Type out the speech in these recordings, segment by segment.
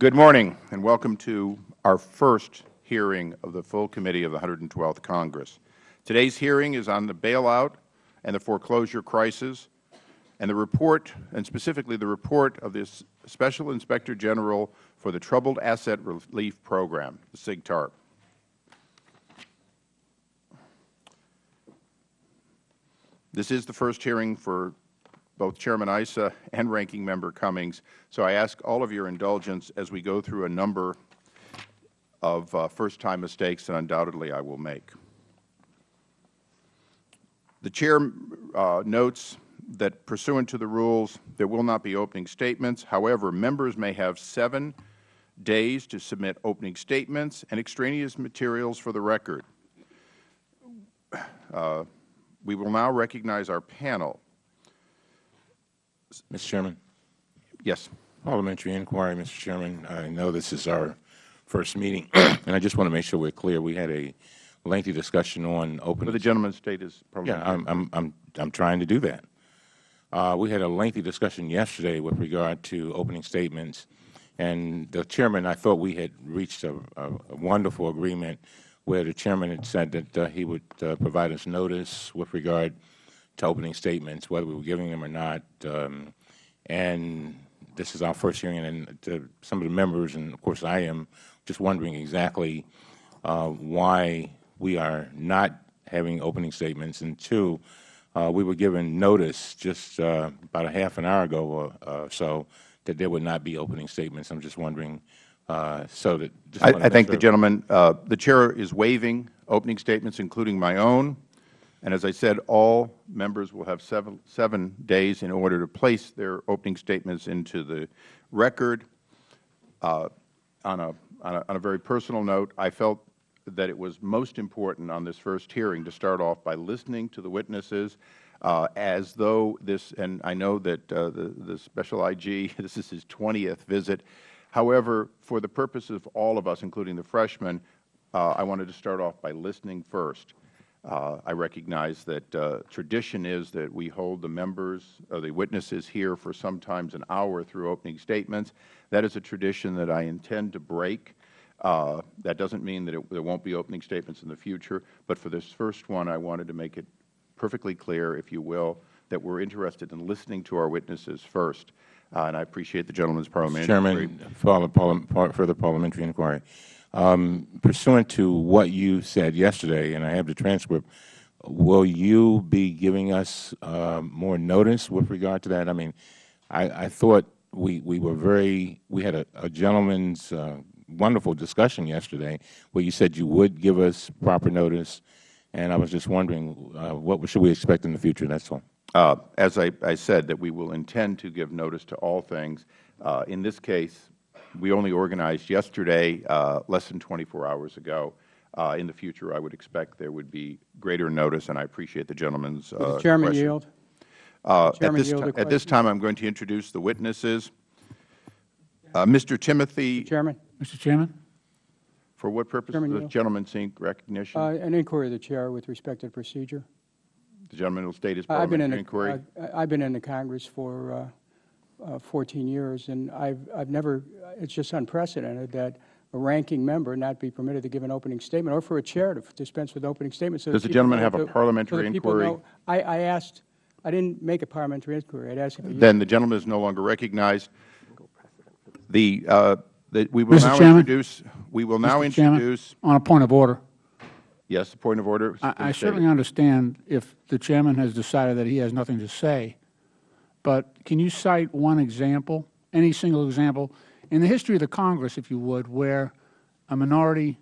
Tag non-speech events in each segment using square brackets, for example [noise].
Good morning, and welcome to our first hearing of the full committee of the 112th Congress. Today's hearing is on the bailout and the foreclosure crisis, and the report, and specifically the report of the Special Inspector General for the Troubled Asset Relief Program, the SIGTARP. This is the first hearing for both Chairman Issa and Ranking Member Cummings, so I ask all of your indulgence as we go through a number of uh, first-time mistakes that undoubtedly I will make. The Chair uh, notes that pursuant to the rules, there will not be opening statements. However, members may have seven days to submit opening statements and extraneous materials for the record. Uh, we will now recognize our panel. Mr. Chairman. Yes. Parliamentary inquiry, Mr. Chairman. I know this is our first meeting, [clears throat] and I just want to make sure we're clear. We had a lengthy discussion on open. But the gentleman's state is Yeah, I'm, I'm, I'm, I'm trying to do that. Uh, we had a lengthy discussion yesterday with regard to opening statements, and the chairman, I thought we had reached a, a, a wonderful agreement where the chairman had said that uh, he would uh, provide us notice with regard to opening statements, whether we were giving them or not. Um, and this is our first hearing, and to some of the members, and of course I am, just wondering exactly uh, why we are not having opening statements, and two, uh, we were given notice just uh, about a half an hour ago or uh, so that there would not be opening statements. I'm just wondering, uh, so that I, I thank the gentleman. Uh, the Chair is waiving opening statements, including my own. And as I said, all members will have seven, seven days in order to place their opening statements into the record. Uh, on, a, on, a, on a very personal note, I felt that it was most important on this first hearing to start off by listening to the witnesses uh, as though this, and I know that uh, the, the Special IG, [laughs] this is his 20th visit. However, for the purpose of all of us, including the freshmen, uh, I wanted to start off by listening first. Uh, I recognize that uh, tradition is that we hold the members, or the witnesses here for sometimes an hour through opening statements. That is a tradition that I intend to break. Uh, that doesn't mean that it, there won't be opening statements in the future, but for this first one, I wanted to make it perfectly clear, if you will, that we are interested in listening to our witnesses first. Uh, and I appreciate the gentleman's parliamentary. Chairman, follow, further parliamentary inquiry. Um, pursuant to what you said yesterday, and I have the transcript, will you be giving us uh, more notice with regard to that? I mean, I, thought we, we were very, we had a, gentleman's uh, wonderful discussion yesterday where you said you would give us proper notice, and I was just wondering uh, what should we expect in the future, that is all. As I, said, that we will intend to give notice to all things. In this case, we only organized yesterday, uh, less than 24 hours ago. Uh, in the future, I would expect there would be greater notice, and I appreciate the gentleman's uh, Chairman question. yield. Uh, at, this at, this time, I am going to introduce the witnesses. Uh, Mr. Timothy. Chairman. Mr. Chairman. For what purpose Chairman does the gentleman seek recognition? Uh, an inquiry of the Chair with respect to the procedure. The gentleman will state his parliamentary inquiry. I have been in the Congress for uh, uh, 14 years, and I've, I've never, it's just unprecedented that a ranking member not be permitted to give an opening statement or for a chair to dispense with opening statements. So Does the gentleman have a parliamentary so inquiry? Know, I, I, asked, I didn't make a parliamentary inquiry. I asked Then the gentleman is no longer recognized. The, uh, the we will Mr. now Chairman? introduce, we will now Mr. introduce. Chairman, on a point of order. Yes, a point of order. I, I certainly understand if the chairman has decided that he has nothing to say but can you cite one example, any single example, in the history of the Congress, if you would, where a minority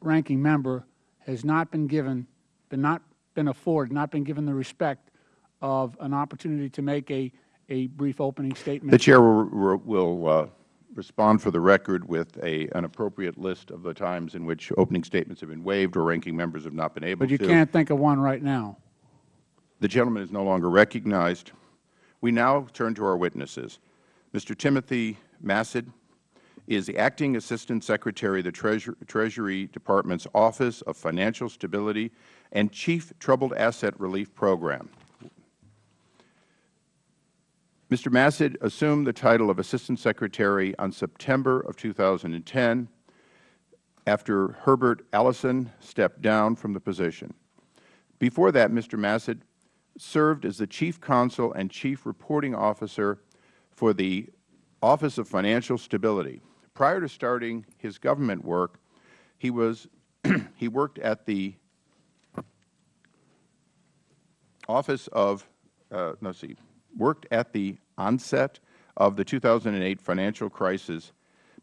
ranking member has not been given, been not been afforded, not been given the respect of an opportunity to make a, a brief opening statement? The Chair will, will uh, respond for the record with a, an appropriate list of the times in which opening statements have been waived or ranking members have not been able to. But you to. can't think of one right now. The gentleman is no longer recognized. We now turn to our witnesses. Mr. Timothy Massad is the Acting Assistant Secretary of the Treasure, Treasury Department's Office of Financial Stability and Chief Troubled Asset Relief Program. Mr. Massad assumed the title of Assistant Secretary on September of 2010 after Herbert Allison stepped down from the position. Before that, Mr. Massad served as the Chief Counsel and Chief Reporting Officer for the Office of Financial Stability. Prior to starting his government work, he was [clears throat] he worked at the Office of uh, let's see, worked at the onset of the 2008 financial crisis.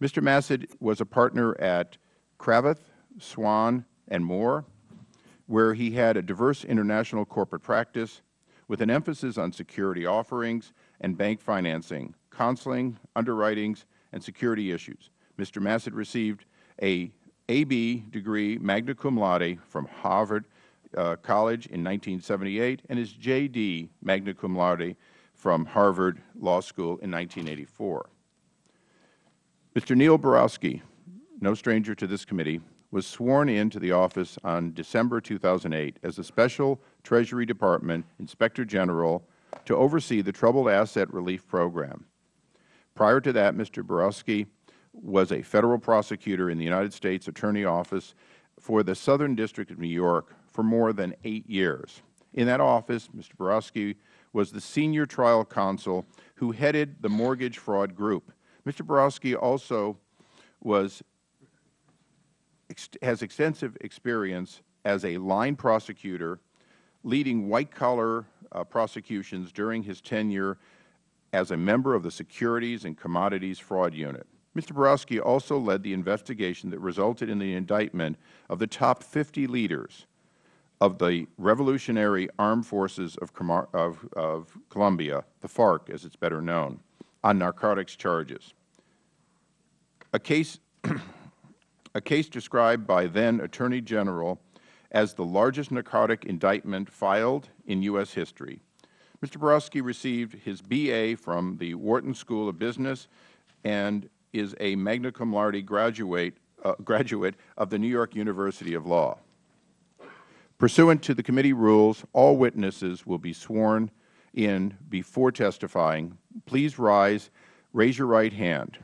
Mr. Massad was a partner at Cravath, Swaine, and Moore, where he had a diverse international corporate practice with an emphasis on security offerings and bank financing, counseling, underwritings, and security issues. Mr. Massad received a AB degree magna cum laude from Harvard uh, College in 1978 and his JD magna cum laude from Harvard Law School in 1984. Mr. Neil Barofsky, no stranger to this committee, was sworn into the office on December 2008 as the Special Treasury Department Inspector General to oversee the Troubled Asset Relief Program. Prior to that, Mr. Barofsky was a Federal prosecutor in the United States Attorney Office for the Southern District of New York for more than eight years. In that office, Mr. Barofsky was the senior trial counsel who headed the mortgage fraud group. Mr. Barofsky also was has extensive experience as a line prosecutor leading white-collar uh, prosecutions during his tenure as a member of the Securities and Commodities Fraud Unit. Mr. Barofsky also led the investigation that resulted in the indictment of the top 50 leaders of the Revolutionary Armed Forces of, of, of Colombia, the FARC as it is better known, on narcotics charges. A case [clears throat] a case described by then Attorney General as the largest narcotic indictment filed in U.S. history. Mr. Barofsky received his B.A. from the Wharton School of Business and is a magna cum laude graduate, uh, graduate of the New York University of Law. Pursuant to the committee rules, all witnesses will be sworn in before testifying. Please rise. Raise your right hand.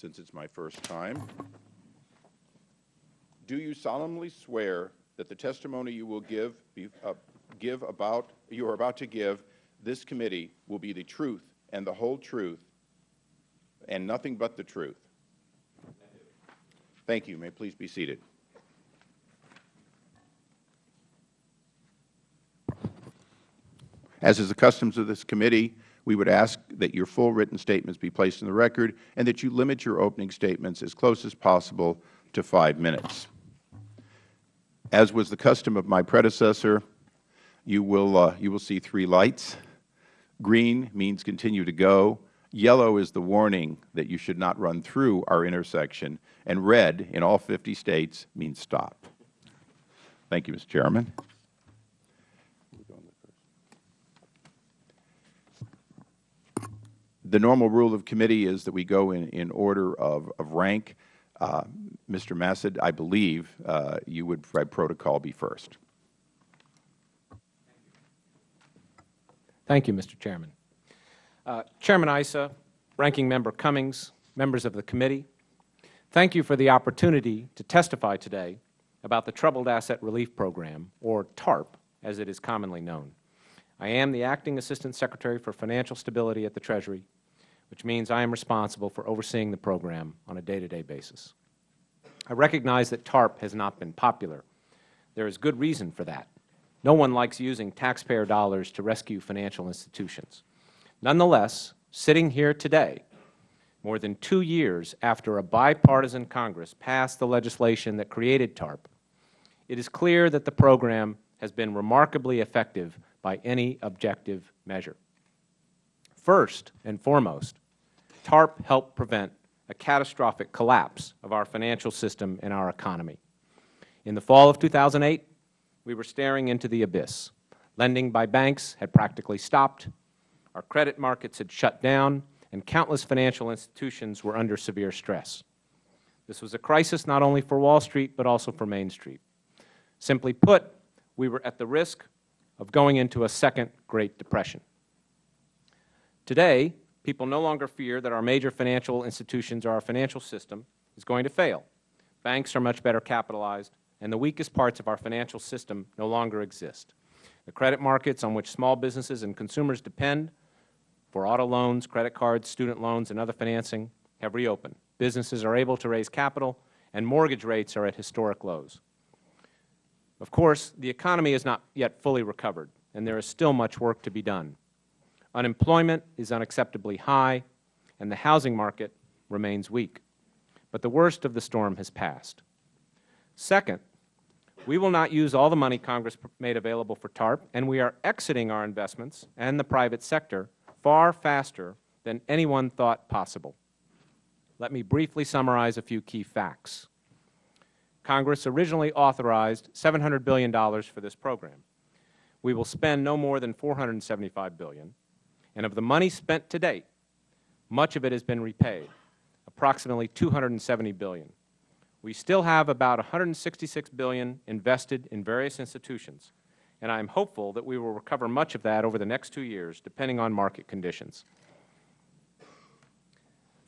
Since it is my first time. Do you solemnly swear that the testimony you will give, uh, give about, you are about to give this committee will be the truth and the whole truth and nothing but the truth? Thank you. May please be seated. As is the customs of this committee, we would ask that your full written statements be placed in the record and that you limit your opening statements as close as possible to five minutes. As was the custom of my predecessor, you will, uh, you will see three lights. Green means continue to go. Yellow is the warning that you should not run through our intersection. And red, in all 50 States, means stop. Thank you, Mr. Chairman. The normal rule of committee is that we go in, in order of, of rank. Uh, Mr. Massad, I believe uh, you would, by protocol, be first. Thank you, Mr. Chairman. Uh, Chairman Issa, Ranking Member Cummings, members of the committee, thank you for the opportunity to testify today about the Troubled Asset Relief Program, or TARP, as it is commonly known. I am the Acting Assistant Secretary for Financial Stability at the Treasury which means I am responsible for overseeing the program on a day-to-day -day basis. I recognize that TARP has not been popular. There is good reason for that. No one likes using taxpayer dollars to rescue financial institutions. Nonetheless, sitting here today, more than two years after a bipartisan Congress passed the legislation that created TARP, it is clear that the program has been remarkably effective by any objective measure. First and foremost, TARP helped prevent a catastrophic collapse of our financial system and our economy. In the fall of 2008, we were staring into the abyss. Lending by banks had practically stopped, our credit markets had shut down, and countless financial institutions were under severe stress. This was a crisis not only for Wall Street, but also for Main Street. Simply put, we were at the risk of going into a second Great Depression. Today, people no longer fear that our major financial institutions or our financial system is going to fail. Banks are much better capitalized, and the weakest parts of our financial system no longer exist. The credit markets on which small businesses and consumers depend for auto loans, credit cards, student loans, and other financing have reopened. Businesses are able to raise capital, and mortgage rates are at historic lows. Of course, the economy is not yet fully recovered, and there is still much work to be done. Unemployment is unacceptably high, and the housing market remains weak. But the worst of the storm has passed. Second, we will not use all the money Congress made available for TARP, and we are exiting our investments and the private sector far faster than anyone thought possible. Let me briefly summarize a few key facts. Congress originally authorized $700 billion for this program. We will spend no more than $475 billion, and of the money spent to date, much of it has been repaid, approximately 270 billion. We still have about 166 billion invested in various institutions, and I am hopeful that we will recover much of that over the next two years, depending on market conditions.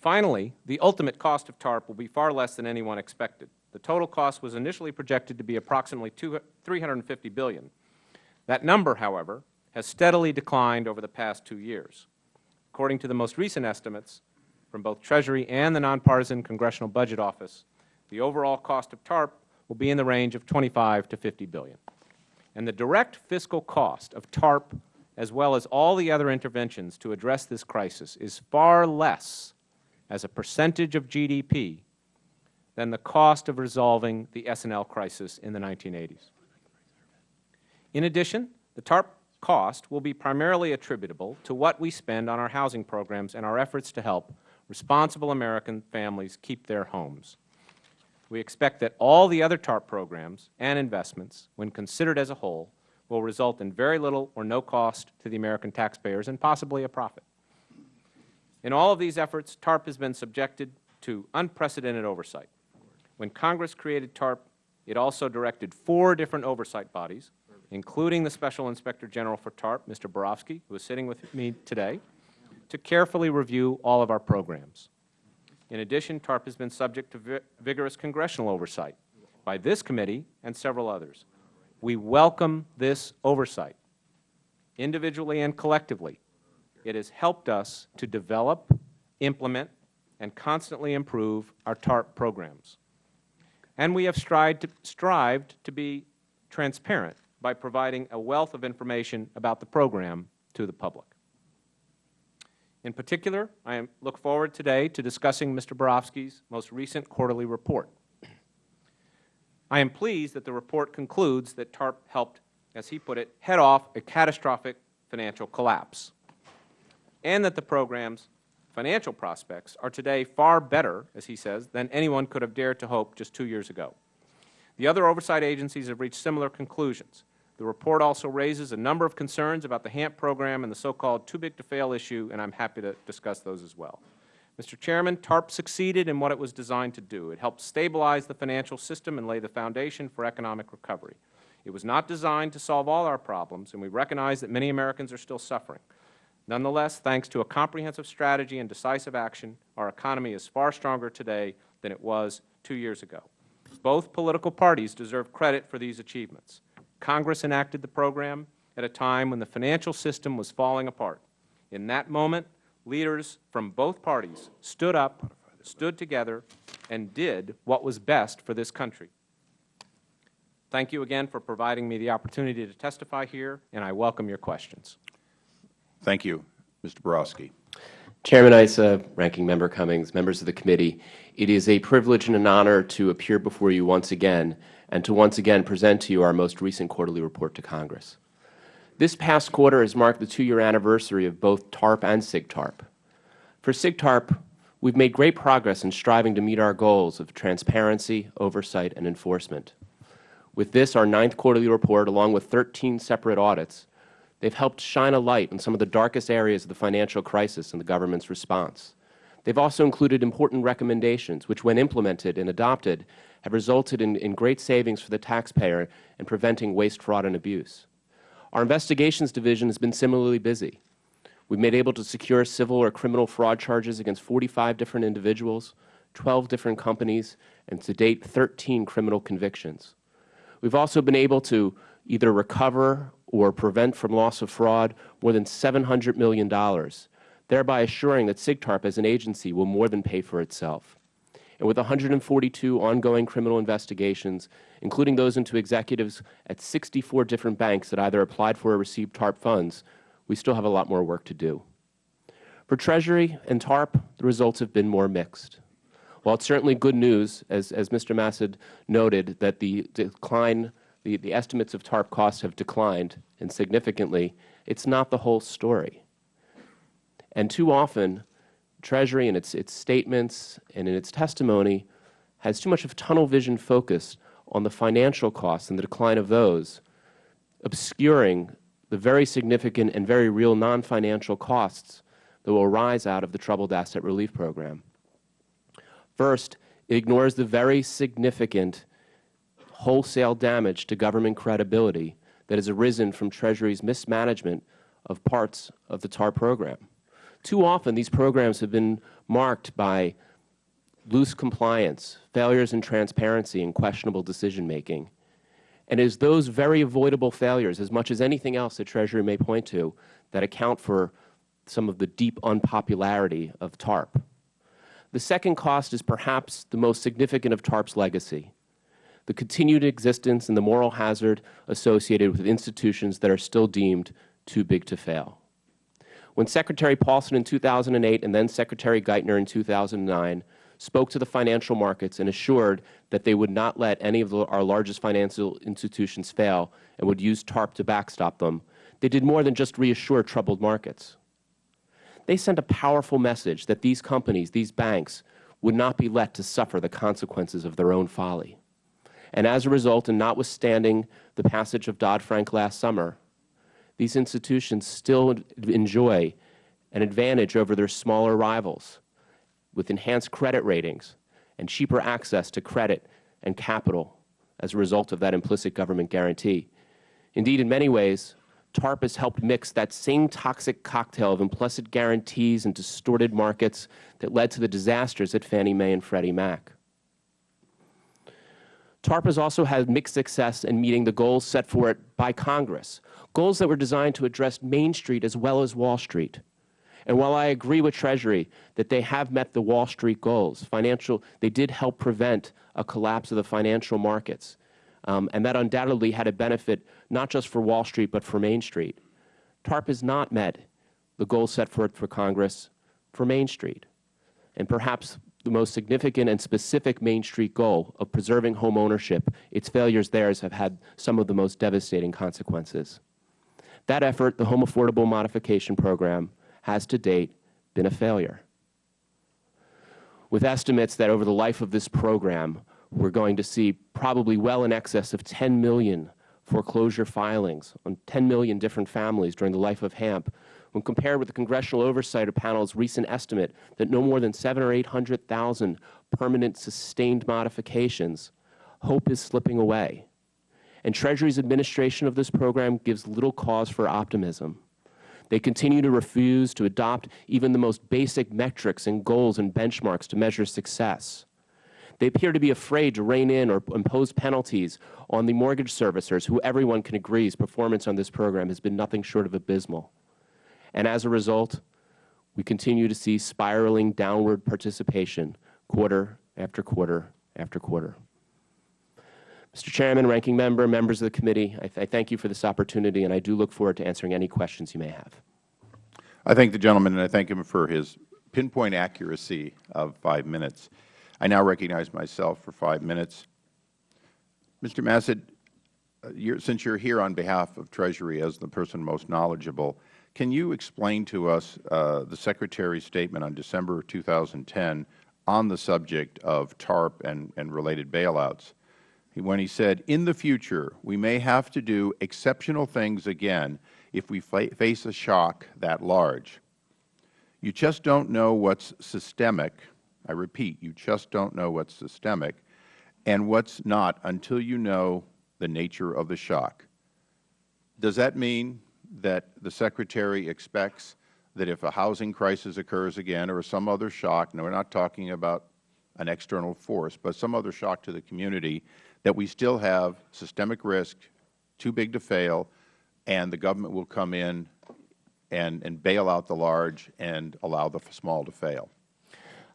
Finally, the ultimate cost of TARP will be far less than anyone expected. The total cost was initially projected to be approximately 350 billion. That number, however, has steadily declined over the past two years. According to the most recent estimates from both Treasury and the Nonpartisan Congressional Budget Office, the overall cost of TARP will be in the range of 25 to 50 billion. And the direct fiscal cost of TARP, as well as all the other interventions to address this crisis, is far less as a percentage of GDP than the cost of resolving the S&L crisis in the 1980s. In addition, the TARP cost will be primarily attributable to what we spend on our housing programs and our efforts to help responsible American families keep their homes. We expect that all the other TARP programs and investments, when considered as a whole, will result in very little or no cost to the American taxpayers and possibly a profit. In all of these efforts, TARP has been subjected to unprecedented oversight. When Congress created TARP, it also directed four different oversight bodies, including the Special Inspector General for TARP, Mr. Barofsky, who is sitting with me today, to carefully review all of our programs. In addition, TARP has been subject to vi vigorous congressional oversight by this committee and several others. We welcome this oversight, individually and collectively. It has helped us to develop, implement, and constantly improve our TARP programs. And we have strived to, strived to be transparent by providing a wealth of information about the program to the public. In particular, I am, look forward today to discussing Mr. Barofsky's most recent quarterly report. I am pleased that the report concludes that TARP helped, as he put it, head off a catastrophic financial collapse, and that the program's financial prospects are today far better, as he says, than anyone could have dared to hope just two years ago. The other oversight agencies have reached similar conclusions. The report also raises a number of concerns about the HAMP program and the so-called too-big-to-fail issue, and I am happy to discuss those as well. Mr. Chairman, TARP succeeded in what it was designed to do. It helped stabilize the financial system and lay the foundation for economic recovery. It was not designed to solve all our problems, and we recognize that many Americans are still suffering. Nonetheless, thanks to a comprehensive strategy and decisive action, our economy is far stronger today than it was two years ago. Both political parties deserve credit for these achievements. Congress enacted the program at a time when the financial system was falling apart. In that moment, leaders from both parties stood up, stood together, and did what was best for this country. Thank you again for providing me the opportunity to testify here, and I welcome your questions. Thank you. Mr. Barofsky. Chairman Issa, Ranking Member Cummings, members of the committee, it is a privilege and an honor to appear before you once again and to once again present to you our most recent quarterly report to Congress. This past quarter has marked the two-year anniversary of both TARP and SIGTARP. For SIGTARP, we have made great progress in striving to meet our goals of transparency, oversight, and enforcement. With this, our ninth quarterly report, along with 13 separate audits, they have helped shine a light on some of the darkest areas of the financial crisis and the government's response. They have also included important recommendations, which when implemented and adopted have resulted in, in great savings for the taxpayer in preventing waste, fraud, and abuse. Our investigations division has been similarly busy. We have been able to secure civil or criminal fraud charges against 45 different individuals, 12 different companies, and to date 13 criminal convictions. We have also been able to either recover or prevent from loss of fraud more than $700 million, thereby assuring that SIGTARP as an agency will more than pay for itself. And with 142 ongoing criminal investigations, including those into executives at 64 different banks that either applied for or received TARP funds, we still have a lot more work to do. For Treasury and TARP, the results have been more mixed. While it's certainly good news, as, as Mr. Massad noted, that the decline, the, the estimates of TARP costs have declined and significantly, it's not the whole story. And too often, Treasury in its, its statements and in its testimony has too much of tunnel vision focus on the financial costs and the decline of those, obscuring the very significant and very real non-financial costs that will arise out of the Troubled Asset Relief Program. First, it ignores the very significant wholesale damage to government credibility that has arisen from Treasury's mismanagement of parts of the TAR program. Too often, these programs have been marked by loose compliance, failures in transparency, and questionable decision-making. And it is those very avoidable failures, as much as anything else that Treasury may point to, that account for some of the deep unpopularity of TARP. The second cost is perhaps the most significant of TARP's legacy, the continued existence and the moral hazard associated with institutions that are still deemed too big to fail. When Secretary Paulson in 2008 and then Secretary Geithner in 2009 spoke to the financial markets and assured that they would not let any of the, our largest financial institutions fail and would use TARP to backstop them, they did more than just reassure troubled markets they sent a powerful message that these companies, these banks, would not be let to suffer the consequences of their own folly. And as a result, and notwithstanding the passage of Dodd-Frank last summer, these institutions still enjoy an advantage over their smaller rivals with enhanced credit ratings and cheaper access to credit and capital as a result of that implicit government guarantee. Indeed, in many ways, TARP has helped mix that same toxic cocktail of implicit guarantees and distorted markets that led to the disasters at Fannie Mae and Freddie Mac. TARP has also had mixed success in meeting the goals set for it by Congress, goals that were designed to address Main Street as well as Wall Street. And while I agree with Treasury that they have met the Wall Street goals, financial, they did help prevent a collapse of the financial markets. Um, and that undoubtedly had a benefit not just for Wall Street but for Main Street. TARP has not met the goals set forth for Congress for Main Street. And perhaps the most significant and specific Main Street goal of preserving home ownership, its failures there have had some of the most devastating consequences. That effort, the Home Affordable Modification Program, has to date been a failure. With estimates that over the life of this program, we are going to see probably well in excess of 10 million foreclosure filings on 10 million different families during the life of HAMP, when compared with the Congressional Oversight Panel's recent estimate that no more than 7 or 800,000 permanent sustained modifications, hope is slipping away. And Treasury's administration of this program gives little cause for optimism. They continue to refuse to adopt even the most basic metrics and goals and benchmarks to measure success. They appear to be afraid to rein in or impose penalties on the mortgage servicers, who everyone can agree performance on this program has been nothing short of abysmal. And as a result, we continue to see spiraling downward participation quarter after quarter after quarter. Mr. Chairman, Ranking Member, members of the committee, I, th I thank you for this opportunity, and I do look forward to answering any questions you may have. I thank the gentleman, and I thank him for his pinpoint accuracy of five minutes. I now recognize myself for five minutes. Mr. Massad, uh, you're, since you are here on behalf of Treasury as the person most knowledgeable, can you explain to us uh, the Secretary's statement on December 2010 on the subject of TARP and, and related bailouts? When he said, in the future, we may have to do exceptional things again if we face a shock that large. You just don't know what's systemic. I repeat, you just don't know what's systemic and what's not until you know the nature of the shock. Does that mean that the Secretary expects that if a housing crisis occurs again or some other shock, and we are not talking about an external force, but some other shock to the community, that we still have systemic risk, too big to fail, and the government will come in and, and bail out the large and allow the small to fail?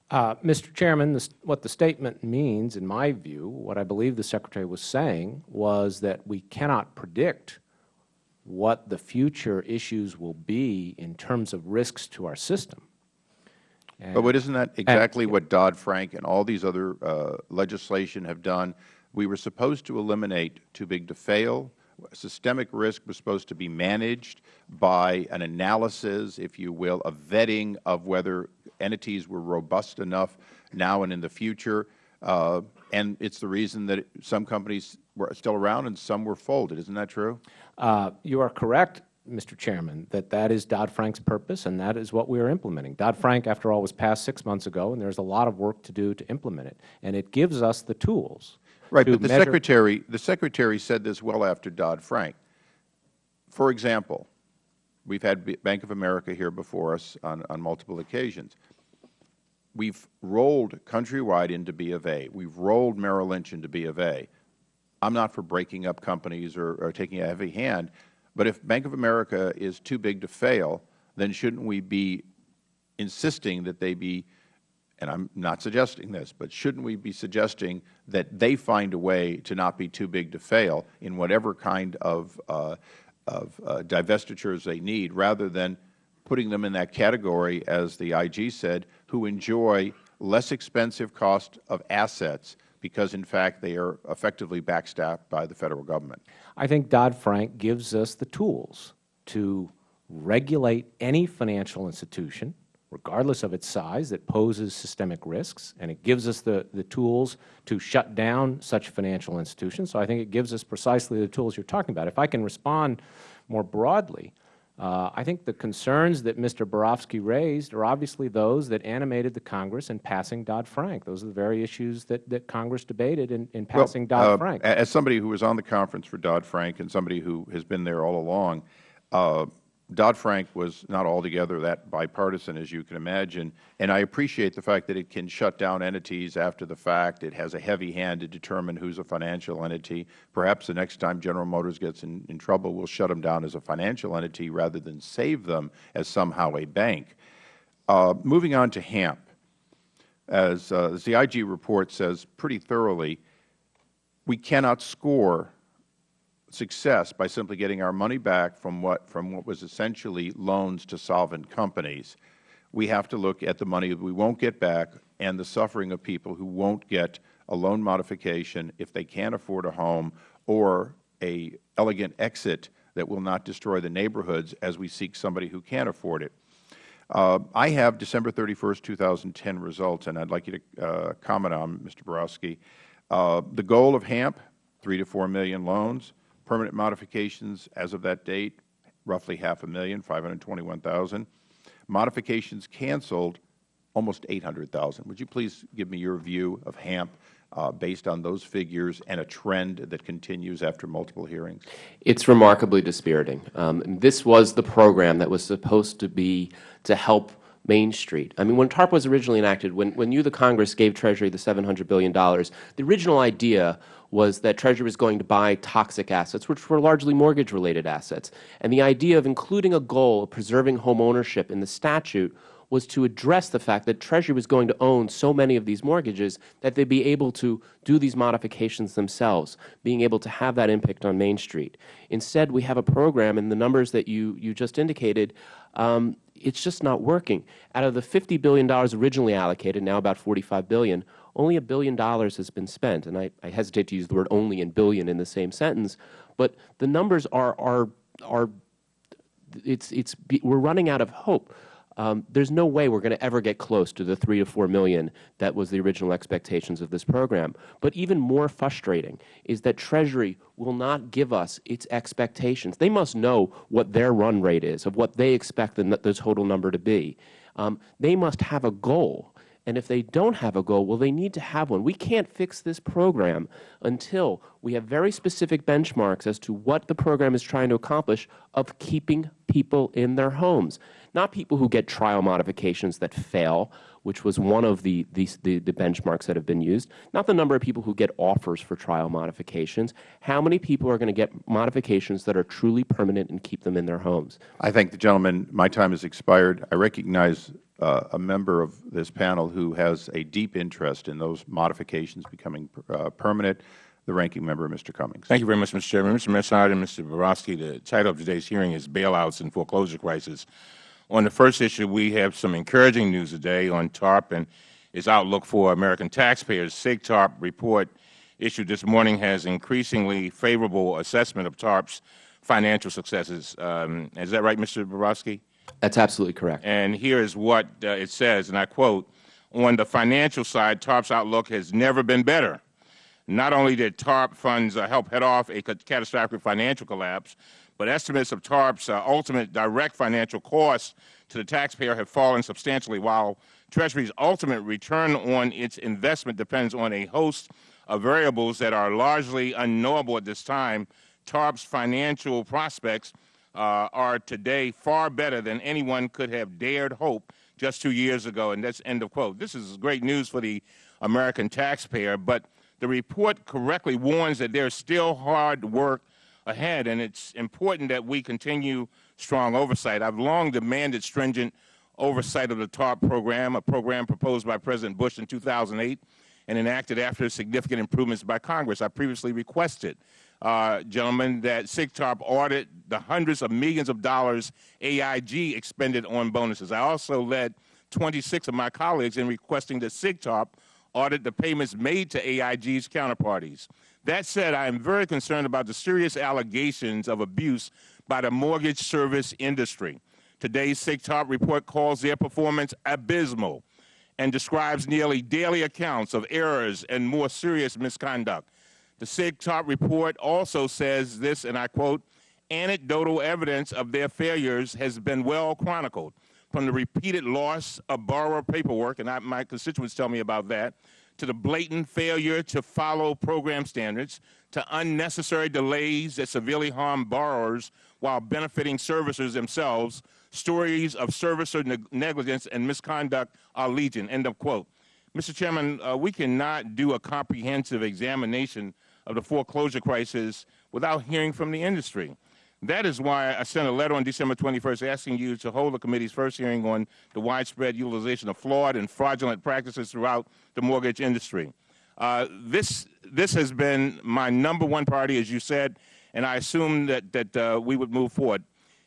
Uh, Mr. Chairman, this, what the statement means, in my view, what I believe the Secretary was saying was that we cannot predict what the future issues will be in terms of risks to our system. And, but isn't that exactly and, what Dodd-Frank and all these other uh, legislation have done? We were supposed to eliminate too big to fail. Systemic risk was supposed to be managed by an analysis, if you will, a vetting of whether entities were robust enough now and in the future. Uh, and it is the reason that some companies were still around and some were folded. Isn't that true? Uh, you are correct, Mr. Chairman, that that is Dodd-Frank's purpose and that is what we are implementing. Dodd-Frank, after all, was passed six months ago and there is a lot of work to do to implement it. And it gives us the tools Right, but the Secretary, the Secretary said this well after Dodd-Frank. For example, we have had Bank of America here before us on, on multiple occasions. We have rolled Countrywide into B of A. We have rolled Merrill Lynch into B of A. I am not for breaking up companies or, or taking a heavy hand, but if Bank of America is too big to fail, then shouldn't we be insisting that they be and I am not suggesting this, but shouldn't we be suggesting that they find a way to not be too big to fail in whatever kind of, uh, of uh, divestitures they need, rather than putting them in that category, as the IG said, who enjoy less expensive cost of assets because, in fact, they are effectively backstopped by the Federal Government? I think Dodd-Frank gives us the tools to regulate any financial institution regardless of its size, that poses systemic risks, and it gives us the, the tools to shut down such financial institutions. So I think it gives us precisely the tools you are talking about. If I can respond more broadly, uh, I think the concerns that Mr. Barofsky raised are obviously those that animated the Congress in passing Dodd-Frank. Those are the very issues that, that Congress debated in, in passing well, Dodd-Frank. Uh, as somebody who was on the conference for Dodd-Frank and somebody who has been there all along, uh, Dodd-Frank was not altogether that bipartisan, as you can imagine, and I appreciate the fact that it can shut down entities after the fact. It has a heavy hand to determine who is a financial entity. Perhaps the next time General Motors gets in, in trouble, we will shut them down as a financial entity rather than save them as somehow a bank. Uh, moving on to HAMP, as, uh, as the IG report says pretty thoroughly, we cannot score success by simply getting our money back from what, from what was essentially loans to solvent companies. We have to look at the money that we won't get back and the suffering of people who won't get a loan modification if they can't afford a home or a elegant exit that will not destroy the neighborhoods as we seek somebody who can't afford it. Uh, I have December 31, 2010 results, and I would like you to uh, comment on, Mr. Barofsky. Uh, the goal of HAMP, 3 to 4 million loans. Permanent modifications as of that date, roughly half a million, 521,000. Modifications canceled, almost 800,000. Would you please give me your view of HAMP uh, based on those figures and a trend that continues after multiple hearings? It's remarkably dispiriting. Um, this was the program that was supposed to be to help Main Street. I mean, when TARP was originally enacted, when, when you, the Congress, gave Treasury the $700 billion, the original idea was that Treasury was going to buy toxic assets, which were largely mortgage-related assets. And the idea of including a goal of preserving home ownership in the statute was to address the fact that Treasury was going to own so many of these mortgages that they would be able to do these modifications themselves, being able to have that impact on Main Street. Instead, we have a program, and the numbers that you, you just indicated, um, it's just not working. Out of the $50 billion originally allocated, now about 45 billion, only a billion dollars has been spent. And I, I hesitate to use the word only and billion in the same sentence, but the numbers are, are, are it's, it's, we're running out of hope. Um, there's no way we're going to ever get close to the 3 to 4 million that was the original expectations of this program. But even more frustrating is that Treasury will not give us its expectations. They must know what their run rate is, of what they expect the, the total number to be. um, they must have a goal. And if they don't have a goal, well, they need to have one. We can't fix this program until we have very specific benchmarks as to what the program is trying to accomplish of keeping people in their homes, not people who get trial modifications that fail, which was one of the, the, the, the benchmarks that have been used, not the number of people who get offers for trial modifications, how many people are going to get modifications that are truly permanent and keep them in their homes. I thank the gentleman. My time has expired. I recognize uh, a member of this panel who has a deep interest in those modifications becoming uh, permanent, the ranking member, Mr. Cummings. Thank you very much, Mr. Chairman. Mr. Massad and Mr. Barofsky, the title of today's hearing is Bailouts and Foreclosure Crisis. On the first issue, we have some encouraging news today on TARP and its outlook for American taxpayers. SIGTARP report issued this morning has increasingly favorable assessment of TARP's financial successes. Um, is that right, Mr. Barofsky? That's absolutely correct. And here is what uh, it says, and I quote, on the financial side, TARP's outlook has never been better. Not only did TARP funds uh, help head off a catastrophic financial collapse, but estimates of TARP's uh, ultimate direct financial costs to the taxpayer have fallen substantially, while Treasury's ultimate return on its investment depends on a host of variables that are largely unknowable at this time. TARP's financial prospects uh, are today far better than anyone could have dared hope just two years ago, and that's end of quote. This is great news for the American taxpayer, but the report correctly warns that there's still hard work ahead, and it's important that we continue strong oversight. I've long demanded stringent oversight of the TARP program, a program proposed by President Bush in 2008 and enacted after significant improvements by Congress. I previously requested, uh, gentlemen, that SIGTARP audit the hundreds of millions of dollars AIG expended on bonuses. I also led 26 of my colleagues in requesting that SIGTARP audit the payments made to AIG's counterparties. That said, I am very concerned about the serious allegations of abuse by the mortgage service industry. Today's SIGTARP report calls their performance abysmal and describes nearly daily accounts of errors and more serious misconduct. The SIGTARP report also says this, and I quote, anecdotal evidence of their failures has been well chronicled, from the repeated loss of borrower paperwork, and I, my constituents tell me about that, to the blatant failure to follow program standards, to unnecessary delays that severely harm borrowers while benefiting servicers themselves, stories of servicer neg negligence and misconduct are legion, end of quote. Mr. Chairman, uh, we cannot do a comprehensive examination of the foreclosure crisis without hearing from the industry. That is why I sent a letter on December 21st asking you to hold the committee's first hearing on the widespread utilization of flawed and fraudulent practices throughout the mortgage industry. Uh, this, this has been my number one priority, as you said, and I assume that, that uh, we would move forward.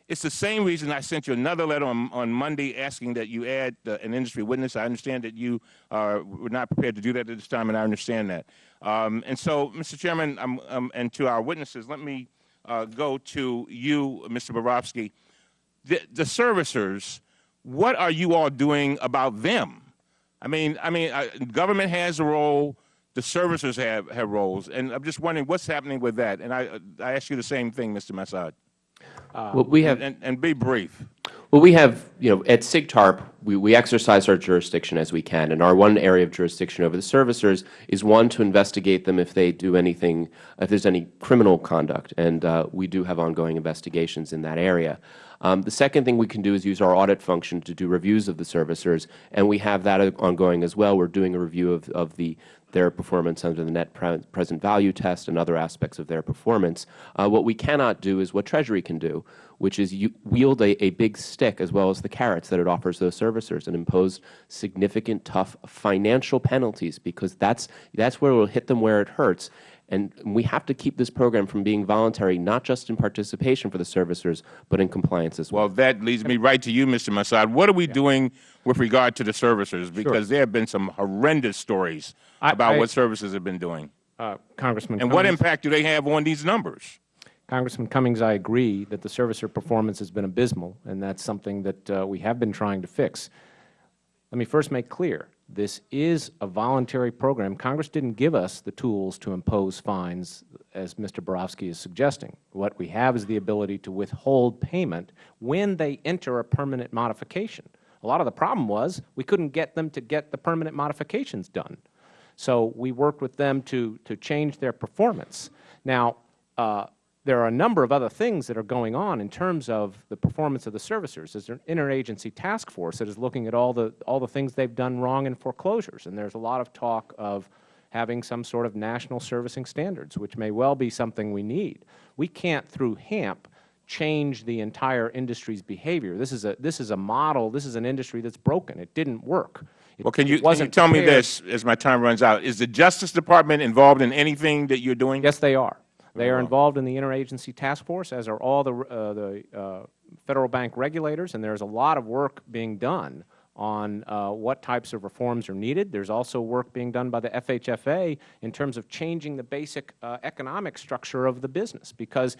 It's the same reason I sent you another letter on, on Monday asking that you add uh, an industry witness. I understand that you are, were not prepared to do that at this time, and I understand that. Um, and so, Mr. Chairman, um, um, and to our witnesses, let me uh, go to you, Mr. Barofsky. The, the, servicers, what are you all doing about them? I mean, I mean, uh, government has a role. The servicers have, have roles, and I'm just wondering what's happening with that. And I, I ask you the same thing, Mr. Massad. Uh, well, we have, and, and be brief. Well, we have, you know, at SIGTARP, we, we exercise our jurisdiction as we can, and our one area of jurisdiction over the servicers is one to investigate them if they do anything, if there's any criminal conduct, and uh, we do have ongoing investigations in that area. Um, the second thing we can do is use our audit function to do reviews of the servicers, and we have that ongoing as well. We are doing a review of, of the, their performance under the net pre present value test and other aspects of their performance. Uh, what we cannot do is what Treasury can do, which is wield a, a big stick as well as the carrots that it offers those servicers and impose significant, tough financial penalties because that's, that's where it will hit them where it hurts. And we have to keep this program from being voluntary, not just in participation for the servicers, but in compliance as well. Well, that leads me right to you, Mr. Massad. What are we yeah. doing with regard to the servicers? Because sure. there have been some horrendous stories I, about I, what services have been doing. Uh, Congressman And Cummings, what impact do they have on these numbers? Congressman Cummings, I agree that the servicer performance has been abysmal, and that's something that uh, we have been trying to fix. Let me first make clear, this is a voluntary program. Congress didn't give us the tools to impose fines, as Mr. Barofsky is suggesting. What we have is the ability to withhold payment when they enter a permanent modification. A lot of the problem was we couldn't get them to get the permanent modifications done. So we worked with them to, to change their performance. Now, uh, there are a number of other things that are going on in terms of the performance of the servicers. There's an interagency task force that is looking at all the, all the things they've done wrong in foreclosures, and there's a lot of talk of having some sort of national servicing standards, which may well be something we need. We can't, through HAMP, change the entire industry's behavior. This is a, this is a model, this is an industry that's broken. It didn't work. It, Well, can you, can you tell me this as my time runs out? Is the Justice Department involved in anything that you're doing? Yes, they are. They are involved in the interagency task force, as are all the, uh, the uh, Federal Bank regulators, and there's a lot of work being done on uh, what types of reforms are needed. There's also work being done by the FHFA in terms of changing the basic uh, economic structure of the business, because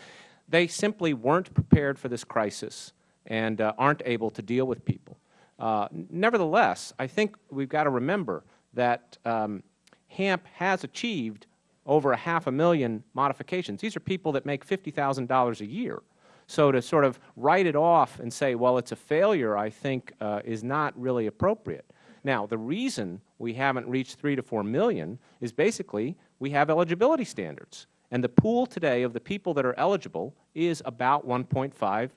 they simply weren't prepared for this crisis and uh, aren't able to deal with people. Uh, nevertheless, I think we've got to remember that um, HAMP has achieved over a half a million modifications. These are people that make $50,000 a year. So to sort of write it off and say, well, it's a failure, I think uh, is not really appropriate. Now, the reason we haven't reached 3 to 4 million is basically we have eligibility standards. And the pool today of the people that are eligible is about 1.5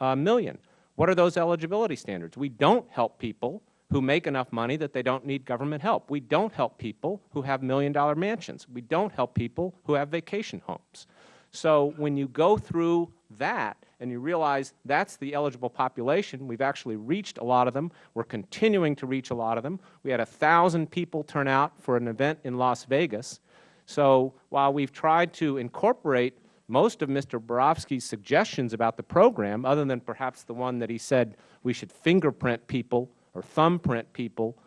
uh, million. What are those eligibility standards? We don't help people who make enough money that they don't need government help. We don't help people who have million-dollar mansions. We don't help people who have vacation homes. So when you go through that and you realize that's the eligible population, we've actually reached a lot of them. We're continuing to reach a lot of them. We had a 1,000 people turn out for an event in Las Vegas. So while we've tried to incorporate most of Mr. Barofsky's suggestions about the program, other than perhaps the one that he said we should fingerprint people or thumbprint people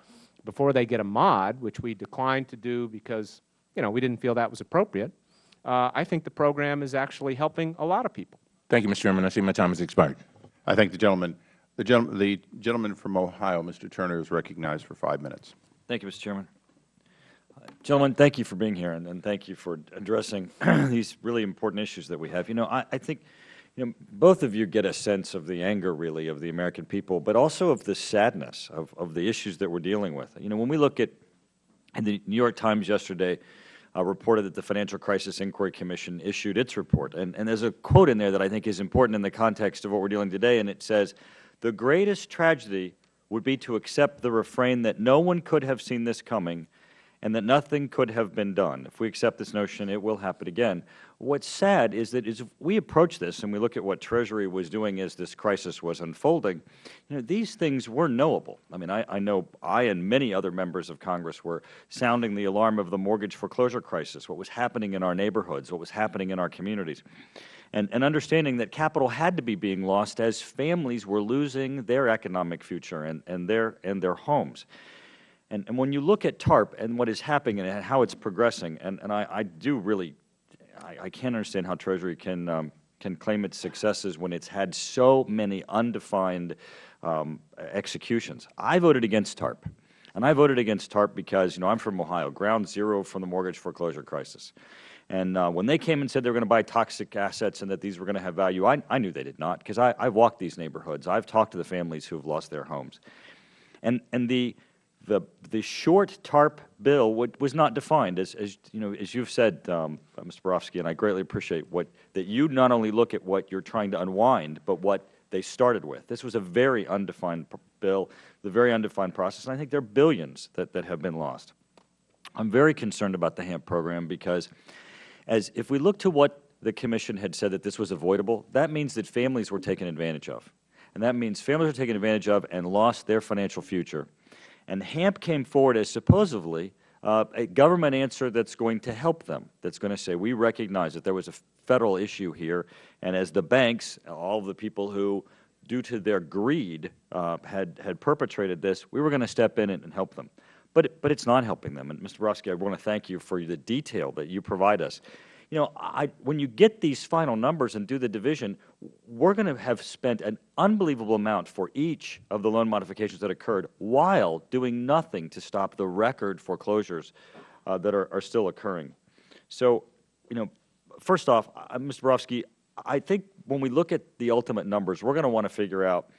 before they get a mod, which we declined to do because, you know, we didn't feel that was appropriate, uh, I think the program is actually helping a lot of people. Thank you, Mr. Chairman. I see my time has expired. I thank the gentleman. The gentleman, the gentleman from Ohio, Mr. Turner, is recognized for five minutes. Thank you, Mr. Chairman. Uh, Gentlemen, thank you for being here, and, and thank you for addressing [clears throat] these really important issues that we have. You know, I, I think, you know, both of you get a sense of the anger, really, of the American people, but also of the sadness of, of the issues that we're dealing with. You know, when we look at, and the New York Times yesterday uh, reported that the Financial Crisis Inquiry Commission issued its report, and, and there's a quote in there that I think is important in the context of what we're dealing today, and it says, the greatest tragedy would be to accept the refrain that no one could have seen this coming and that nothing could have been done. If we accept this notion, it will happen again. What's sad is that as we approach this and we look at what Treasury was doing as this crisis was unfolding, you know, these things were knowable. I mean, I, I know I and many other members of Congress were sounding the alarm of the mortgage foreclosure crisis, what was happening in our neighborhoods, what was happening in our communities, and, and understanding that capital had to be being lost as families were losing their economic future and, and, their, and their homes. And, and when you look at TARP and what is happening and how it's progressing, and, and I, I do really, I, I can't understand how Treasury can, um, can claim its successes when it's had so many undefined um, executions. I voted against TARP. And I voted against TARP because, you know, I'm from Ohio, ground zero from the mortgage foreclosure crisis. And uh, when they came and said they were going to buy toxic assets and that these were going to have value, I, I knew they did not because I, I've walked these neighborhoods. I've talked to the families who have lost their homes. And, and the, the, the short TARP bill was not defined, as, as, you know, as you've said, um, Mr. Barofsky, and I greatly appreciate what, that you not only look at what you're trying to unwind, but what they started with. This was a very undefined bill, the very undefined process, and I think there are billions that, that have been lost. I'm very concerned about the HAMP program because as if we look to what the Commission had said that this was avoidable, that means that families were taken advantage of. And that means families were taken advantage of and lost their financial future. And HAMP came forward as supposedly uh, a government answer that's going to help them, that's going to say, we recognize that there was a Federal issue here, and as the banks, all of the people who, due to their greed, uh, had, had perpetrated this, we were going to step in and, and help them. But, it- but it's not helping them. And Mr. Barofsky, I want to thank you for the detail that you provide us. You know, I, when you get these final numbers and do the division, we're going to have spent an unbelievable amount for each of the loan modifications that occurred while doing nothing to stop the record foreclosures uh, that are, are still occurring. So, you know, first off, uh, Mr. Barofsky, I think when we look at the ultimate numbers, we're going to want to figure out,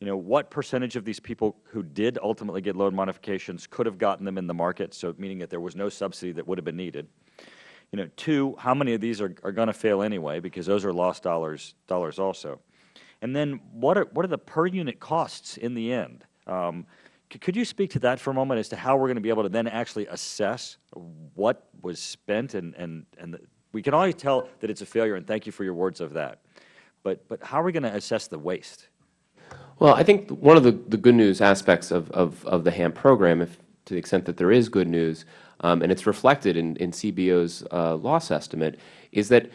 you know, what percentage of these people who did ultimately get loan modifications could have gotten them in the market, so meaning that there was no subsidy that would have been needed. You know, two, how many of these are, are going to fail anyway, because those are lost dollars, dollars also. And then what are, what are the per unit costs in the end? Um, could you speak to that for a moment as to how we're going to be able to then actually assess what was spent and, and, and the, we can always tell that it's a failure, and thank you for your words of that. But, but how are we going to assess the waste? Well, I think one of the, the good news aspects of, of, of the HAMP program, if to the extent that there is good news, um, and it's reflected in, in CBO's uh, loss estimate, is that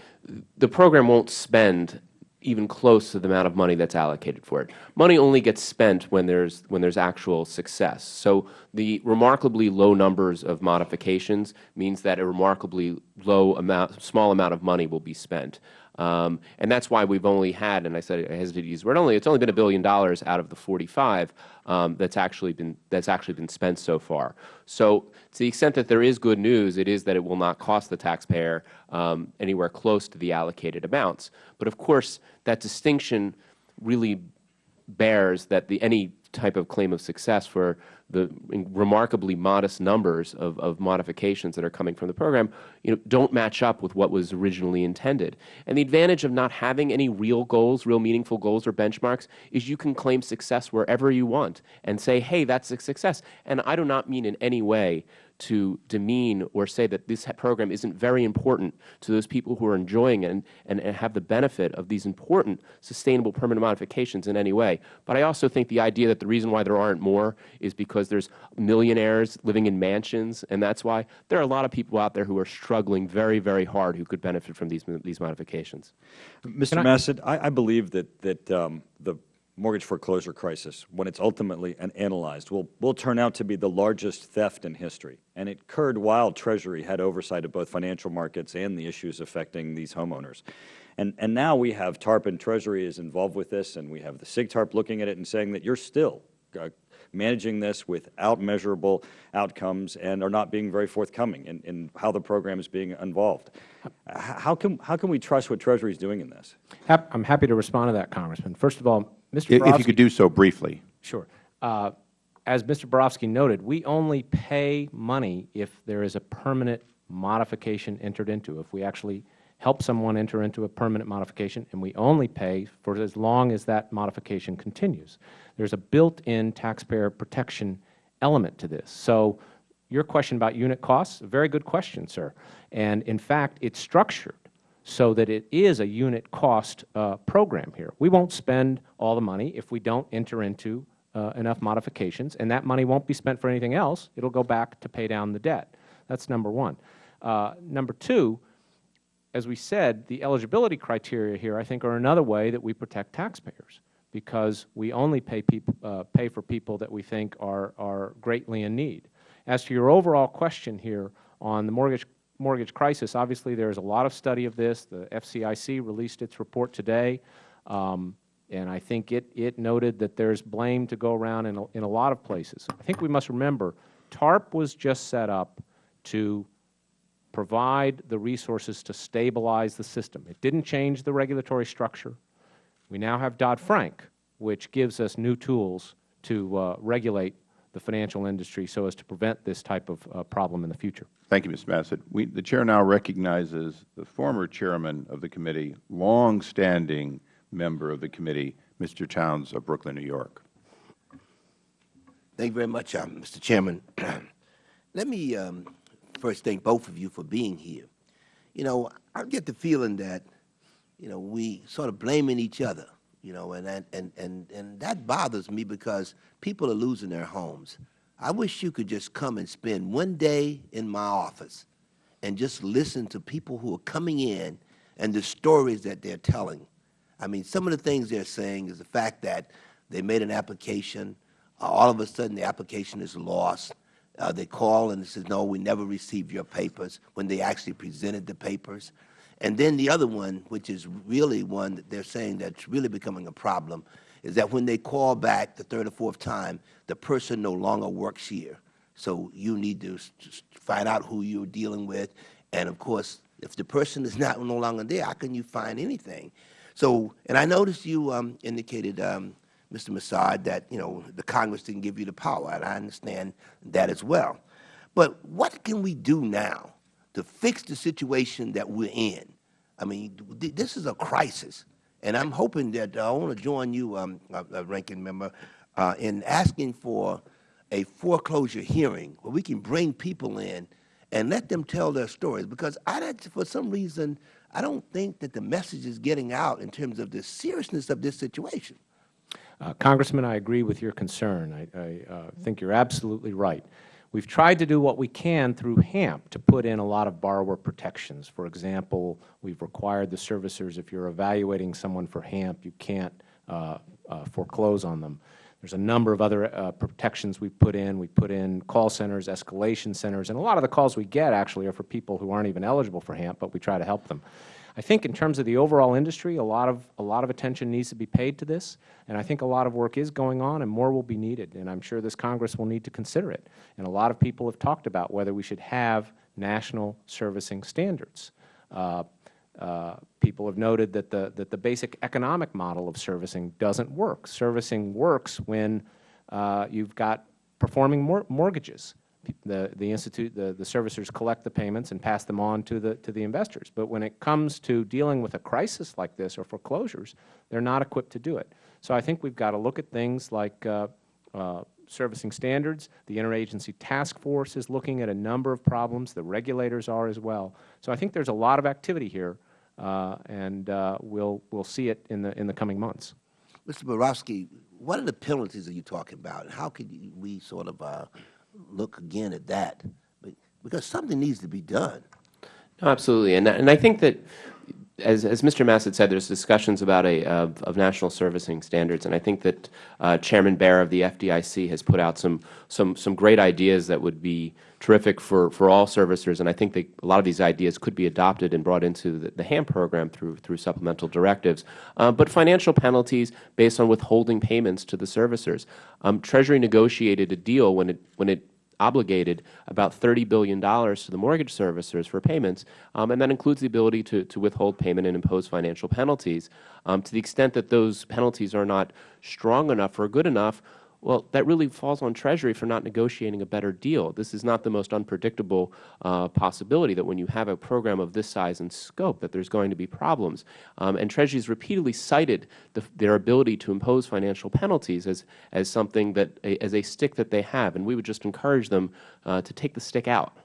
the program won't spend even close to the amount of money that's allocated for it. Money only gets spent when there's when there's actual success. So the remarkably low numbers of modifications means that a remarkably low amount, small amount of money will be spent. Um, and that's why we've only had, and I said I hesitate to use the word only, it's only been a billion dollars out of the 45 um, that's actually been that's actually been spent so far. So to the extent that there is good news, it is that it will not cost the taxpayer um, anywhere close to the allocated amounts. But of course, that distinction really bears that the any type of claim of success for the remarkably modest numbers of, of modifications that are coming from the program, you know, don't match up with what was originally intended. And the advantage of not having any real goals, real meaningful goals or benchmarks, is you can claim success wherever you want and say, hey, that's a success. And I do not mean in any way to demean or say that this program isn't very important to those people who are enjoying it and, and, and, have the benefit of these important sustainable permanent modifications in any way. But I also think the idea that the reason why there aren't more is because there's millionaires living in mansions, and that's why there are a lot of people out there who are struggling very, very hard who could benefit from these, these modifications. Mr. Massad, I, I believe that, that um, the mortgage foreclosure crisis, when it's ultimately analyzed, will, will turn out to be the largest theft in history. And it occurred while Treasury had oversight of both financial markets and the issues affecting these homeowners. And, and now we have TARP and Treasury is involved with this, and we have the SIGTARP looking at it and saying that you're still uh, managing this without measurable outcomes and are not being very forthcoming in, in how the program is being involved. How can, how can we trust what Treasury is doing in this? I'm happy to respond to that, Congressman. First of all, Mr. If Barofsky, you could do so briefly. Sure. Uh, as Mr. Barofsky noted, we only pay money if there is a permanent modification entered into, if we actually help someone enter into a permanent modification, and we only pay for as long as that modification continues. There is a built-in taxpayer protection element to this. So your question about unit costs, a very good question, sir. And in fact, it's structured so that it is a unit cost uh, program here. We won't spend all the money if we don't enter into uh, enough modifications, and that money won't be spent for anything else. It will go back to pay down the debt. That's number one. Uh, number two, as we said, the eligibility criteria here, I think, are another way that we protect taxpayers because we only pay, uh, pay for people that we think are, are greatly in need. As to your overall question here on the mortgage mortgage crisis, obviously there is a lot of study of this. The FCIC released its report today, um, and I think it, it noted that there is blame to go around in a, in a lot of places. I think we must remember TARP was just set up to provide the resources to stabilize the system. It didn't change the regulatory structure. We now have Dodd-Frank, which gives us new tools to uh, regulate the financial industry so as to prevent this type of uh, problem in the future. Thank you, Mr. Massad. We, the Chair now recognizes the former Chairman of the committee, long-standing member of the committee, Mr. Towns of Brooklyn, New York. Thank you very much, um, Mr. Chairman. [clears throat] Let me um, first thank both of you for being here. You know, I get the feeling that, you know, we sort of blaming each other you know, and, and, and, and that bothers me because people are losing their homes. I wish you could just come and spend one day in my office and just listen to people who are coming in and the stories that they're telling. I mean, some of the things they're saying is the fact that they made an application, uh, all of a sudden the application is lost. Uh, they call and they say, no, we never received your papers, when they actually presented the papers. And then the other one, which is really one that they're saying that's really becoming a problem, is that when they call back the third or fourth time, the person no longer works here. So you need to find out who you're dealing with. And of course, if the person is [laughs] not no longer there, how can you find anything? So, and I noticed you um, indicated, um, Mr. Massad, that, you know, the Congress didn't give you the power, and I understand that as well. But what can we do now to fix the situation that we're in? I mean, th- this is a crisis, and I'm hoping that, uh, I want to join you, um, Ranking Member, uh, in asking for a foreclosure hearing where we can bring people in and let them tell their stories, because I, for some reason, I don't think that the message is getting out in terms of the seriousness of this situation. Uh, Congressman, I agree with your concern. I, I uh, think you're absolutely right. We've tried to do what we can through HAMP to put in a lot of borrower protections. For example, we've required the servicers, if you're evaluating someone for HAMP, you can't uh, uh, foreclose on them. There's a number of other uh, protections we've put in. We put in call centers, escalation centers, and a lot of the calls we get actually are for people who aren't even eligible for HAMP, but we try to help them. I think in terms of the overall industry, a lot of a lot of attention needs to be paid to this, and I think a lot of work is going on, and more will be needed. And I'm sure this Congress will need to consider it. And a lot of people have talked about whether we should have national servicing standards. Uh, uh, people have noted that the that the basic economic model of servicing doesn't work. Servicing works when uh, you've got performing mor mortgages the, the institute, the, the servicers collect the payments and pass them on to the, to the investors. But when it comes to dealing with a crisis like this or foreclosures, they're not equipped to do it. So I think we've got to look at things like uh, uh, servicing standards. The Interagency Task Force is looking at a number of problems. The regulators are as well. So I think there's a lot of activity here, uh, and uh, we'll, we'll see it in the, in the coming months. Mr. Barofsky, what are the penalties that you are talking about? How could we sort of uh, look again at that? Be- Because something needs to be done. No, absolutely. And, and I think that, as, as Mr. Massad said, there's discussions about a, of, of national servicing standards, and I think that uh, Chairman Bair of the FDIC has put out some, some, some great ideas that would be terrific for, for all servicers, and I think that a lot of these ideas could be adopted and brought into the, the HAM program through, through supplemental directives. Uh, but financial penalties based on withholding payments to the servicers. Um, Treasury negotiated a deal when it, when it obligated about $30 billion to the mortgage servicers for payments, um, and that includes the ability to, to withhold payment and impose financial penalties. Um, to the extent that those penalties are not strong enough or good enough, well, that really falls on Treasury for not negotiating a better deal. This is not the most unpredictable uh, possibility that when you have a program of this size and scope that there's going to be problems. Um, and Treasury has repeatedly cited the, their ability to impose financial penalties as, as something that, a, as a stick that they have. And we would just encourage them uh, to take the stick out.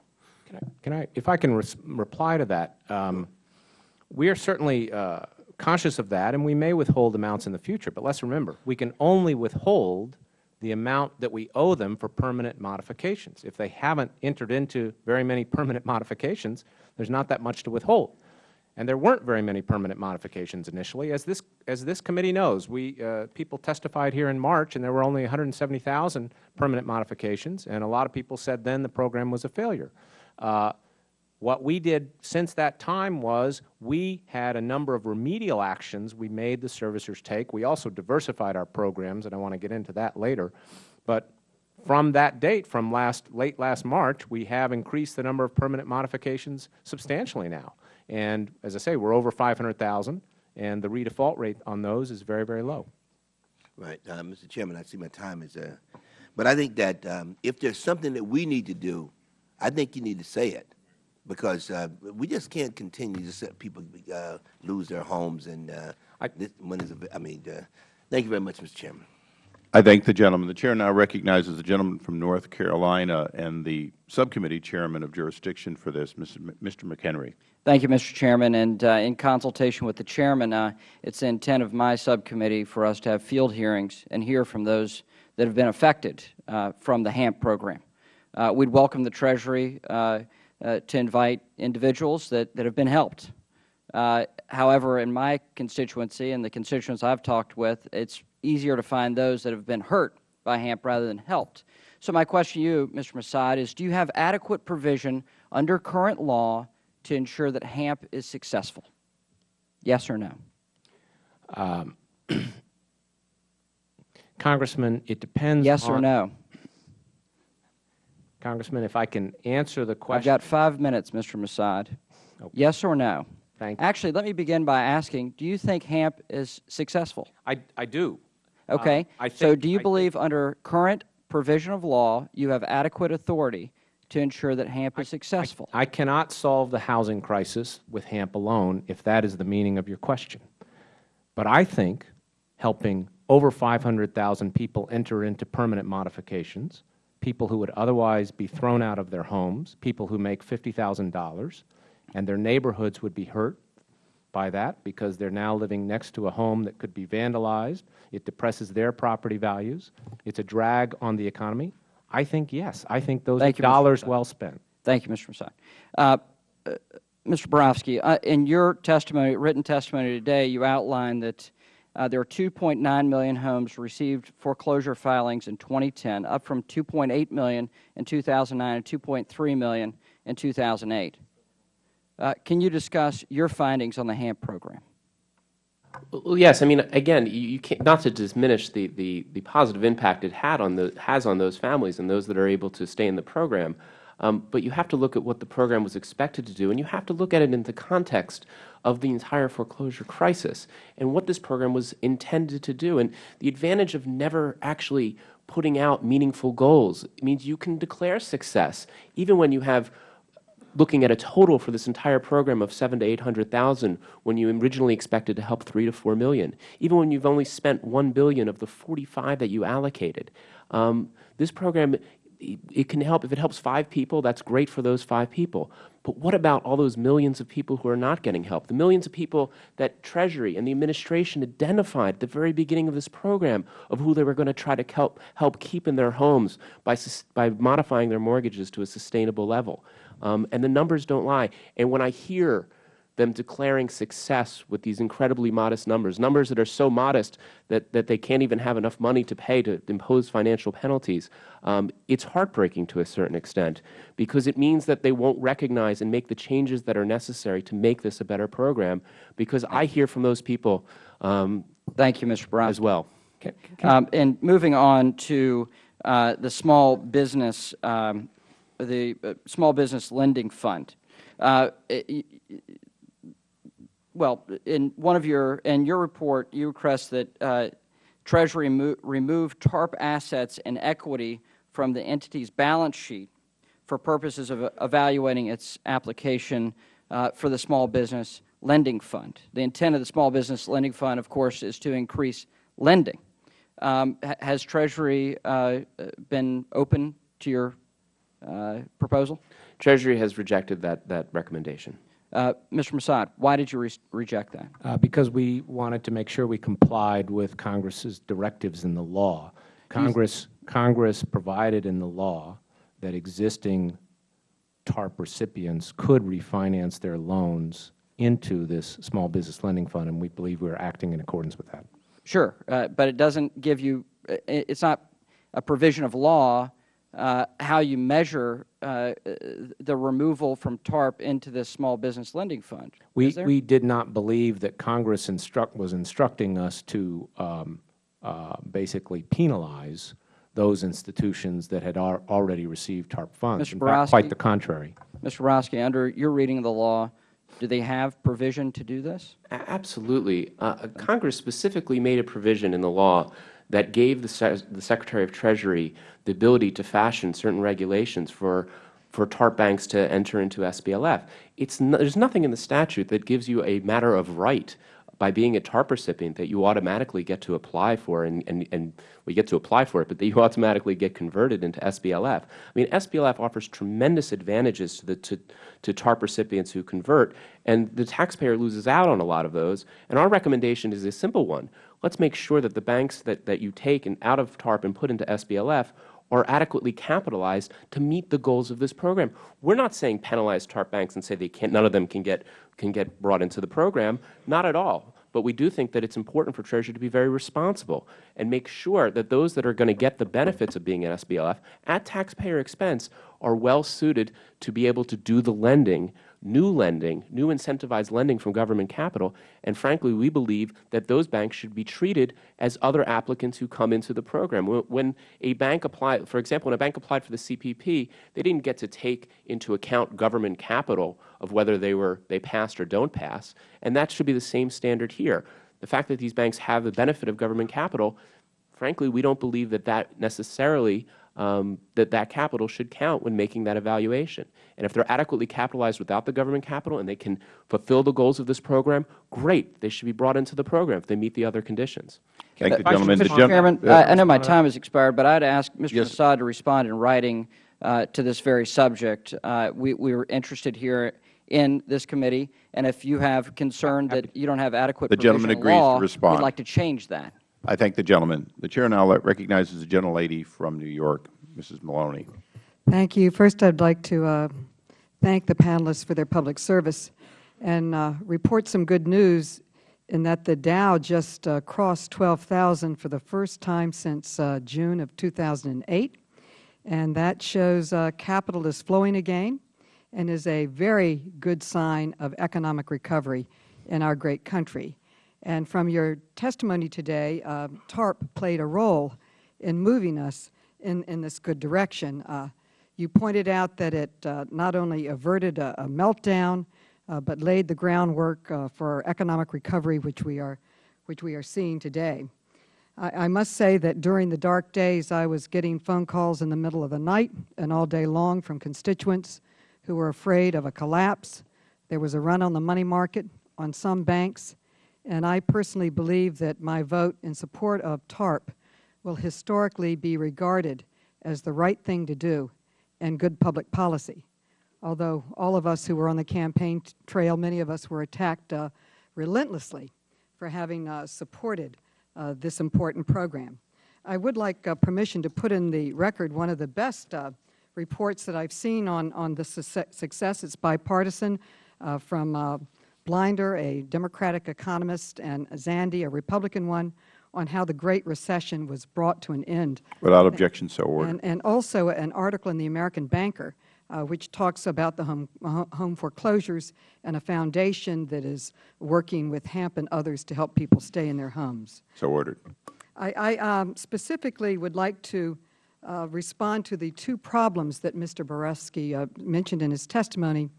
Can I, can I if I can reply to that, um, we are certainly uh, conscious of that, and we may withhold amounts in the future. But let's remember, we can only withhold the amount that we owe them for permanent modifications. If they haven't entered into very many permanent [laughs] modifications, there's not that much to withhold. And there weren't very many permanent modifications initially. As this, as this committee knows, we, uh, people testified here in March, and there were only 170,000 permanent modifications, and a lot of people said then the program was a failure. Uh, what we did since that time was we had a number of remedial actions we made the servicers take. We also diversified our programs, and I want to get into that later. But from that date, from last, late last March, we have increased the number of permanent modifications substantially now. And as I say, we're over 500,000, and the redefault rate on those is very, very low. Right, uh, Mr. Chairman, I see my time is, uh, but I think that um, if there's something that we need to do, I think you need to say it, because uh, we just can't continue to let people uh, lose their homes and uh, I- this, when is, a- I mean, uh, thank you very much, Mr. Chairman. I thank the gentleman. The Chair now recognizes the gentleman from North Carolina and the Subcommittee Chairman of Jurisdiction for this, Mr. McHenry. Thank you, Mr. Chairman. And uh, in consultation with the Chairman, uh, it's the intent of my subcommittee for us to have field hearings and hear from those that have been affected uh, from the HAMP program. Uh, we'd welcome the Treasury to invite individuals that, that have been helped. Uh, however, in my constituency and the constituents I've talked with, it's easier to find those that have been hurt by HAMP rather than helped. So my question to you, Mr. Massad, is do you have adequate provision under current law to ensure that HAMP is successful? Yes or no? [clears throat] Congressman, it depends Yes or no? Congressman, if I can answer the question. I've got five minutes, Mr. Massad. Yes or no? Thank you. Actually, let me begin by asking, do you think HAMP is successful? I, I do. Uh, okay? I So do you I think- believe under current provision of law, you have adequate authority to ensure that HAMP is successful? I cannot solve the housing crisis with HAMP alone, if that is the meaning of your question. But I think helping over 500,000 people enter into permanent modifications, people who would otherwise be thrown out of their homes, people who make $50,000, and their neighborhoods would be hurt by that because they're now living next to a home that could be vandalized. It depresses their property values. It's a drag on the economy. I think, yes, I think those are you, dollars well spent. Thank you, Mr. Massad. Uh, uh, Mr. Barofsky, uh, in your testimony, written testimony today, you outlined that uh, there are 2.9 million homes received foreclosure filings in 2010, up from 2.8 million in 2009 and 2.3 million in 2008. Uh, can you discuss your findings on the HAMP program? Well, yes. I mean, again, you, can't, not to diminish the, the, the positive impact it had on the, has on those families and those that are able to stay in the program, um, but you have to look at what the program was expected to do, and you have to look at it in the context of the entire foreclosure crisis and what this program was intended to do. And the advantage of never actually putting out meaningful goals means you can declare success even when you have looking at a total for this entire program of seven to 800,000 when you originally expected to help 3 to 4 million, even when you've only spent 1 billion of the 45 that you allocated. Um, this program it, can help if it helps 5 people, that's great for those 5 people. But what about all those millions of people who are not getting help? The millions of people that Treasury and the administration identified at the very beginning of this program of who they were going to try to help help keep in their homes by by modifying their mortgages to a sustainable level. Um, and the numbers don't lie. And when I hear them declaring success with these incredibly modest numbers, numbers that are so modest that, that they can't even have enough money to pay to impose financial penalties, um, it's heartbreaking to a certain extent because it means that they won't recognize and make the changes that are necessary to make this a better program because I hear from those people um, Thank you, Mr. Brown. as well. Um, and moving on to uh, the small business, um, the uh, small business lending fund. Uh, well, in one of your in your report, you request that uh, Treasury mo- remove TARP assets and equity from the entity's balance sheet for purposes of evaluating its application uh, for the small business lending fund. The intent of the small business lending fund, of course, is to increase lending. Um, has Treasury uh, been open to your uh, proposal? Treasury has rejected that, that recommendation. Uh, Mr. Massad, why did you re reject that? Uh, because we wanted to make sure we complied with Congress's directives in the law. Congress, Congress provided in the law that existing TARP recipients could refinance their loans into this small business lending fund, and we believe we are acting in accordance with that. Sure, uh, but it doesn't give you, it's not a provision of law uh, how you measure uh, the removal from TARP into this small business lending fund. We, we did not believe that Congress instruct, was instructing us to um, uh, basically penalize those institutions that had al already received TARP funds. Mr. In fact, quite the contrary. Mr. Barofsky, under your reading of the law, do they have provision to do this? A- Absolutely. Uh, Congress specifically made a provision in the law that gave the, Se- the Secretary of Treasury the ability to fashion certain regulations for, for TARP banks to enter into SBLF. It's no, there's nothing in the statute that gives you a matter of right by being a TARP recipient that you automatically get to apply for, and, and, and we get to apply for it, but that you [laughs] automatically get converted into SBLF. I mean, SBLF offers tremendous advantages to, the, to, to TARP recipients who convert, and the taxpayer loses out on a lot of those. And our recommendation is a simple one. Let's make sure that the banks that, that you take and out of TARP and put into SBLF are adequately capitalized to meet the goals of this program. We're not saying penalize TARP banks and say they can't, none of them can get, can get brought into the program. Not at all. But we do think that it's important for Treasury to be very responsible and make sure that those that are going to get the benefits of being an SBLF at taxpayer expense are well suited to be able to do the lending, new lending, new incentivized lending from government capital. And frankly, we believe that those banks should be treated as other applicants who come into the program. When- a bank applied, for example, when a bank applied for the CPP, they didn't get to take into account government capital of whether they were they passed or don't pass, and that should be the same standard here. The fact that these banks have the benefit of government capital frankly, we don't believe that that necessarily um, that that capital should count when making that evaluation. And if they're adequately capitalized without the government capital and they can fulfill the goals of this program, great. They should be brought into the program if they meet the other conditions. Thank the Vice gentleman. The Mr. Chairman, uh, I I know my time has expired, but I'd ask Mr. Yes. Assad to respond in writing uh, to this very subject. Uh, We we were interested here in this committee, and if you have concern that you don't have adequate The gentleman provision in agrees to law, respond. we'd like to change that. I thank the gentleman. The Chair now recognizes the gentlelady from New York, Mrs. Maloney. Thank you. First, I'd like to uh, thank the panelists for their public service and uh, report some good news in that the Dow just uh, crossed 12,000 for the first time since uh, June of 2008. And that shows uh, capital is flowing again and is a very good sign of economic recovery in our great country. And from your testimony today, uh, TARP played a role in moving us in, in this good direction. Uh, you pointed out that it uh, not only averted a, a meltdown, uh, but laid the groundwork uh, for economic recovery, which we are, which we are seeing today. I, I must say that during the dark days, I was getting phone calls in the middle of the night and all day long from constituents who were afraid of a collapse. There was a run on the money market on some banks, and I personally believe that my vote in support of TARP will historically be regarded as the right thing to do and good public policy. Although all of us who were on the campaign trail, many of us were attacked uh, relentlessly for having uh, supported uh, this important program. I would like uh, permission to put in the record one of the best uh, reports that I've seen on, on the success. It's bipartisan uh, from Blinder, a Democratic economist, and Zandi, a Republican one, on how the Great Recession was brought to an end. Without objection, so ordered. And, and also an article in the American Banker, uh, which talks about the home, uh, home foreclosures and a foundation that is working with HAMP and others to help people stay in their homes. So ordered. I, I um, specifically would like to uh, respond to the two problems that Mr. Barofsky uh, mentioned in his testimony.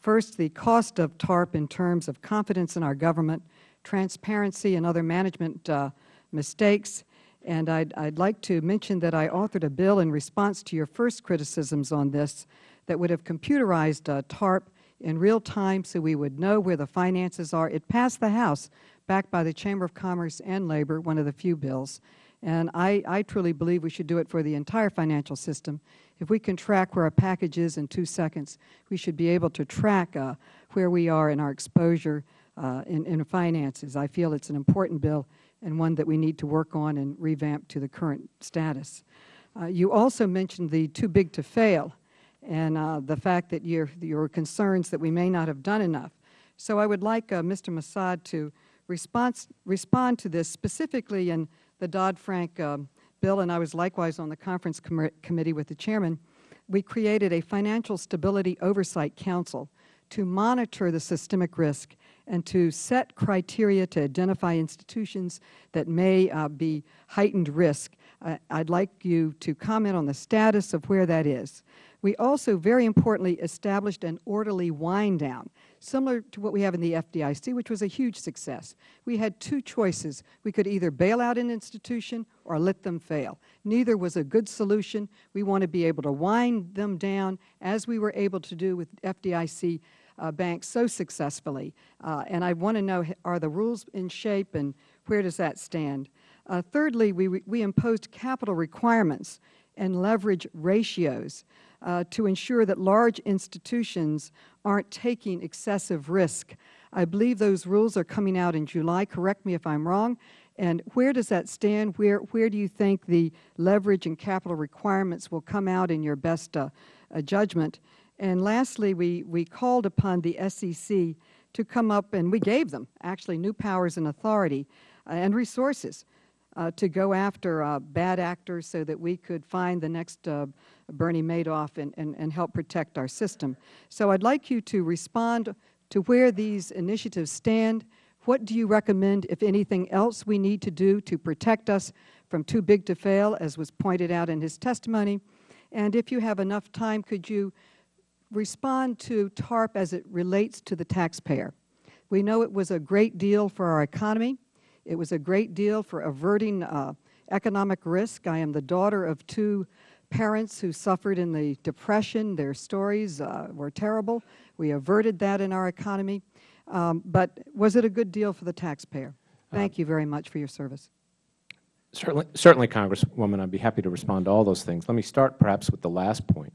First, the cost of TARP in terms of confidence in our government, transparency, and other management uh, mistakes. And I'd, I'd like to mention that I authored a bill in response to your first criticisms on this that would have computerized uh, TARP in real time so we would know where the finances are. It passed the House, backed by the Chamber of Commerce and Labor, one of the few bills. And I, I truly believe we should do it for the entire financial system. If we can track where a package is in two seconds, we should be able to track uh, where we are in our exposure uh, in, in finances. I feel it's an important bill and one that we need to work on and revamp to the current status. Uh, you also mentioned the too big to fail and uh, the fact that your, your concerns that we may not have done enough. So I would like uh, Mr. Massad to response, respond to this specifically in the Dodd-Frank um, bill, and I was likewise on the conference com committee with the chairman. We created a Financial Stability Oversight Council to monitor the systemic risk and to set criteria to identify institutions that may uh, be heightened risk. Uh, I'd like you to comment on the status of where that is. We also, very importantly, established an orderly wind down, similar to what we have in the FDIC, which was a huge success. We had two choices. We could either bail out an institution or let them fail. Neither was a good solution. We want to be able to wind them down as we were able to do with FDIC uh, banks so successfully. Uh, and I want to know, are the rules in shape and where does that stand? Uh, thirdly, we, we imposed capital requirements and leverage ratios uh, to ensure that large institutions aren't taking excessive risk. I believe those rules are coming out in July. Correct me if I'm wrong. And where does that stand? Where, where do you think the leverage and capital requirements will come out in your best uh, uh, judgment? And lastly, we, we called upon the SEC to come up, and we gave them actually new powers and authority uh, and resources uh, to go after uh, bad actors so that we could find the next uh, Bernie Madoff and, and, and help protect our system. So I'd like you to respond to where these initiatives stand. What do you recommend, if anything else, we need to do to protect us from too big to fail, as was pointed out in his testimony? And if you have enough time, could you respond to TARP as it relates to the taxpayer? We know it was a great deal for our economy. It was a great deal for averting uh, economic risk. I am the daughter of two parents who suffered in the Depression. Their stories uh, were terrible. We averted that in our economy. Um, but was it a good deal for the taxpayer? Thank you very much for your service. Certainly, certainly, Congresswoman, I'd be happy to respond to all those things. Let me start perhaps with the last point.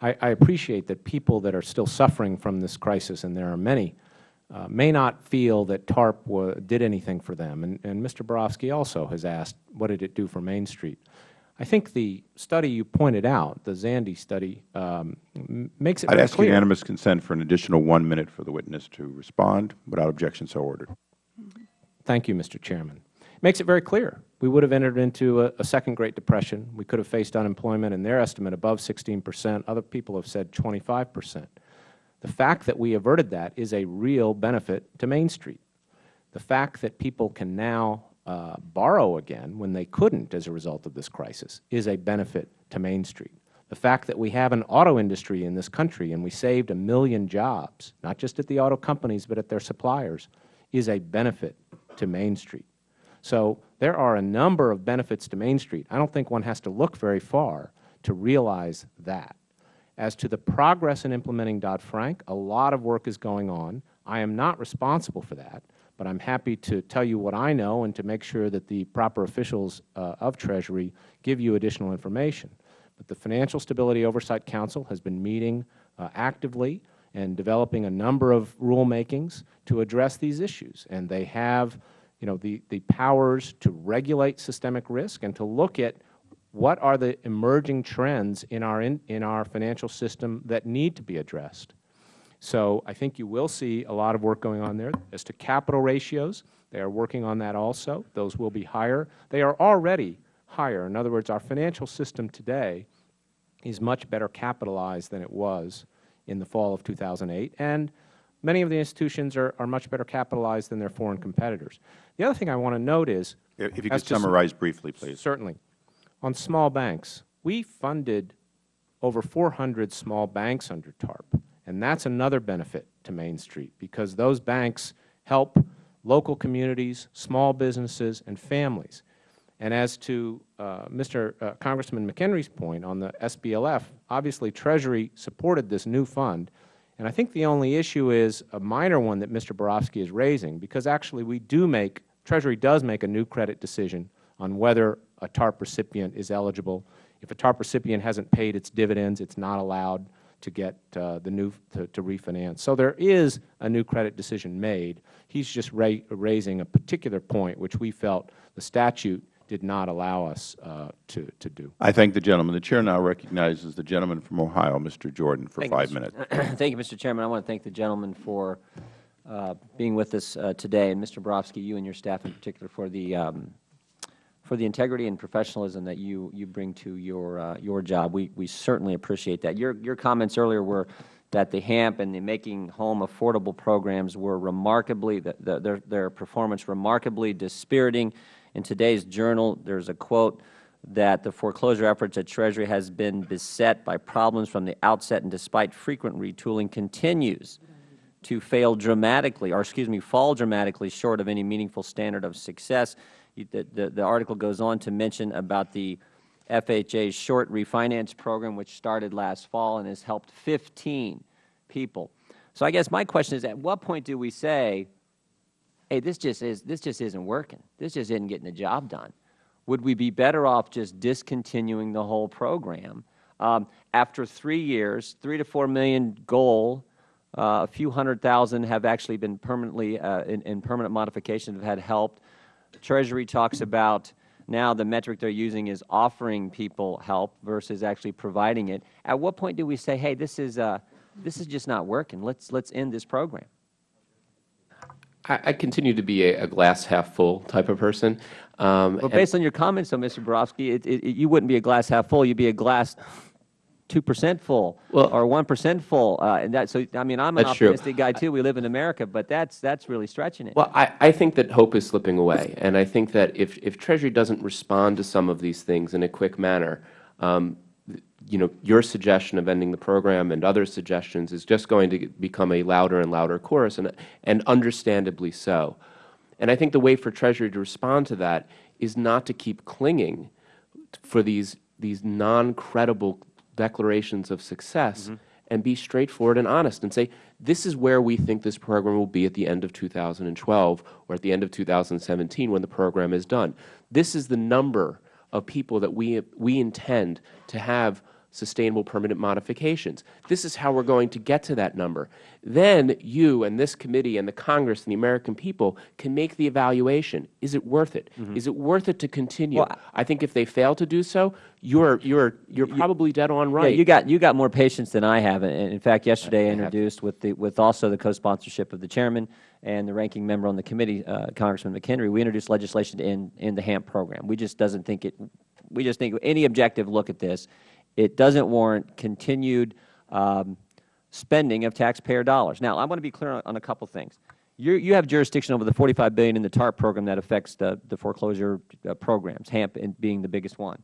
I, I appreciate that people that are still suffering from this crisis, and there are many, uh, may not feel that TARP did anything for them. And, and Mr. Barofsky also has asked, what did it do for Main Street? I think the study you pointed out, the Zandi study, um, makes it I'd very ask clear. unanimous consent for an additional one minute for the witness to respond. Without objection, so ordered. Thank you, Mr. Chairman. It makes it very clear. We would have entered into a, a, second Great Depression. We could have faced unemployment in their estimate above 16 percent. Other people have said 25 percent. The fact that we averted that is a real benefit to Main Street. The fact that people can now uh, borrow again when they couldn't as a result of this crisis is a benefit to Main Street. The fact that we have an auto industry in this country and we saved a million jobs, not just at the auto companies but at their suppliers, is a benefit to Main Street. So there are a number of benefits to Main Street. I don't think one has to look very far to realize that. As to the progress in implementing Dodd-Frank, a lot of work is going on. I am not responsible for that, but I am happy to tell you what I know and to make sure that the proper officials uh, of Treasury give you additional information. But the Financial Stability Oversight Council has been meeting uh, actively and developing a number of rulemakings to address these issues. And they have you know, the, the powers to regulate systemic risk and to look at what are the emerging trends in our, in, in our financial system that need to be addressed. So I think you will see a lot of work going on there. As to capital ratios, they are working on that also. Those will be higher. They are already higher. In other words, our financial system today is much better capitalized than it was in the fall of 2008. And many of the institutions are, are much better capitalized than their foreign competitors. The other thing I want to note is If you could summarize briefly, please. Certainly. On small banks, we funded over 400 small banks under TARP, and that's another benefit to Main Street because those banks help local communities, small businesses, and families. And as to uh, Mr. Uh, Congressman McHenry's point on the SBLF, obviously Treasury supported this new fund, and I think the only issue is a minor one that Mr. Barofsky is raising, because actually we do make, Treasury does make a new credit decision on whether a TARP recipient is eligible. If a TARP recipient hasn't paid its dividends, it's not allowed to get uh, the new, to, to, refinance. So there is a new credit decision made. He's just ra raising a particular point which we felt the statute did not allow us uh, to, to do. I thank the gentleman. The Chair now recognizes the gentleman from Ohio, Mr. Jordan, for thank five you, minutes. [clears throat] thank you, Mr. Chairman. I want to thank the gentleman for uh, being with us uh, today, and Mr. Barofsky, you and your staff in particular, for the um, for the integrity and professionalism that you you bring to your uh, your job. We we certainly appreciate that. Your your comments earlier were that the HAMP and the Making Home Affordable programs were remarkably the, the, their their performance remarkably dispiriting in today's journal, there is a quote that the foreclosure efforts at Treasury has been beset by problems from the outset and despite frequent retooling continues to fail dramatically, or excuse me, fall dramatically short of any meaningful standard of success. The, the, the article goes on to mention about the FHA's short refinance program, which started last fall and has helped 15 people. So I guess my question is, at what point do we say, hey, this just, is, this just isn't working. This just isn't getting the job done. Would we be better off just discontinuing the whole program? Um, after three years, three to four million goal, uh, a few hundred thousand have actually been permanently uh, in, in, permanent modification have had helped. Treasury talks about now the metric they're using is offering people help versus actually providing it. At what point do we say, hey, this is, uh, this is just not working. Let's, let's end this program? I, I continue to be a, a, glass half full type of person. Um, well, based on your comments, though, Mr. Barofsky, it, it, you wouldn't be a glass half full. You'd be a glass two percent full well, or one percent full. Uh, and that, so, I mean, I'm an optimistic true. guy too. We live in America, but that's that's really stretching it. Well, I, I think that hope is slipping away, and I think that if if Treasury doesn't respond to some of these things in a quick manner, um, you know, your suggestion of ending the program and other suggestions is just going to become a louder and louder chorus, and, and understandably so. And I think the way for Treasury to respond to that is not to keep clinging for these, these non-credible declarations of success mm-hmm. and be straightforward and honest and say, this is where we think this program will be at the end of 2012 or at the end of 2017 when the program is done. This is the number of people that we, we intend to have sustainable permanent modifications. This is how we are going to get to that number. Then you and this committee and the Congress and the American people can make the evaluation. Is it worth it? Is it worth it to continue? Well, I think if they fail to do so, you're, you're, you're probably dead on right. Yeah, you got you got more patience than I have. And in fact, yesterday I introduced with the with also the co-sponsorship of the chairman and the ranking member on the committee, uh, Congressman McHenry, we introduced legislation in in the HAMP program. We just doesn't think it. We just think any objective look at this, it doesn't warrant continued um, spending of taxpayer dollars. Now, I want to be clear on, on a couple things. you you have jurisdiction over the 45 billion in the TARP program that affects the, the foreclosure uh, programs, HAMP being the biggest one.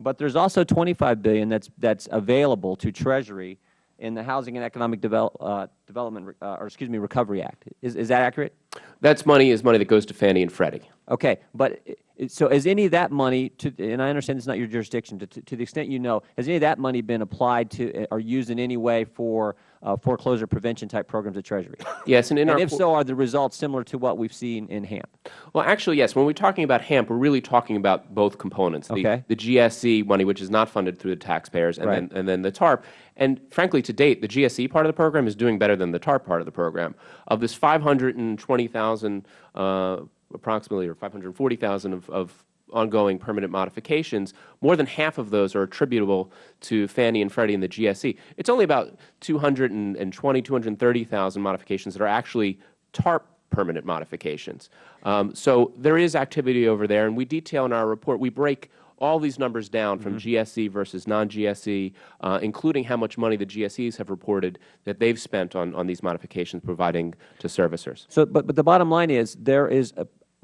But there's also 25 billion that's that's available to Treasury in the Housing and Economic Develop, uh, Development, uh, or excuse me, Recovery Act. Is is that accurate? That's money is money that goes to Fannie and Freddie. Okay, but so is any of that money, to, and I understand it's not your jurisdiction, to, to the extent you know, has any of that money been applied to or used in any way for uh, foreclosure prevention type programs at Treasury? Yes, and in and our if so, are the results similar to what we've seen in HAMP? Well, actually, yes. When we're talking about HAMP, we're really talking about both components. The, Okay. the GSE money, which is not funded through the taxpayers, and, Right. then, and then the TARP. And frankly, to date, the GSE part of the program is doing better than the TARP part of the program. Of this 520,000, uh, approximately, or 540,000 of, of ongoing permanent modifications, more than half of those are attributable to Fannie and Freddie and the GSE. It's only about 220, 230,000 modifications that are actually TARP permanent modifications. Um, so there is activity over there, and we detail in our report, we break all these numbers down from GSE versus non-GSE, uh, including how much money the GSEs have reported that they've spent on, on these modifications providing to servicers. So, but, but the bottom line is there is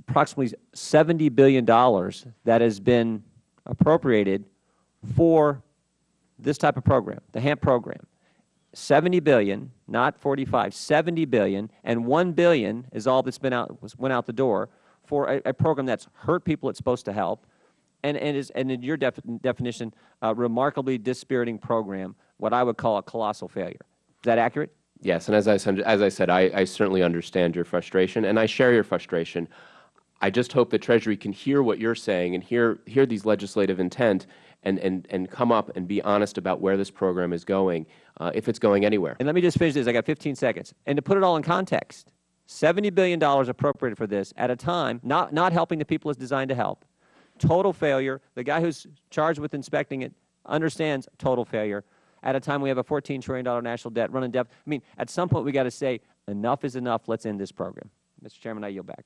approximately $70 billion that has been appropriated for this type of program, the HAMP program. 70 billion, not 45, $70 billion, and $1 billion and 1 billion is all that's been out, went out the door for a, a program that's hurt people it's supposed to help, and, and is, and in your def, definition, a remarkably dispiriting program, what I would call a colossal failure. Is that accurate? Yes, and as I, as I said, I, I certainly understand your frustration, and I share your frustration. I just hope that Treasury can hear what you're saying and hear, hear these legislative intent and, and, and come up and be honest about where this program is going, uh, if it's going anywhere. And let me just finish this. I got 15 seconds. And to put it all in context, $70 billion appropriated for this at a time, not, not helping the people it's designed to help. Total failure. The guy who's charged with inspecting it understands total failure. At a time we have a $14 trillion national debt, running debt. I mean, at some point we got to say, enough is enough. Let's end this program. Mr. Chairman, I yield back.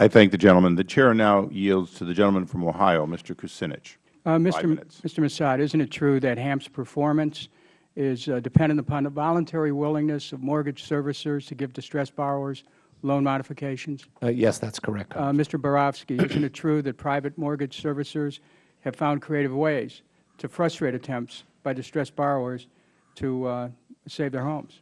I thank the gentleman. The Chair now yields to the gentleman from Ohio, Mr. Kucinich. Uh, Mr. M- Mr. Massad, isn't it true that HAMP's performance is uh, dependent upon the voluntary willingness of mortgage servicers to give distressed borrowers loan modifications? Uh, yes, that's correct. Uh, Mr. Barofsky, isn't it true that private mortgage servicers have found creative ways to frustrate attempts by distressed borrowers to uh, save their homes?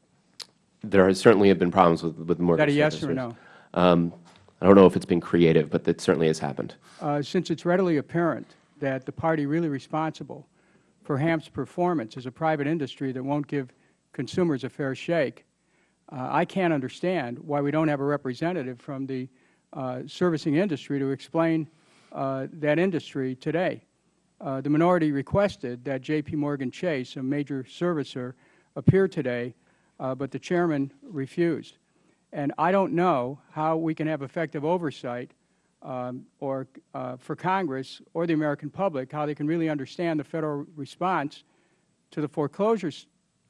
There has certainly have been problems with, with mortgage Is that a yes or servicers. no? Um, I don't know if it's been creative, but that certainly has happened. Uh, since it's readily apparent that the party really responsible for HAMP's performance is a private industry that won't give consumers a fair shake, uh, I can't understand why we don't have a representative from the uh, servicing industry to explain uh, that industry today. Uh, the minority requested that J.P. Morgan Chase, a major servicer, appear today, uh, but the chairman refused. And I don't know how we can have effective oversight um, or uh, for Congress or the American public, how they can really understand the Federal response to the foreclosure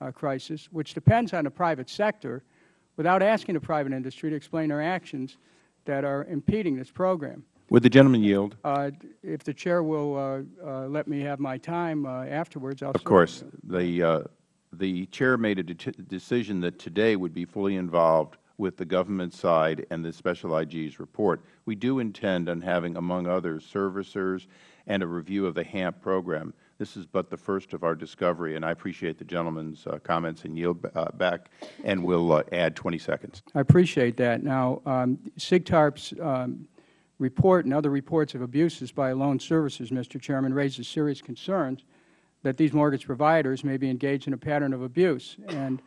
uh, crisis, which depends on the private sector, without asking the private industry to explain their actions that are impeding this program. Would the gentleman yield? Uh, if the chair will uh, uh, let me have my time uh, afterwards, I'll Of course. The, uh, the Chair made a de- decision that today would be fully involved with the government side and the Special IG's report. We do intend on having, among others, servicers and a review of the HAMP program. This is but the first of our discovery, and I appreciate the gentleman's uh, comments and yield uh, back, and we will uh, add 20 seconds. I appreciate that. Now, um, SIGTARP's um, report and other reports of abuses by loan servicers, Mr. Chairman, raises serious concerns that these mortgage providers may be engaged in a pattern of abuse. And,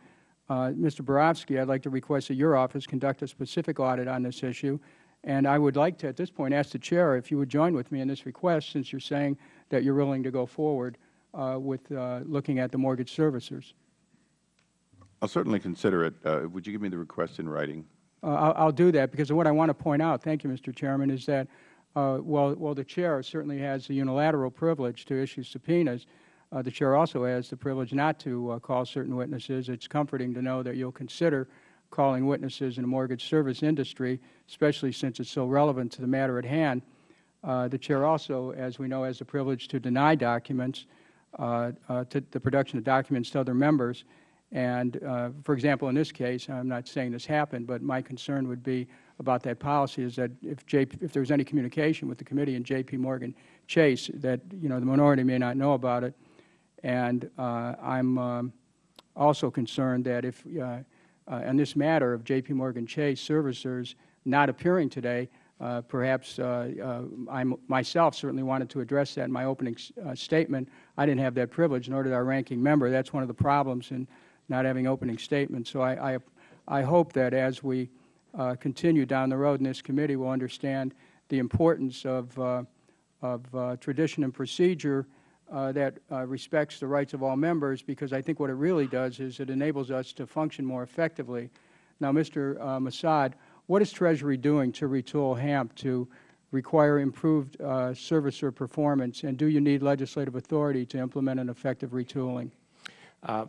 Mr. Barofsky, I would like to request that your office conduct a specific audit on this issue. And I would like to, at this point, ask the Chair if you would join with me in this request, since you are saying that you are willing to go forward uh, with uh, looking at the mortgage servicers. I'll certainly consider it. Uh, would you give me the request in writing? Uh, I'll, I'll do that because what I want to point out, thank you, Mr. Chairman, is that uh, while, while the Chair certainly has the unilateral privilege to issue subpoenas, uh, the Chair also has the privilege not to uh, call certain witnesses. It's comforting to know that you'll consider calling witnesses in the mortgage service industry, especially since it's so relevant to the matter at hand. Uh, the Chair also, as we know, has the privilege to deny documents, uh, uh, to the production of documents to other members. And, uh, for example, in this case, I'm not saying this happened, but my concern would be about that policy is that if, JP, if there was any communication with the committee and J.P. Morgan Chase, that you know the minority may not know about it. And uh, I'm um, also concerned that if, uh, uh, in this matter of J.P. Morgan Chase servicers not appearing today, uh, perhaps uh, uh, I myself certainly wanted to address that in my opening statement. I didn't have that privilege, nor did our ranking member. That's one of the problems in not having opening statements. So I, I, I hope that as we continue down the road in this committee, we'll understand the importance of, of tradition and procedure uh, that uh, respects the rights of all members, because I think what it really does is it enables us to function more effectively. Now, Mr. Uh, Massad, what is Treasury doing to retool HAMP to require improved uh, servicer performance, and do you need legislative authority to implement an effective retooling? Uh,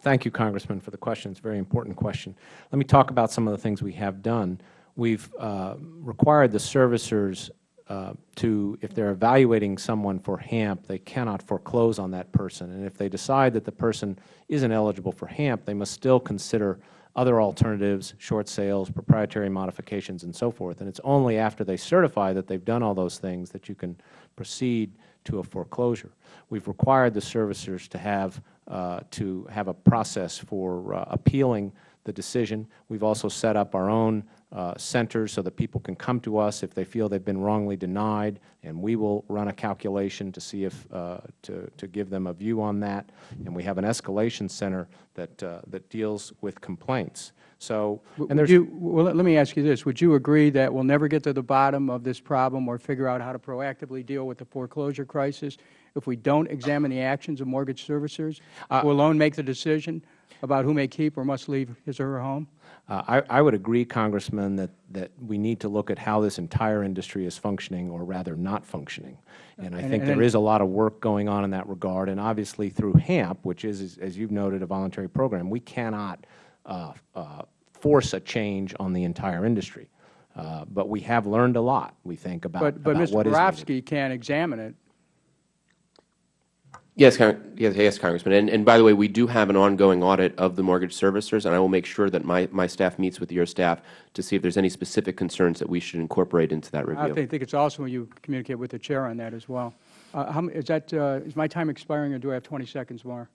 thank you, Congressman, for the question. It's a very important question. Let me talk about some of the things we have done. We've uh, required the servicers uh, to, if they are evaluating someone for HAMP, they cannot foreclose on that person. And if they decide that the person isn't eligible for HAMP, they must still consider other alternatives, short sales, proprietary modifications, and so forth. And it's only after they certify that they've done all those things that you can proceed to a foreclosure. We've required the servicers to have, uh, to have a process for uh, appealing the decision. We've also set up our own uh, centers so that people can come to us if they feel they've been wrongly denied, and we will run a calculation to see if, uh, to, to give them a view on that. And we have an escalation center that, uh, that deals with complaints. So, and there's you, well, let me ask you this. Would you agree that we'll never get to the bottom of this problem or figure out how to proactively deal with the foreclosure crisis if we don't examine the actions of mortgage servicers uh, who alone make the decision about who may keep or must leave his or her home? Uh, I, I, would agree, Congressman, that, that we need to look at how this entire industry is functioning or rather not functioning. And I and, think and, there is a lot of work going on in that regard. And obviously through HAMP, which is, as you have noted, a voluntary program, we cannot uh, uh, force a change on the entire industry. Uh, but we have learned a lot, we think, about, but, but about Mr. Barofsky can examine it Yes, yes, yes, Congressman. And, and by the way, we do have an ongoing audit of the mortgage servicers, and I will make sure that my, my staff meets with your staff to see if there is any specific concerns that we should incorporate into that review. I think it's awesome when you communicate with the Chair on that as well. Uh, how, is, that, uh, is my time expiring, or do I have 20 seconds more?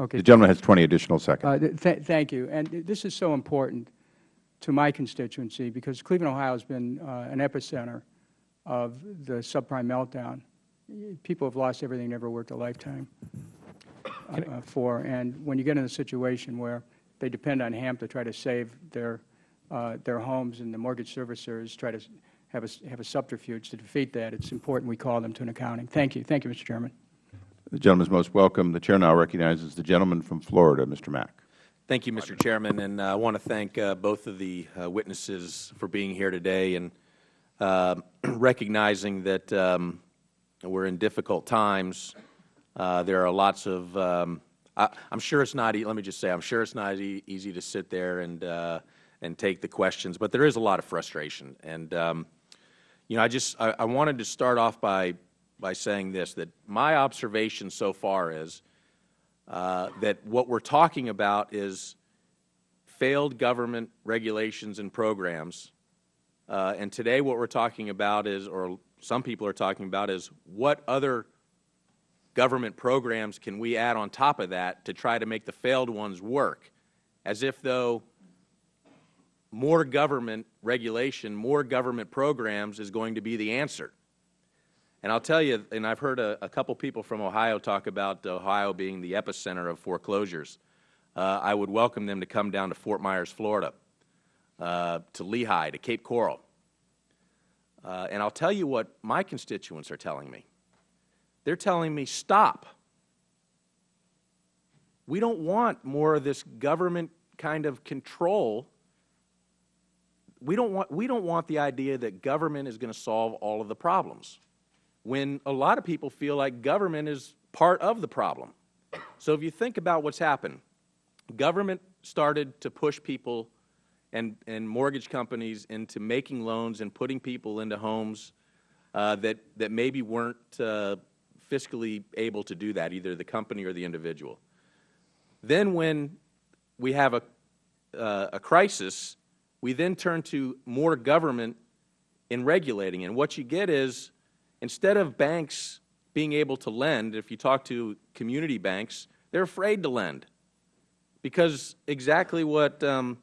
Okay. The gentleman has 20 additional seconds. Uh, th thank you. And this is so important to my constituency because Cleveland, Ohio has been uh, an epicenter of the subprime meltdown. People have lost everything they ever worked a lifetime uh, for. And when you get in a situation where they depend on HAMP to try to save their, uh, their homes and the mortgage servicers try to have a, have a subterfuge to defeat that, it's important we call them to an accounting. Thank you. Thank you, Mr. Chairman. The gentleman is most welcome. The Chair now recognizes the gentleman from Florida, Mr. Mack. Thank you, Mr. Chairman. And uh, I want to thank uh, both of the uh, witnesses for being here today. And uh, [clears throat] recognizing that um, we're in difficult times. Uh, there are lots of, um, I, am sure it's not, let me just say, I'm sure it's not e easy to sit there and, uh, and take the questions, but there is a lot of frustration. And, um, you know, I just, I, I, wanted to start off by, by saying this, that my observation so far is uh, that what we're talking about is failed government regulations and programs uh, and today what we're talking about is, or some people are talking about is what other government programs can we add on top of that to try to make the failed ones work, as if though more government regulation, more government programs is going to be the answer. And I'll tell you, and I've heard a, a couple people from Ohio talk about Ohio being the epicenter of foreclosures. Uh, I would welcome them to come down to Fort Myers, Florida, uh, to Lehigh, to Cape Coral. Uh, and I'll tell you what my constituents are telling me. They're telling me, stop. We don't want more of this government kind of control. We don't want, we don't want the idea that government is going to solve all of the problems when a lot of people feel like government is part of the problem. So if you think about what's happened, government started to push people and, and mortgage companies into making loans and putting people into homes uh, that, that maybe weren't uh, fiscally able to do that, either the company or the individual. Then when we have a, uh, a crisis, we then turn to more government in regulating. And what you get is, instead of banks being able to lend, if you talk to community banks, they're afraid to lend. Because exactly what um,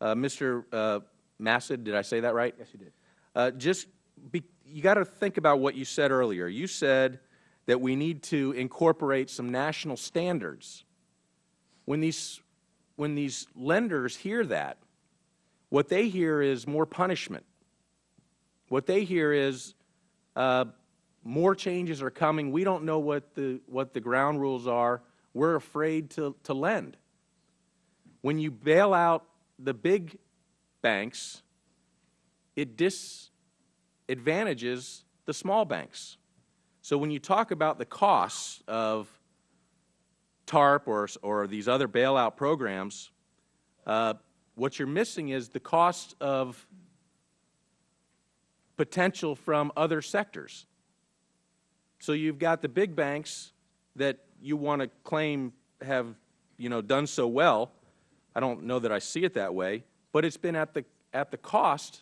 Mr. Uh, Massad, did I say that right? Yes, you did. Uh, just be, you got to think about what you said earlier. You said that we need to incorporate some national standards. When these, when these lenders hear that, what they hear is more punishment. What they hear is uh, more changes are coming. We don't know what the, what the ground rules are. We're afraid to, to lend. When you bail out the big banks, it disadvantages the small banks. So when you talk about the costs of TARP or, or these other bailout programs, uh, what you're missing is the cost of potential from other sectors. So you've got the big banks that you want to claim have you know, done so well. I don't know that I see it that way, but it's been at the, at the cost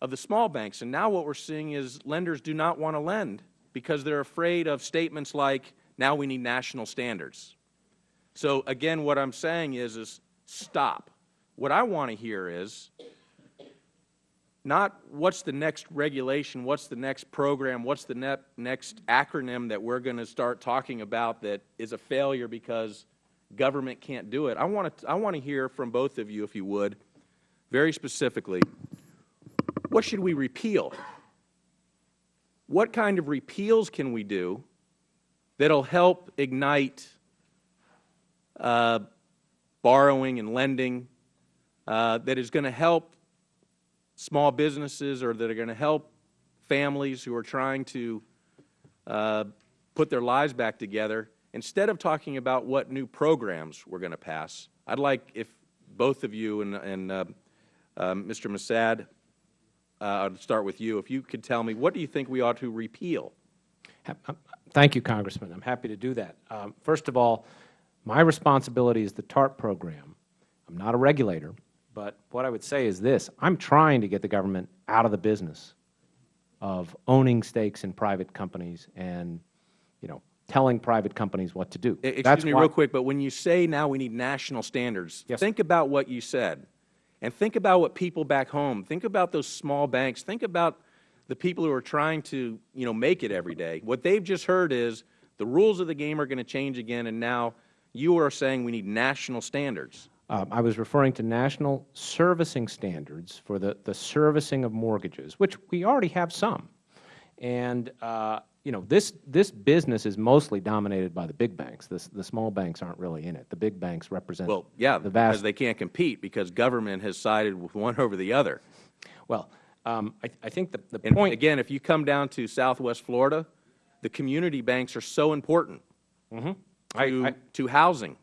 of the small banks. And now what we're seeing is lenders do not want to lend because they're afraid of statements like, now we need national standards. So again, what I'm saying is, is stop. What I want to hear is not what's the next regulation, what's the next program, what's the ne next acronym that we're going to start talking about that is a failure because government can't do it. I want to, I want to hear from both of you, if you would, very specifically, what should we repeal? What kind of repeals can we do that will help ignite uh, borrowing and lending, uh, that is going to help small businesses or that are going to help families who are trying to uh, put their lives back together, instead of talking about what new programs we're going to pass, I'd like if both of you and, and uh, uh, Mr. Massad, uh, I'll start with you, if you could tell me what do you think we ought to repeal? Thank you, Congressman. I'm happy to do that. Um, first of all, my responsibility is the TARP program. I'm not a regulator, but what I would say is this. I'm trying to get the government out of the business of owning stakes in private companies and, you know, telling private companies what to do. Excuse That's me real quick, but when you say now we need national standards, Yes. think about what you said. And think about what people back home, think about those small banks, think about the people who are trying to, you know, make it every day. What they've just heard is the rules of the game are going to change again, and now you are saying we need national standards. Um, I was referring to national servicing standards for the, the servicing of mortgages, which we already have some. And, uh, you know, this, this business is mostly dominated by the big banks. The, the small banks aren't really in it. The big banks represent Well, yeah, the vast. because they can't compete because government has sided with one over the other. Well, um, I, I think the, the And point. again, if you come down to Southwest Florida, the community banks are so important Mhm. To, I- to housing.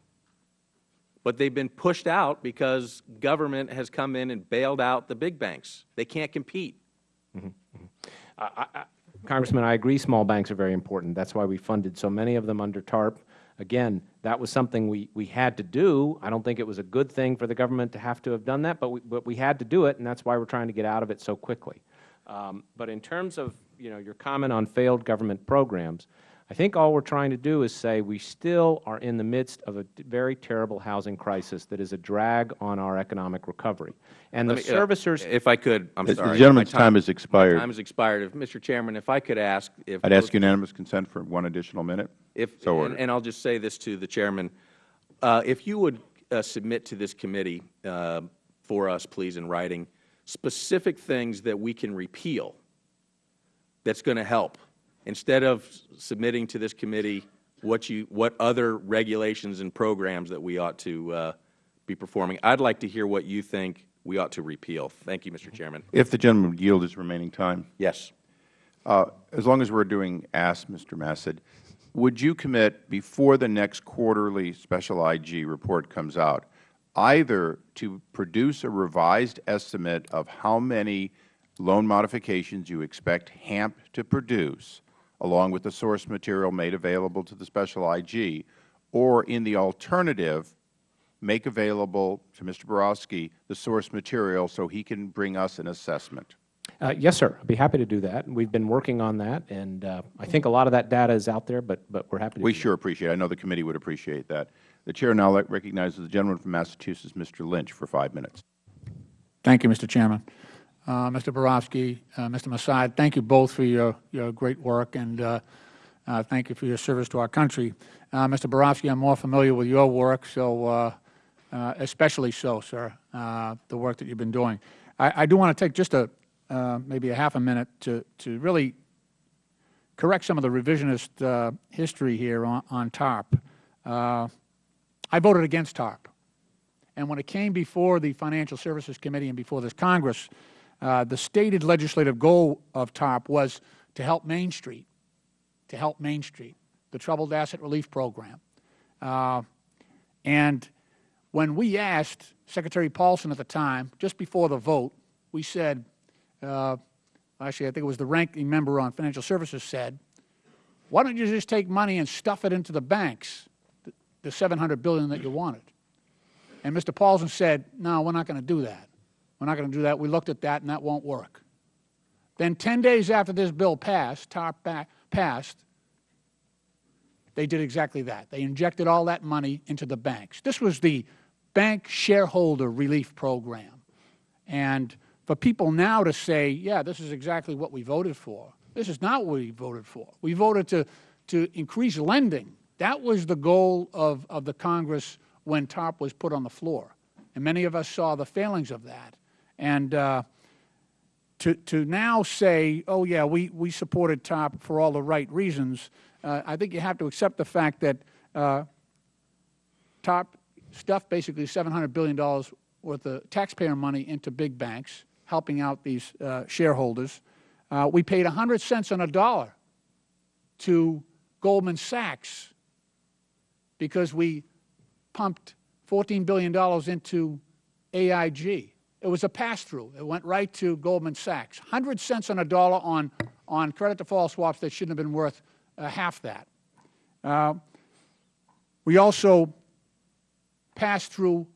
But they've been pushed out because government has come in and bailed out the big banks. They can't compete. Congressman, I agree small banks are very important. That's why we funded so many of them under TARP. Again, that was something we, we had to do. I don't think it was a good thing for the government to have to have done that, but we, but we had to do it, and that's why we're trying to get out of it so quickly. Um, but in terms of, you know, your comment on failed government programs, I think all we're trying to do is say we still are in the midst of a very terrible housing crisis that is a drag on our economic recovery. And the Let me, uh, servicers If I could, I'm The- the gentleman's My time has expired. My time has expired. If, Mr. Chairman, if I could ask if. I'd ask unanimous consent for one additional minute. If, So and, and I'll just say this to the Chairman. Uh, if you would uh, submit to this committee uh, for us, please, in writing, specific things that we can repeal that's going to help, instead of submitting to this committee what you, what other regulations and programs that we ought to uh, be performing. I'd like to hear what you think we ought to repeal. Thank you, Mr. Chairman. If the gentleman would yield his remaining time. Yes. Uh, As long as we're doing ask, Mr. Massad, would you commit before the next quarterly special IG report comes out, either to produce a revised estimate of how many loan modifications you expect HAMP to produce, along with the source material made available to the special IG, or in the alternative, make available to Mr. Barofsky the source material so he can bring us an assessment? Uh, yes, sir. I'd be happy to do that. We've been working on that, and uh, I think a lot of that data is out there, but, but we're happy to We do that. sure appreciate it. I know the committee would appreciate that. The Chair now recognizes the gentleman from Massachusetts, Mr. Lynch, for five minutes. Thank you, Mr. Chairman. Uh, Mr. Barofsky, uh, Mr. Massad, thank you both for your, your great work, and uh, thank you for your service to our country. Mr. Barofsky, I'm more familiar with your work, so especially so, sir, the work that you've been doing. I, I do want to take just a, maybe a half a minute to, to really correct some of the revisionist uh, history here on, on TARP. Uh, I voted against TARP. And when it came before the Financial Services Committee and before this Congress, uh, the stated legislative goal of TARP was to help Main Street, to help Main Street, the Troubled Asset Relief Program. Uh, and when we asked Secretary Paulson at the time, just before the vote, we said, uh, actually, I think it was the ranking member on Financial Services said, why don't you just take money and stuff it into the banks, the, the 700 billion that you wanted? And Mr. Paulson said, no, we're not going to do that. We're not going to do that. We looked at that, and that won't work. Then 10 days after this bill passed, TARP passed, they did exactly that. They injected all that money into the banks. This was the Bank Shareholder Relief Program. And for people now to say, yeah, this is exactly what we voted for, this is not what we voted for. We voted to, to increase lending. That was the goal of, of the Congress when TARP was put on the floor. And many of us saw the failings of that. And uh, to, to now say, oh, yeah, we, we supported TARP for all the right reasons, uh, I think you have to accept the fact that uh, TARP stuffed basically $700 billion worth of taxpayer money into big banks, helping out these uh, shareholders. Uh, we paid 100 cents on a dollar to Goldman Sachs because we pumped $14 billion into AIG. It was a pass-through. It went right to Goldman Sachs. 100 cents on a dollar on, on credit default swaps that shouldn't have been worth uh, half that. Uh, we also passed through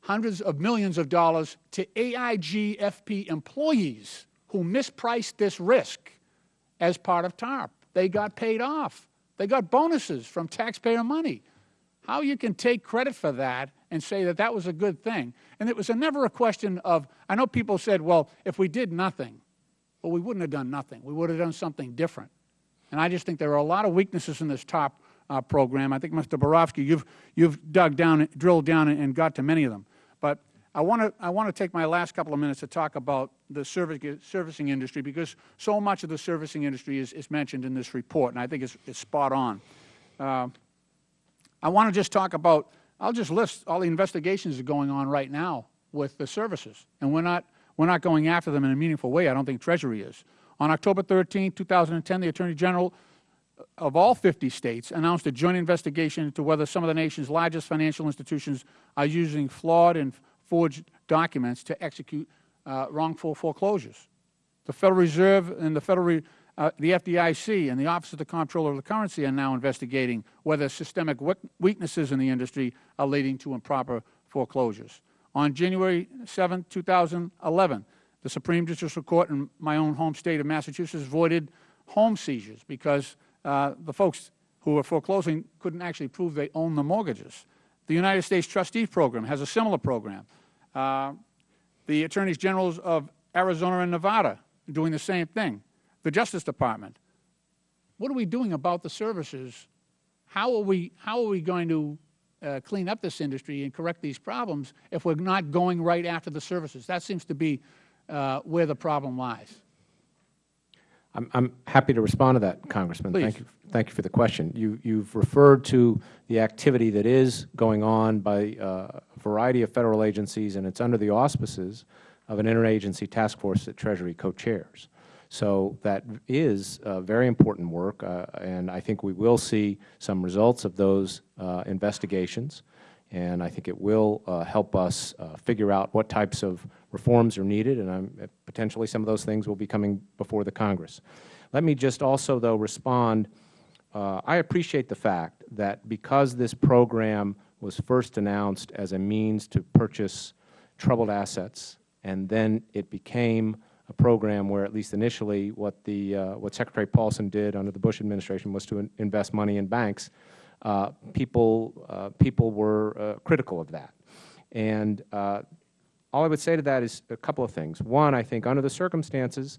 hundreds of millions of dollars to AIG FP employees who mispriced this risk as part of TARP. They got paid off. They got bonuses from taxpayer money. How you can take credit for that and say that that was a good thing. And it was a, never a question of, I know people said, well, if we did nothing, well, we wouldn't have done nothing. We would have done something different. And I just think there are a lot of weaknesses in this TARP uh, program. I think, Mr. Barofsky, you've, you've dug down, drilled down and, got to many of them. But I want to I want to take my last couple of minutes to talk about the servicing industry because so much of the servicing industry is, is mentioned in this report, and I think it's, it's spot on. Uh, I want to just talk about, I'll just list all the investigations that are going on right now with the services, and we're not, we're not going after them in a meaningful way. I don't think Treasury is. On October 13, 2010, the Attorney General of all 50 states announced a joint investigation into whether some of the nation's largest financial institutions are using flawed and forged documents to execute uh, wrongful foreclosures. The Federal Reserve and the Federal, uh, the FDIC and the Office of the Comptroller of the Currency are now investigating whether systemic weaknesses in the industry are leading to improper foreclosures. On January 7, 2011, the Supreme Judicial Court in my own home state of Massachusetts voided home seizures because uh, the folks who were foreclosing couldn't actually prove they owned the mortgages. The United States Trustee Program has a similar program. Uh, the Attorneys Generals of Arizona and Nevada are doing the same thing. The Justice Department. What are we doing about the services? How are we, how are we going to uh, clean up this industry and correct these problems if we're not going right after the services? That seems to be uh, where the problem lies. I'm, I'm happy to respond to that, Congressman. Please. Thank you, thank you for the question. You, you've referred to the activity that is going on by uh, a variety of Federal agencies, and it's under the auspices of an interagency task force that Treasury co-chairs. So that is uh, very important work, uh, and I think we will see some results of those uh, investigations, and I think it will uh, help us uh, figure out what types of reforms are needed, and I'm, potentially some of those things will be coming before the Congress. Let me just also, though, respond. I appreciate the fact that because this program was first announced as a means to purchase troubled assets, and then it became a program where, at least initially, what, the, uh, what Secretary Paulson did under the Bush administration was to in invest money in banks, uh, people, uh, people were uh, critical of that. And uh, all I would say to that is a couple of things. One, I think under the circumstances,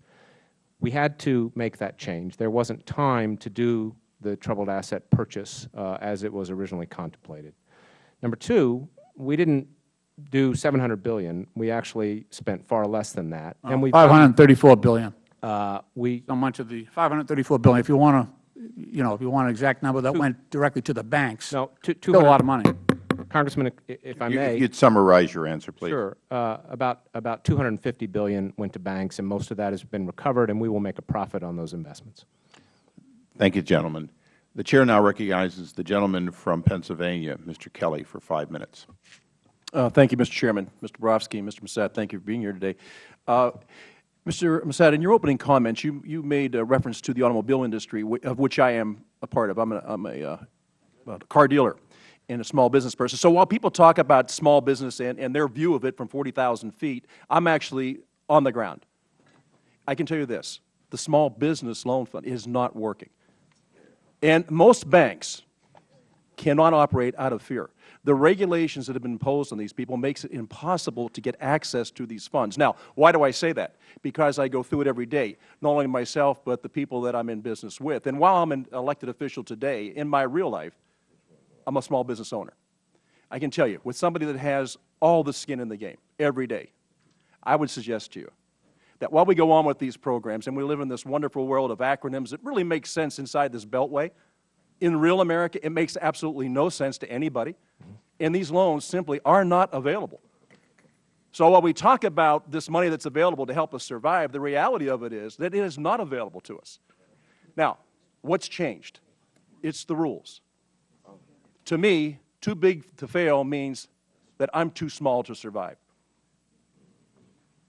we had to make that change. There wasn't time to do the troubled asset purchase as it was originally contemplated. Number two, we didn't do 700 billion. We actually spent far less than that. And we 534 billion. Uh, we so much of the 534 billion. If you want to, you know, if you want an exact number, that went directly to the banks. No, two, Still a lot of money. Congressman, if I You- may. You'd summarize your answer, please. Sure. Uh, about, about 250 billion went to banks, and most of that has been recovered, and we will make a profit on those investments. Thank you, gentlemen. The Chair now recognizes the gentleman from Pennsylvania, Mr. Kelly, for five minutes. Uh, thank you, Mr. Chairman. Mr. Barofsky Mr. Massad, thank you for being here today. Uh, Mr. Massad, in your opening comments, you, you made a reference to the automobile industry, of which I am a part of. I'm a, I'm a, uh, a car dealer and a small business person. So while people talk about small business and, and their view of it from 40,000 feet, I'm actually on the ground. I can tell you this, the Small Business Loan Fund is not working. And most banks cannot operate out of fear. The regulations that have been imposed on these people makes it impossible to get access to these funds. Now, why do I say that? Because I go through it every day, not only myself, but the people that I'm in business with. And while I'm an elected official today, in my real life, I'm a small business owner. I can tell you, with somebody that has all the skin in the game every day, I would suggest to you that while we go on with these programs and we live in this wonderful world of acronyms that really make sense inside this beltway, in real America, it makes absolutely no sense to anybody, and these loans simply are not available. So while we talk about this money that's available to help us survive, the reality of it is that it is not available to us. Now, what's changed? It's the rules. To me, too big to fail means that I'm too small to survive.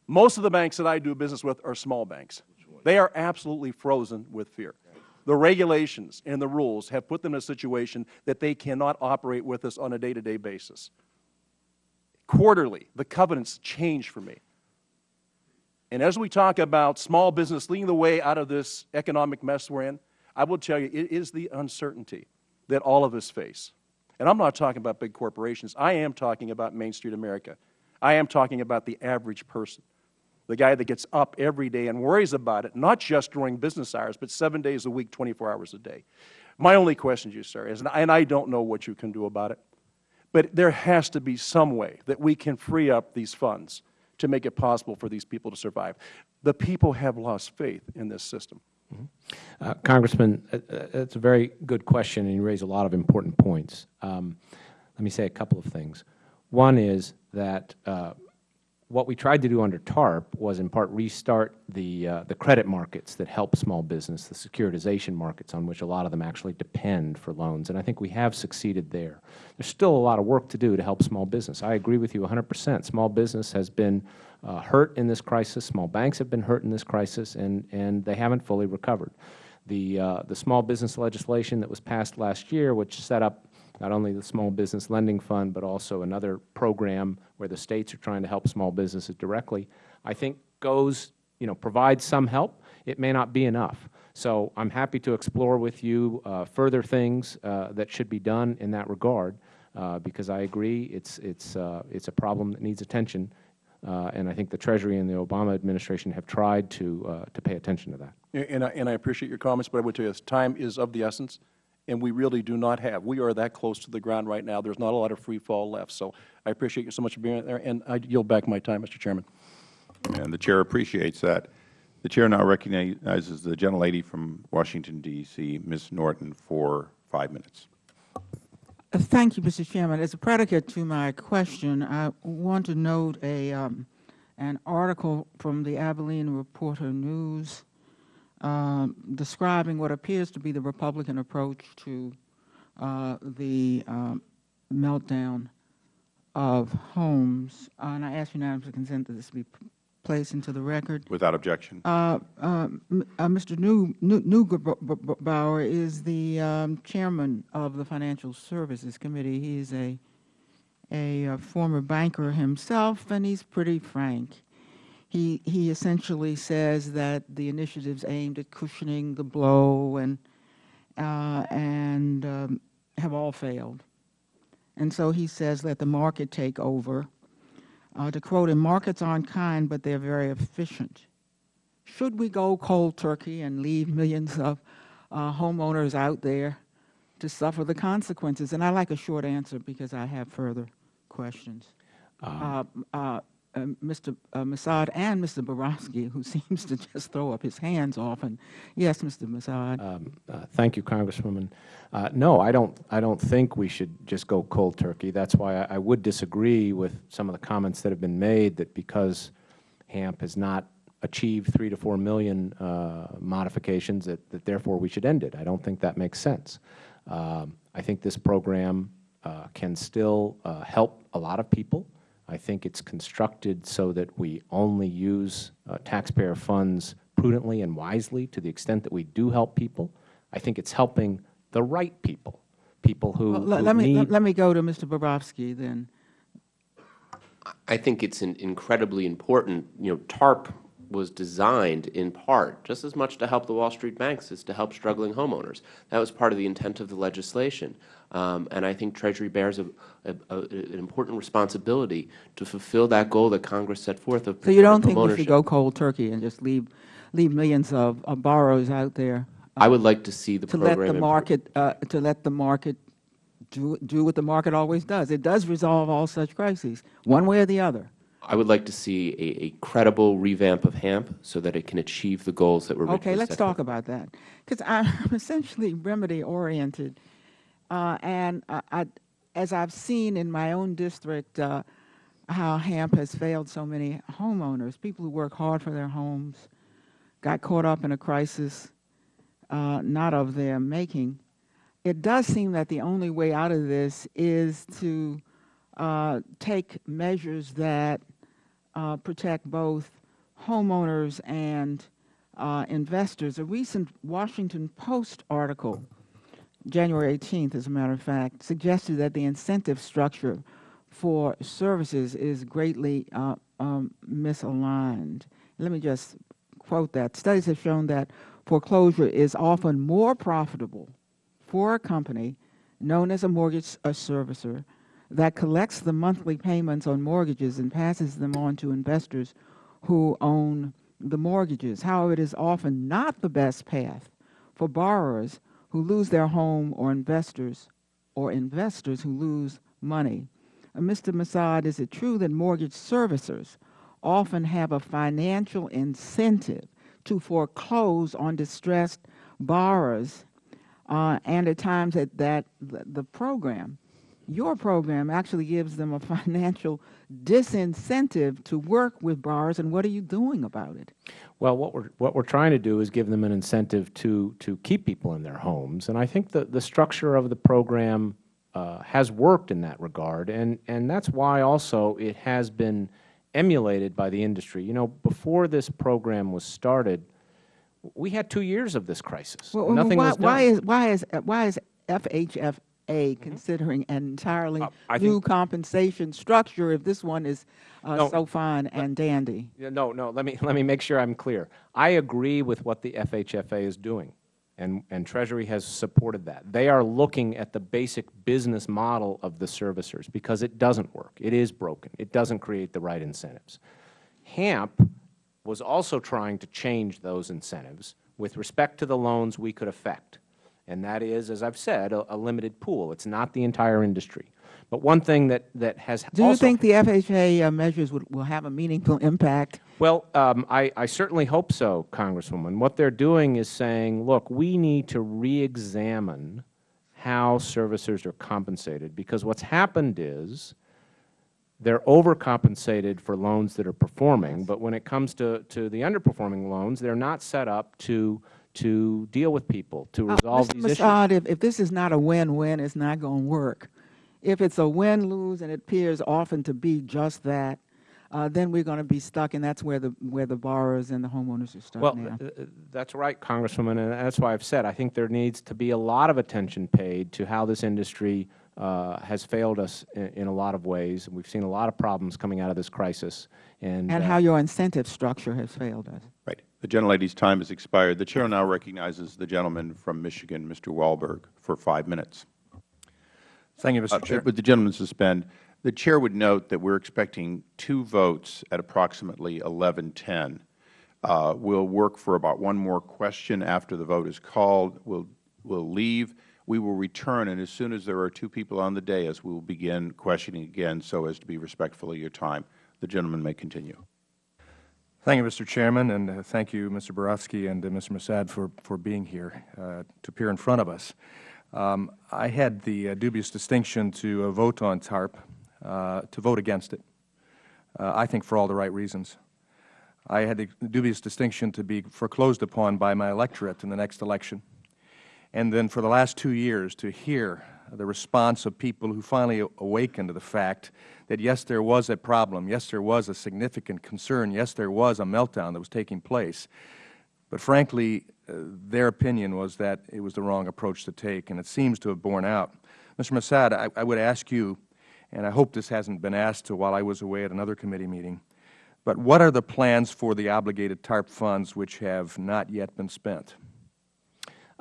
Most of the banks that I do business with are small banks. They are absolutely frozen with fear. The regulations and the rules have put them in a situation that they cannot operate with us on a day-to-day basis. Quarterly, the covenants change for me. And as we talk about small business leading the way out of this economic mess we're in, I will tell you, it is the uncertainty that all of us face. And I'm not talking about big corporations. I am talking about Main Street America. I am talking about the average person, the guy that gets up every day and worries about it, not just during business hours, but seven days a week, 24 hours a day. My only question to you, sir, is, and I don't know what you can do about it, but there has to be some way that we can free up these funds to make it possible for these people to survive. The people have lost faith in this system. Uh, Congressman, uh, uh, that's a very good question, and you raise a lot of important points. Um, let me say a couple of things. One is that uh, what we tried to do under TARP was in part restart the, uh, the credit markets that help small business, the securitization markets on which a lot of them actually depend for loans, and I think we have succeeded there. There's still a lot of work to do to help small business. I agree with you 100 percent. Small business has been uh, hurt in this crisis. Small banks have been hurt in this crisis, and, and they haven't fully recovered. The, uh, the small business legislation that was passed last year, which set up not only the Small Business Lending Fund, but also another program where the states are trying to help small businesses directly, I think goes, you know, provides some help, it may not be enough. So I'm happy to explore with you uh, further things uh, that should be done in that regard, uh, because I agree it's, it's, uh, it's a problem that needs attention, uh, and I think the Treasury and the Obama administration have tried to, uh, to pay attention to that. And I, and I appreciate your comments, but I would tell you, this, time is of the essence, and we really do not have, we are that close to the ground right now. There's not a lot of free fall left. So I appreciate you so much for being there, and I yield back my time, Mr. Chairman. And the Chair appreciates that. The Chair now recognizes the gentlelady from Washington, D.C., Ms. Norton, for five minutes. Thank you, Mr. Chairman. As a predicate to my question, I want to note a, um, an article from the Abilene Reporter News um, describing what appears to be the Republican approach to uh, the um, meltdown of homes. Uh, and I ask unanimous consent that this be placed into the record. Without objection. Uh, uh, uh, Mr. New- New- Neugebauer is the um, chairman of the Financial Services Committee. He is a, a uh, former banker himself, and he's pretty frank. He, he essentially says that the initiatives aimed at cushioning the blow and, uh, and um, have all failed. And so he says, let the market take over. Uh, to quote him, markets aren't kind, but they're very efficient. Should we go cold turkey and leave millions of uh, homeowners out there to suffer the consequences? And I like a short answer because I have further questions. Uh, uh, Mr. Uh, Massad and Mr. Barofsky, who [laughs] seems to just throw up his hands often. Yes, Mr. Massad. Um, uh, thank you, Congresswoman. Uh, no, I don't. I don't think we should just go cold turkey. That's why I, I would disagree with some of the comments that have been made that because HAMP has not achieved three to four million uh, modifications, that, that therefore we should end it. I don't think that makes sense. Um, I think this program uh, can still uh, help a lot of people. I think it's constructed so that we only use uh, taxpayer funds prudently and wisely to the extent that we do help people. I think it's helping the right people, people who, Well, let, who let me need let, let me go to Mr. Barofsky then. I think it's in- incredibly important, you know, TARP was designed in part just as much to help the Wall Street banks as to help struggling homeowners. That was part of the intent of the legislation. Um, and I think Treasury bears a, a, a, an important responsibility to fulfill that goal that Congress set forth of So you don't think we should go cold turkey and just leave leave millions of, of borrowers out there? I would like to see the to let the market uh, to let the market do do what the market always does. It does resolve all such crises, one way or the other. I would like to see a, a credible revamp of HAMP so that it can achieve the goals that were Okay, let's talk about that because [laughs] I'm essentially remedy oriented, uh, and I, I, as I've seen in my own district, uh, how HAMP has failed so many homeowners, people who work hard for their homes, got caught up in a crisis uh, not of their making. It does seem that the only way out of this is to uh, take measures that uh, protect both homeowners and uh, investors. A recent Washington Post article, January 18th, as a matter of fact, suggested that the incentive structure for services is greatly uh, um, misaligned. Let me just quote that. Studies have shown that foreclosure is often more profitable for a company known as a mortgage a servicer that collects the monthly payments on mortgages and passes them on to investors who own the mortgages. However, it is often not the best path for borrowers who lose their home or investors or investors who lose money. Uh, Mr. Massad, is it true that mortgage servicers often have a financial incentive to foreclose on distressed borrowers uh, and at times that, that the, the program, your program actually gives them a [laughs] financial disincentive to work with bars, and what are you doing about it? Well, what we're, what we're trying to do is give them an incentive to, to keep people in their homes. And I think the, the structure of the program uh, has worked in that regard. And, and that's why also it has been emulated by the industry. You know, before this program was started, we had two years of this crisis. Well, Nothing why, was done. why is why is why is FHFA FHA considering an entirely Uh, new compensation structure if this one is uh, No, so fine and dandy? No, no, let me, [laughs] let me make sure I'm clear. I agree with what the FHFA is doing, and, and Treasury has supported that. They are looking at the basic business model of the servicers, because it doesn't work. It is broken. It doesn't create the right incentives. HAMP was also trying to change those incentives with respect to the loans we could affect. And that is, as I've said, a, a limited pool. It's not the entire industry. But one thing that, that has Do you think the FHA uh, measures would, will have a meaningful impact? well, um, I, I certainly hope so, Congresswoman. What they're doing is saying, look, we need to re-examine how servicers are compensated, because what's happened is they're overcompensated for loans that are performing, but when it comes to, to the underperforming loans, they're not set up to, to deal with people, to Uh, resolve Mr. these issues. Massad, if, if this is not a win-win, it's not going to work. If it's a win-lose, and it appears often to be just that, uh, then we're going to be stuck, and that's where the, where the borrowers and the homeowners are stuck Well, now. th- th- that's right, Congresswoman, and that's why I've said I think there needs to be a lot of attention paid to how this industry uh, has failed us in, in a lot of ways. We've seen a lot of problems coming out of this crisis, and, And uh, how your incentive structure has failed us. The gentlelady's time has expired. The Chair now recognizes the gentleman from Michigan, Mr. Walberg, for five minutes. Thank you, Uh, Mr. Chair. Would the gentleman suspend? The Chair would note that we're expecting two votes at approximately 11:10. Uh, We'll work for about one more question after the vote is called. We'll, we'll leave. We will return, and as soon as there are two people on the dais, we will begin questioning again so as to be respectful of your time. The gentleman may continue. Thank you, Mr. Chairman, and uh, thank you, Mr. Barofsky and uh, Mr. Massad, for, for being here uh, to appear in front of us. Um, I had the uh, dubious distinction to uh, vote on TARP, uh, to vote against it, I think for all the right reasons. I had the dubious distinction to be foreclosed upon by my electorate in the next election, and then for the last two years to hear the response of people who finally awakened to the fact that, yes, there was a problem, yes, there was a significant concern, yes, there was a meltdown that was taking place, but frankly, uh, their opinion was that it was the wrong approach to take, and it seems to have borne out. Mr. Massad, I, I would ask you, and I hope this hasn't been asked while I was away at another committee meeting, but what are the plans for the obligated TARP funds which have not yet been spent?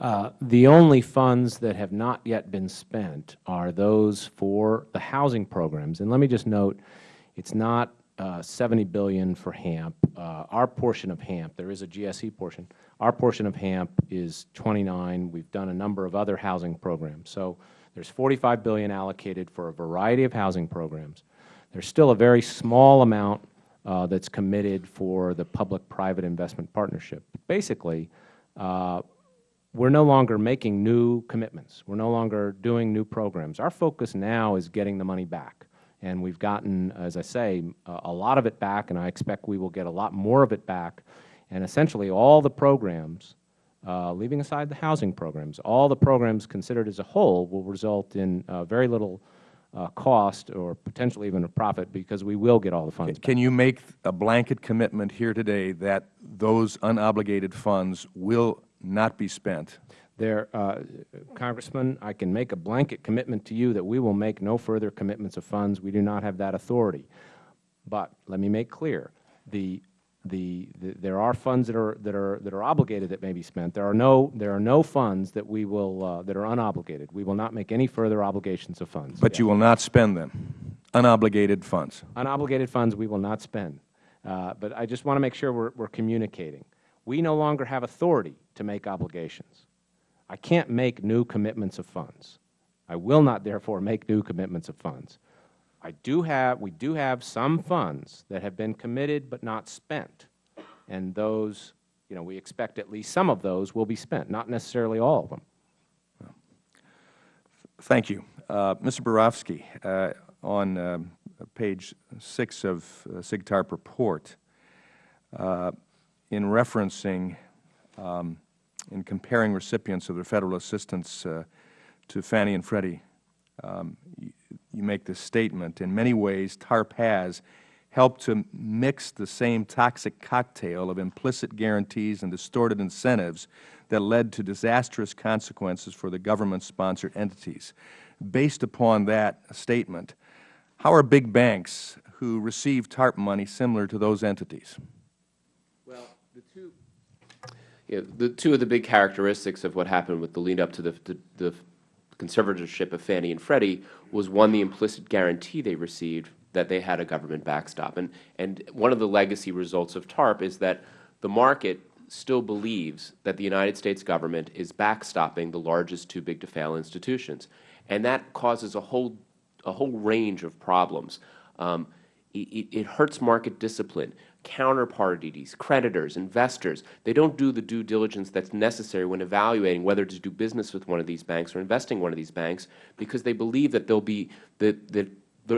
Uh, the only funds that have not yet been spent are those for the housing programs. And let me just note, it's not uh, 70 billion for HAMP. Uh, our portion of HAMP, there is a GSE portion. Our portion of HAMP is 29. We've done a number of other housing programs. So there's 45 billion allocated for a variety of housing programs. There's still a very small amount uh, that's committed for the public-private investment partnership. Basically, uh, we're no longer making new commitments. We're no longer doing new programs. Our focus now is getting the money back. And we've gotten, as I say, a lot of it back, and I expect we will get a lot more of it back. And essentially, all the programs, uh, leaving aside the housing programs, all the programs considered as a whole will result in uh, very little uh, cost or potentially even a profit because we will get all the funds back. Can you make a blanket commitment here today that those unobligated funds will not be spent? There, uh, Congressman, I can make a blanket commitment to you that we will make no further commitments of funds. We do not have that authority. But let me make clear, the, the, the, there are funds that are, that, are, that are obligated that may be spent. There are no, there are no funds that we will, uh, that are unobligated. We will not make any further obligations of funds. But you will not spend them, unobligated funds. Unobligated funds we will not spend. Uh, but I just want to make sure we're, we're communicating. We no longer have authority to make obligations. I can't make new commitments of funds. I will not, therefore, make new commitments of funds. I do have, we do have some funds that have been committed but not spent, and those, you know, we expect at least some of those will be spent, not necessarily all of them. Thank you. Uh, Mr. Barofsky, uh, on um, page 6 of uh, SIGTARP report, uh, in referencing, um, in comparing recipients of the Federal assistance uh, to Fannie and Freddie, um, you, you make this statement, in many ways TARP has helped to mix the same toxic cocktail of implicit guarantees and distorted incentives that led to disastrous consequences for the government-sponsored entities. based upon that statement, how are big banks who receive TARP money similar to those entities? Well, the two, yeah, the two of the big characteristics of what happened with the lead up to the, the, the conservatorship of Fannie and Freddie was one, the implicit guarantee they received that they had a government backstop. And, and one of the legacy results of TARP is that the market still believes that the United States government is backstopping the largest too big to fail institutions. And that causes a whole, a whole range of problems. Um, it, it hurts market discipline. Counterparties, creditors, investors, they don't do the due diligence that's necessary when evaluating whether to do business with one of these banks or investing in one of these banks because they believe that they'll be, that, that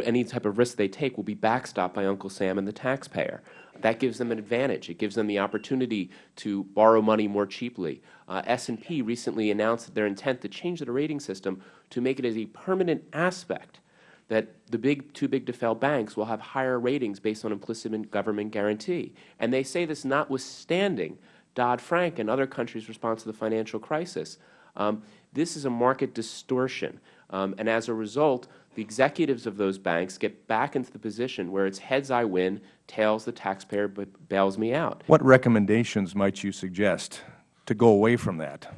any type of risk they take will be backstopped by Uncle Sam and the taxpayer. That gives them an advantage. It gives them the opportunity to borrow money more cheaply. Uh, S&P recently announced their intent to change the rating system to make it as a permanent aspect that the big, too big to fail banks will have higher ratings based on implicit government guarantee. And they say this notwithstanding Dodd-Frank and other countries' response to the financial crisis. Um, this is a market distortion. Um, and as a result, the executives of those banks get back into the position where it's heads I win, tails the taxpayer bails me out. What recommendations might you suggest to go away from that?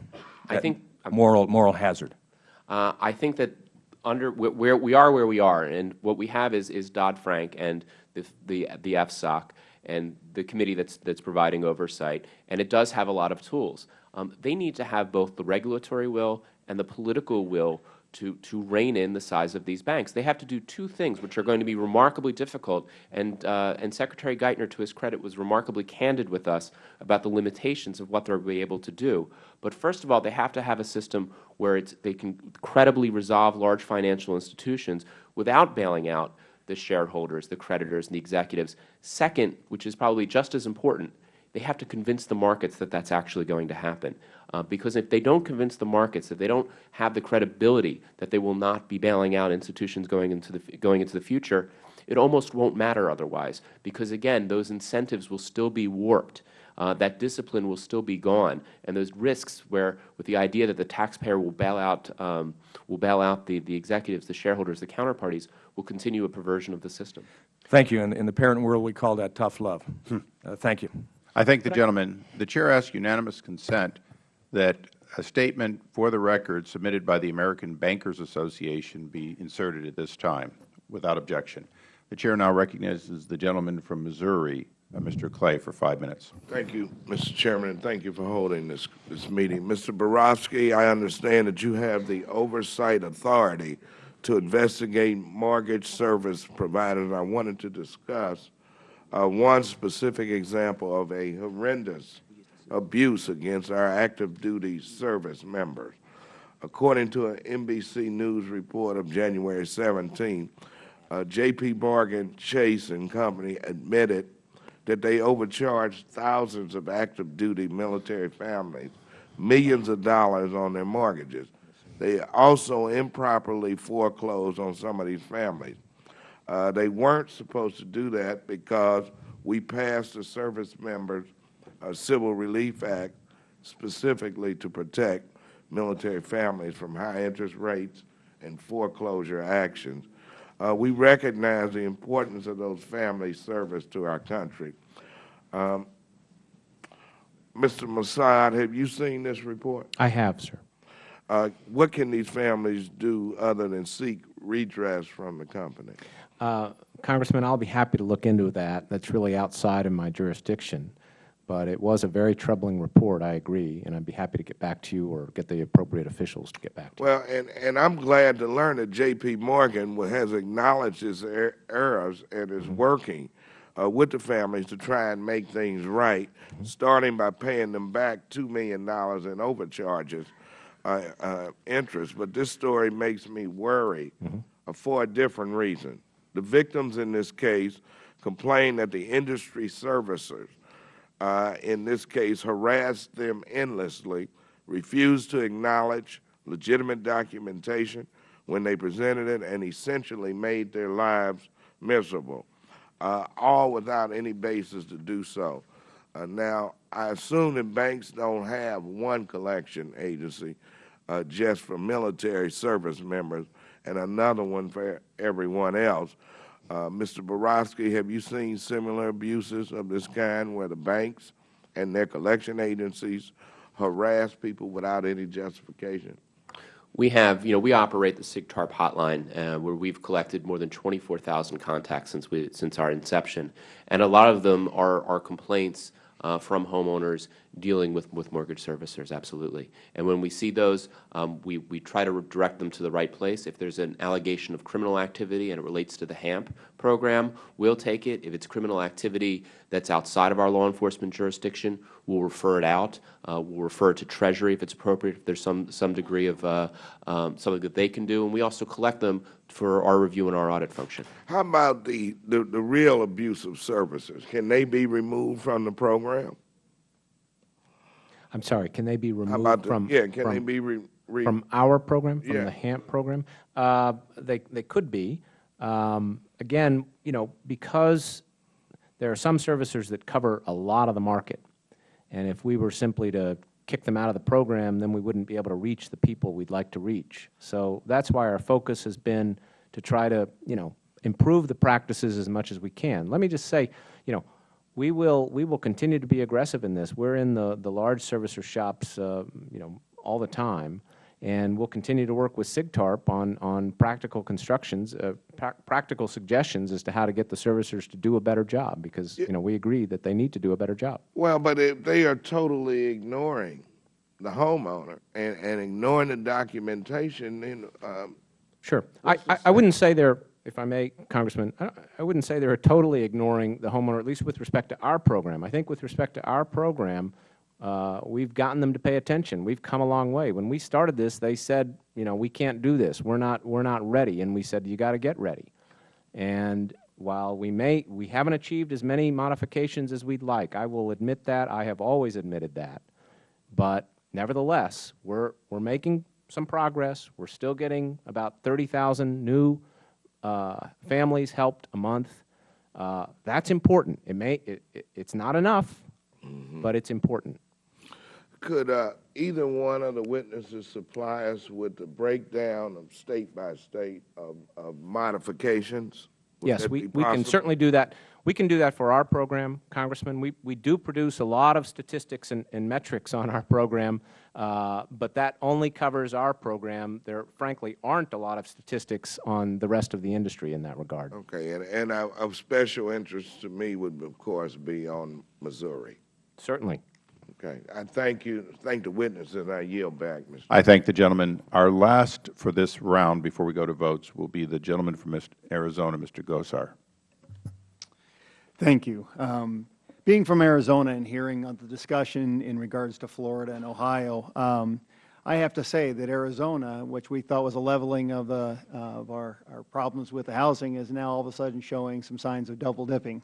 I think moral moral hazard. Uh, I think that under where we are where we are, and what we have is is Dodd Frank and the the the FSOC and the committee that's that's providing oversight, and it does have a lot of tools. Um, they need to have both the regulatory will and the political will to, to rein in the size of these banks. They have to do two things which are going to be remarkably difficult, and, uh, and Secretary Geithner, to his credit, was remarkably candid with us about the limitations of what they will be able to do. But first of all, they have to have a system where they can credibly resolve large financial institutions without bailing out the shareholders, the creditors, and the executives. Second, which is probably just as important, they have to convince the markets that that's actually going to happen. Uh, because if they don't convince the markets, if they don't have the credibility that they will not be bailing out institutions going into the, going into the future, it almost won't matter otherwise. Because again, those incentives will still be warped. Uh, that discipline will still be gone, and those risks, where with the idea that the taxpayer will bail out, um, will bail out the, the executives, the shareholders, the counterparties, will continue a perversion of the system. Thank you. In, in the parent world, we call that tough love. Hmm. Uh, thank you. I thank the gentleman. The Chair asks unanimous consent that a statement for the record submitted by the American Bankers Association be inserted at this time without objection. The Chair now recognizes the gentleman from Missouri, uh, Mr. Clay, for five minutes. Thank you, Mr. Chairman, and thank you for holding this, this meeting. Mr. Barofsky, I understand that you have the oversight authority to investigate mortgage service providers. I wanted to discuss uh, one specific example of a horrendous abuse against our active duty service members. According to an NBC News report of January 17, uh, J.P. Morgan Chase and Company admitted that they overcharged thousands of active duty military families millions of dollars on their mortgages. They also improperly foreclosed on some of these families. Uh, they weren't supposed to do that because we passed the service members uh, Civil Relief Act specifically to protect military families from high interest rates and foreclosure actions. Uh, we recognize the importance of those families' service to our country. Um, Mr. Massad, have you seen this report? I have, sir. Uh, what can these families do other than seek redress from the company? Uh, Congressman, I'll be happy to look into that. That's really outside of my jurisdiction. But it was a very troubling report, I agree, and I'd be happy to get back to you or get the appropriate officials to get back to well, you. Well, and, and I'm glad to learn that J.P. Morgan has acknowledged his er errors and is mm -hmm. working uh, with the families to try and make things right, mm -hmm. starting by paying them back $2 million in overcharges uh, uh, interest. But this story makes me worry mm -hmm. for a different reason. The victims in this case complain that the industry servicers uh, in this case, harassed them endlessly, refused to acknowledge legitimate documentation when they presented it, and essentially made their lives miserable, uh, all without any basis to do so. Uh, now, I assume that banks don't have one collection agency uh, just for military service members, and another one for everyone else. Uh, Mr. Barofsky, have you seen similar abuses of this kind where the banks and their collection agencies harass people without any justification? We have, you know, we operate the SIGTARP hotline uh, where we've collected more than 24,000 contacts since we, since our inception. And a lot of them are, are complaints uh, from homeowners dealing with, with mortgage servicers, absolutely. And when we see those, um, we, we try to direct them to the right place. If there's an allegation of criminal activity and it relates to the HAMP program, we'll take it. If it's criminal activity that's outside of our law enforcement jurisdiction, we'll refer it out. Uh, we'll refer it to Treasury if it's appropriate, if there's some, some degree of uh, um, something that they can do. And we also collect them for our review and our audit function. How about the, the, the real abusive servicers? Can they be removed from the program? I'm sorry, can they be removed the, from? yeah, can they from- be re, re, From our program, from Yeah. the HAMP program? Uh, They, they could be. Um, Again, you know, because there are some servicers that cover a lot of the market, and if we were simply to kick them out of the program, then we wouldn't be able to reach the people we'd like to reach. So that's why our focus has been to try to, you know, improve the practices as much as we can. Let me just say, you know, we will, we will continue to be aggressive in this. We're in the, the large servicer shops, uh, you know, all the time, and we'll continue to work with SIGTARP on, on practical constructions, uh, pra practical suggestions as to how to get the servicers to do a better job, because, you know, we agree that they need to do a better job. well, but if they are totally ignoring the homeowner and, and ignoring the documentation, then, um, Sure. I, I, I wouldn't say they're, if I may, Congressman, I, wouldn't say they're totally ignoring the homeowner, at least with respect to our program. I think with respect to our program, uh, we've gotten them to pay attention. We've come a long way. When we started this, they said, you know, we can't do this. We're not, we're not ready. And we said, you got to get ready. And while we may, we haven't achieved as many modifications as we'd like, I will admit that. I have always admitted that. But nevertheless, we're, we're making some progress. We're still getting about 30,000 new uh, families helped a month. Uh, that's important. It may, it, it, it's not enough, but it's important. could uh, either one of the witnesses supply us with the breakdown of state by state of, of modifications? Would Yes, we, we can certainly do that. We can do that for our program, Congressman. We, we do produce a lot of statistics and, and metrics on our program, uh, but that only covers our program. There frankly aren't a lot of statistics on the rest of the industry in that regard. Okay, and, and of of special interest to me would, of course, be on Missouri. Certainly. Okay, I thank you, thank the witness, and I yield back, Mr. I thank the gentleman. Our last for this round before we go to votes will be the gentleman from Mr. Arizona, Mr. Gosar. Thank you. Um, being from Arizona and hearing the discussion in regards to Florida and Ohio, um, I have to say that Arizona, which we thought was a leveling of, the, uh, of our, our problems with the housing, is now all of a sudden showing some signs of double dipping.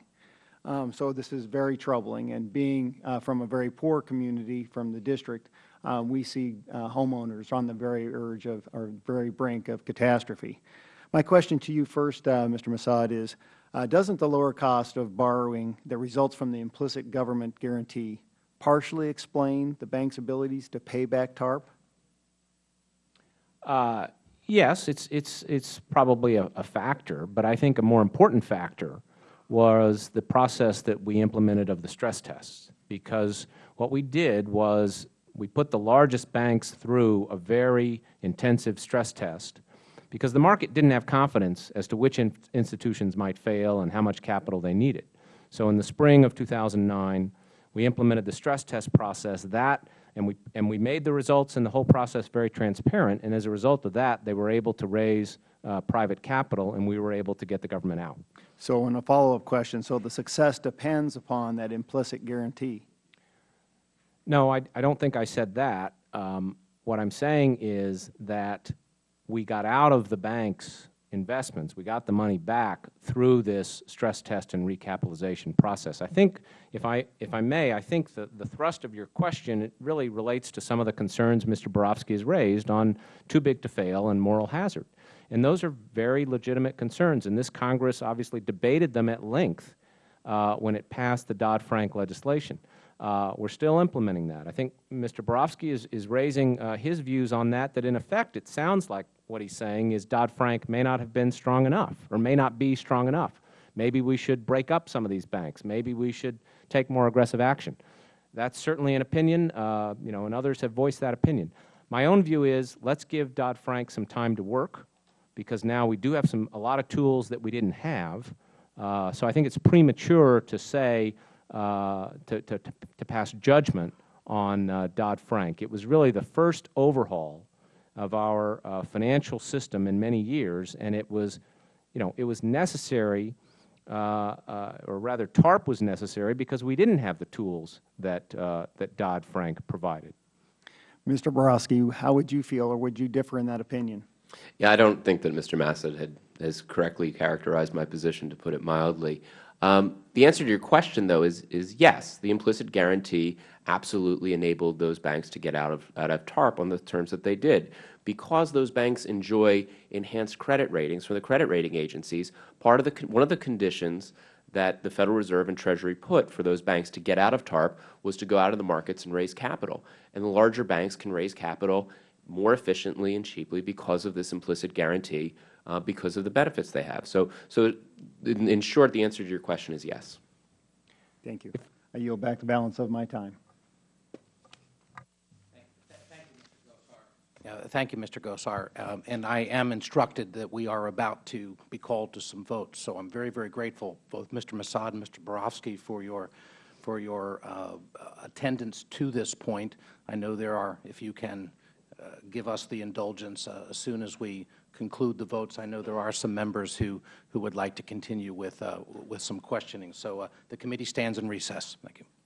Um, so this is very troubling. And being uh, from a very poor community from the district, uh, we see uh, homeowners on the very urge of, or very brink of catastrophe. My question to you first, uh, Mr. Massad, is uh, doesn't the lower cost of borrowing that results from the implicit government guarantee partially explain the bank's abilities to pay back TARP? Uh, yes, it's, it's, it's probably a, a factor, but I think a more important factor was the process that we implemented of the stress tests. Because what we did was we put the largest banks through a very intensive stress test because the market didn't have confidence as to which in institutions might fail and how much capital they needed. So in the spring of 2009, we implemented the stress test process. That and we, and we made the results and the whole process very transparent, and as a result of that, they were able to raise uh, private capital, and we were able to get the government out. So in a follow-up question, so the success depends upon that implicit guarantee? No, I, I don't think I said that. Um, what I'm saying is that we got out of the bank's investments, we got the money back through this stress test and recapitalization process. I think, if I, if I may, I think the, the thrust of your question really relates to some of the concerns Mr. Barofsky has raised on too big to fail and moral hazard. And those are very legitimate concerns, and this Congress obviously debated them at length uh, when it passed the Dodd-Frank legislation. Uh, we're still implementing that. I think Mr. Barofsky is, is raising uh, his views on that, that in effect it sounds like what he's saying is Dodd-Frank may not have been strong enough or may not be strong enough. Maybe we should break up some of these banks. Maybe we should take more aggressive action. That's certainly an opinion, uh, you know, and others have voiced that opinion. My own view is let's give Dodd-Frank some time to work because now we do have some, a lot of tools that we didn't have. Uh, so I think it's premature to say, to, to, to pass judgment on uh, Dodd-Frank. It was really the first overhaul of our uh, financial system in many years, and it was, you know, it was necessary, uh, uh, or rather TARP was necessary because we didn't have the tools that, uh, that Dodd-Frank provided. Mr. Barofsky, how would you feel, or would you differ in that opinion? Yeah, I don't think that Mr. Massad had, has correctly characterized my position, to put it mildly. Um, the answer to your question, though, is, is yes. The implicit guarantee absolutely enabled those banks to get out of, out of TARP on the terms that they did. Because those banks enjoy enhanced credit ratings from the credit rating agencies, part of the, one of the conditions that the Federal Reserve and Treasury put for those banks to get out of TARP was to go out of the markets and raise capital. And the larger banks can raise capital more efficiently and cheaply because of this implicit guarantee, uh, because of the benefits they have. So, so in, in short, the answer to your question is yes. Thank you. I yield back the balance of my time. Yeah, Thank you, Mr. Gosar. Um, And I am instructed that we are about to be called to some votes. So I'm very, very grateful, both Mr. Massad and Mr. Barofsky, for your, for your uh, attendance to this point. I know there are, if you can uh, give us the indulgence uh, as soon as we conclude the votes, I know there are some members who, who would like to continue with, uh, with some questioning. So uh, the committee stands in recess. Thank you.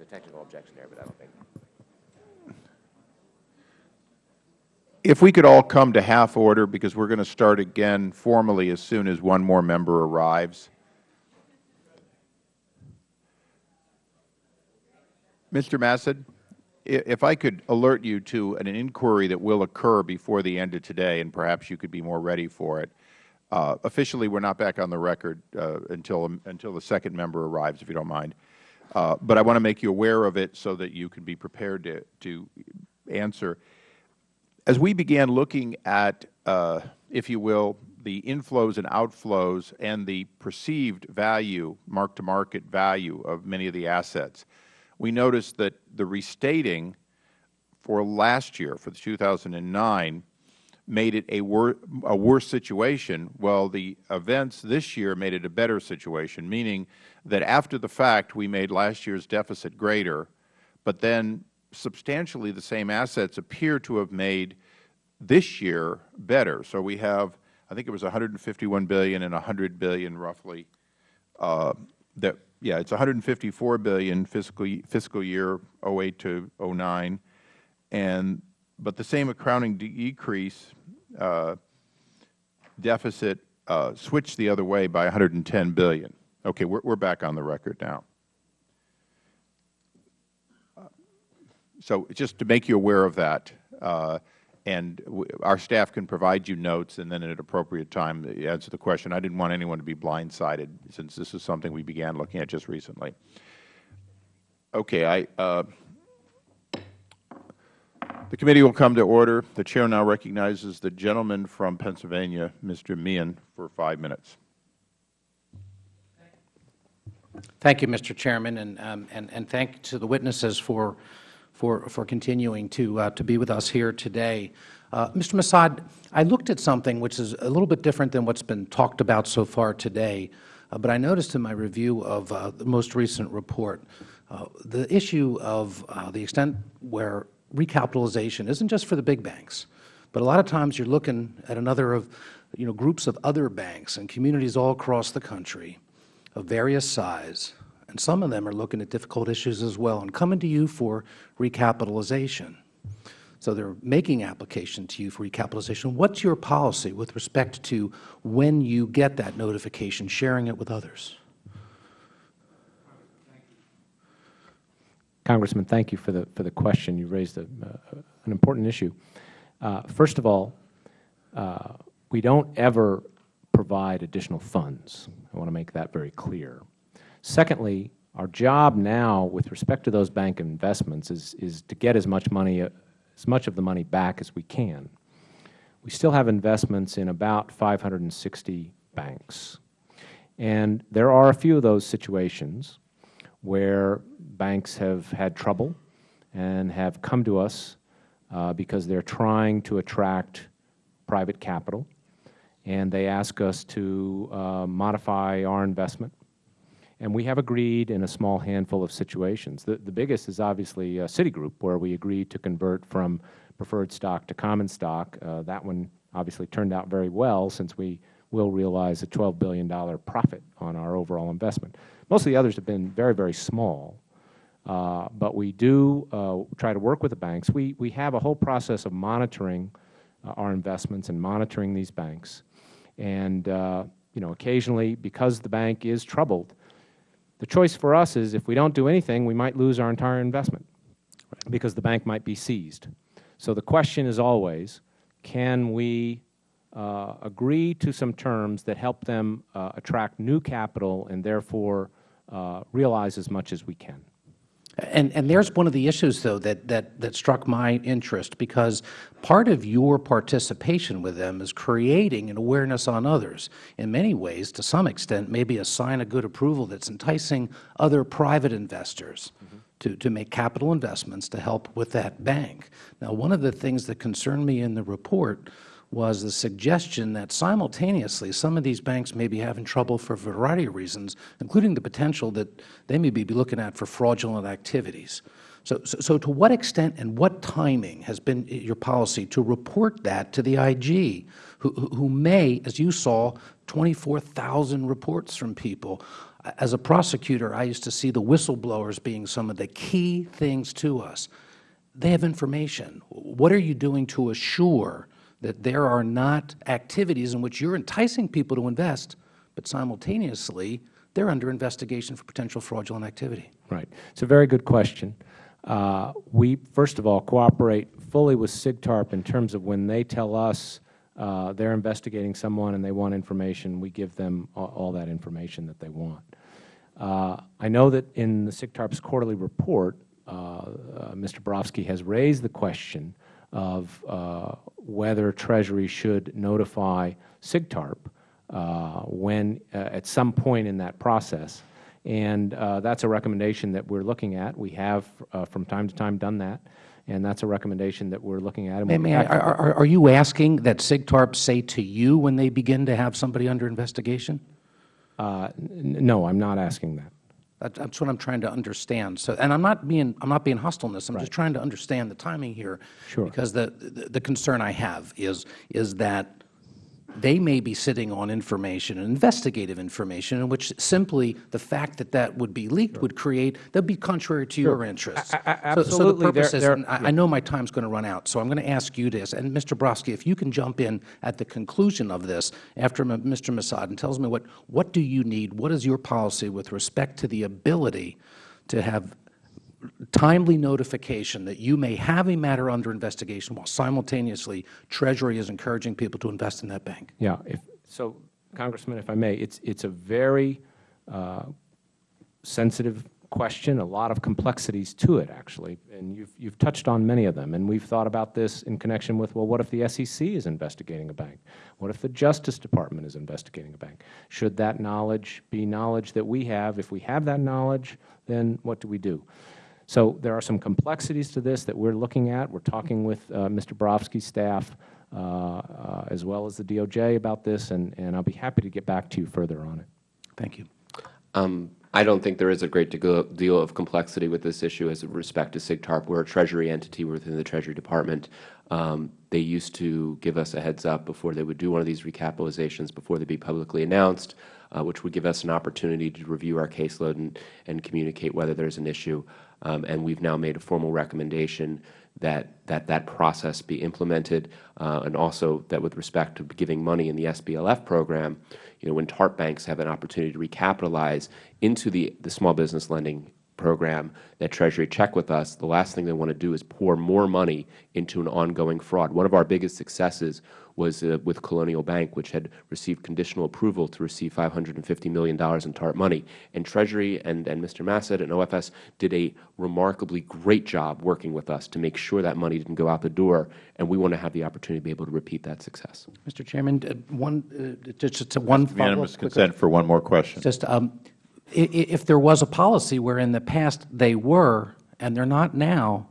There's a technical objection there, but I don't think. If we could all come to half order, because we're going to start again formally as soon as one more member arrives. Mr. Massad, if I could alert you to an inquiry that will occur before the end of today, and perhaps you could be more ready for it. Uh, officially, we're not back on the record uh, until, until the second member arrives, if you don't mind. Uh, but I want to make you aware of it so that you can be prepared to, to answer. As we began looking at, uh, if you will, the inflows and outflows and the perceived value, mark-to-market value of many of the assets, we noticed that the restating for last year, for 2009, made it a, wor a worse situation, while the events this year made it a better situation, meaning that after the fact we made last year's deficit greater, but then substantially the same assets appear to have made this year better. So we have, I think it was 151 billion and 100 billion roughly. Uh, that yeah, it's 154 billion fiscal fiscal year 08 to 09, and but the same accounting decrease uh, deficit uh, switched the other way by 110 billion. Okay, we're, we're back on the record now. So just to make you aware of that, uh, and our staff can provide you notes and then at an appropriate time answer the question. I didn't want anyone to be blindsided since this is something we began looking at just recently. Okay, I, uh, the committee will come to order. The Chair now recognizes the gentleman from Pennsylvania, Mr. Meehan, for five minutes. Thank you, Mr. Chairman, and, um, and, and thank to the witnesses for, for, for continuing to, uh, to be with us here today. Uh, Mr. Massad, I looked at something which is a little bit different than what's been talked about so far today, uh, but I noticed in my review of uh, the most recent report, uh, the issue of uh, the extent where recapitalization isn't just for the big banks, but a lot of times you're looking at another of, you know, groups of other banks and communities all across the country of various size, and some of them are looking at difficult issues as well and coming to you for recapitalization. So they're making application to you for recapitalization. What's your policy with respect to when you get that notification, sharing it with others? Congressman, thank you for the, for the question. You raised a, uh, an important issue. Uh, first of all, uh, we don't ever provide additional funds. I want to make that very clear. Secondly, our job now with respect to those bank investments is, is to get as much money, as much of the money back as we can. We still have investments in about 560 banks. And there are a few of those situations where banks have had trouble and have come to us uh, because they are trying to attract private capital, and they ask us to uh, modify our investment. And we have agreed in a small handful of situations. The, the biggest is obviously uh, Citigroup, where we agreed to convert from preferred stock to common stock. Uh, that one obviously turned out very well since we will realize a $12 billion profit on our overall investment. Most of the others have been very, very small. Uh, but we do uh, try to work with the banks. We, we have a whole process of monitoring uh, our investments and monitoring these banks. And, uh, you know, occasionally, because the bank is troubled, the choice for us is if we don't do anything, we might lose our entire investment because the bank might be seized. So the question is always, can we uh, agree to some terms that help them uh, attract new capital and therefore uh, realize as much as we can? And, and there's one of the issues, though, that, that, that struck my interest, because part of your participation with them is creating an awareness on others. In many ways, to some extent, maybe a sign of good approval that's enticing other private investors mm -hmm. to, to make capital investments to help with that bank. Now, one of the things that concerned me in the report was the suggestion that simultaneously some of these banks may be having trouble for a variety of reasons, including the potential that they may be looking at for fraudulent activities. So, so, so to what extent and what timing has been your policy to report that to the IG, who, who may, as you saw, 24,000 reports from people. As a prosecutor, I used to see the whistleblowers being some of the key things to us. They have information. What are you doing to assure that there are not activities in which you're enticing people to invest, but simultaneously they're under investigation for potential fraudulent activity? Right. It's a very good question. Uh, we, first of all, cooperate fully with SIGTARP in terms of when they tell us uh, they're investigating someone and they want information, we give them all, all that information that they want. Uh, I know that in the SIGTARP's quarterly report, uh, uh, Mr. Barofsky has raised the question of uh, whether Treasury should notify SIGTARP when, at some point in that process, and uh, that's a recommendation that we're looking at. We have, uh, from time to time, done that, and that's a recommendation that we're looking at. May, may I, are, are, are you asking that SIGTARP say to you when they begin to have somebody under investigation? Uh, no, I'm not asking that. That. That's what I'm trying to understand. So, and I'm not being, I'm not being hostile in this. I'm Right. just trying to understand the timing here. Sure. Because the, the, the concern I have is, is that they may be sitting on information, investigative information, in which simply the fact that that would be leaked would create, that would be contrary to your Sure. interests. A- a- So- So, absolutely. the purpose There- is, there- and I, I know my time's going to run out, so I'm going to ask you this, and Mr. Barofsky, if you can jump in at the conclusion of this after Mr. Massad and tells me what, what do you need, what is your policy with respect to the ability to have timely notification that you may have a matter under investigation while simultaneously Treasury is encouraging people to invest in that bank? Yeah. If, so, Congressman, if I may, it's, it's a very uh, sensitive question, a lot of complexities to it, actually, and you've, you've touched on many of them. And we've thought about this in connection with, well, what if the SEC is investigating a bank? What if the Justice Department is investigating a bank? Should that knowledge be knowledge that we have? If we have that knowledge, then what do we do? So there are some complexities to this that we're looking at. We're talking with uh, Mr. Barofsky's staff uh, uh, as well as the DOJ about this, and, and I'll be happy to get back to you further on it. Thank you. Um, I don't think there is a great deal deal of complexity with this issue as respect to SIGTARP. We're a Treasury entity within the Treasury Department. Um, they used to give us a heads up before they would do one of these recapitalizations, before they would be publicly announced, uh, which would give us an opportunity to review our caseload and, and communicate whether there's an issue. Um, and we've now made a formal recommendation that that, that process be implemented, uh, and also that with respect to giving money in the SBLF program, you know, when TARP banks have an opportunity to recapitalize into the, the small business lending program that Treasury check with us, the last thing they want to do is pour more money into an ongoing fraud. One of our biggest successes was uh, with Colonial Bank, which had received conditional approval to receive $550 million in TARP money. And Treasury and, and Mr. Massad and OFS did a remarkably great job working with us to make sure that money didn't go out the door, and we want to have the opportunity to be able to repeat that success. Mr. Chairman, uh, one, uh, just, just one follow-up. Unanimous consent for one more question. Just, um, i- i- if there was a policy where in the past they were and they're not now,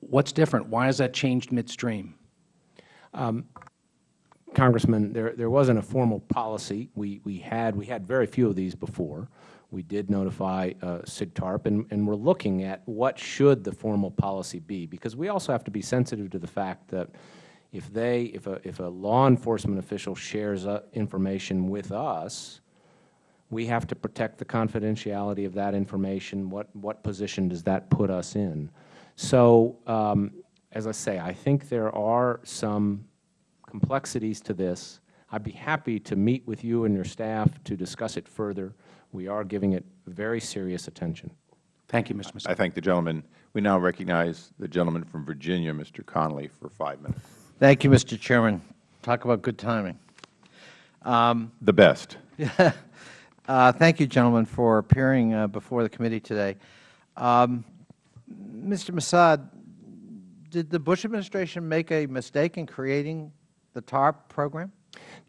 what's different? Why has that changed midstream? Um, Congressman, there, there wasn't a formal policy. We, we had, we had very few of these before. We did notify uh, SIGTARP, and, and we're looking at what should the formal policy be, because we also have to be sensitive to the fact that if they, if a, if a law enforcement official shares uh, information with us, we have to protect the confidentiality of that information. What, what position does that put us in? So, um, as I say, I think there are some complexities to this. I'd be happy to meet with you and your staff to discuss it further. We are giving it very serious attention. Thank you, Mr. Massad. I thank the gentleman. We now recognize the gentleman from Virginia, Mr. Connolly, for five minutes. Thank you, Mr. Chairman. Talk about good timing. Um, [laughs] The best. [laughs] uh, thank you, gentlemen, for appearing uh, before the committee today. Um, Mr. Massad, did the Bush administration make a mistake in creating the TARP program?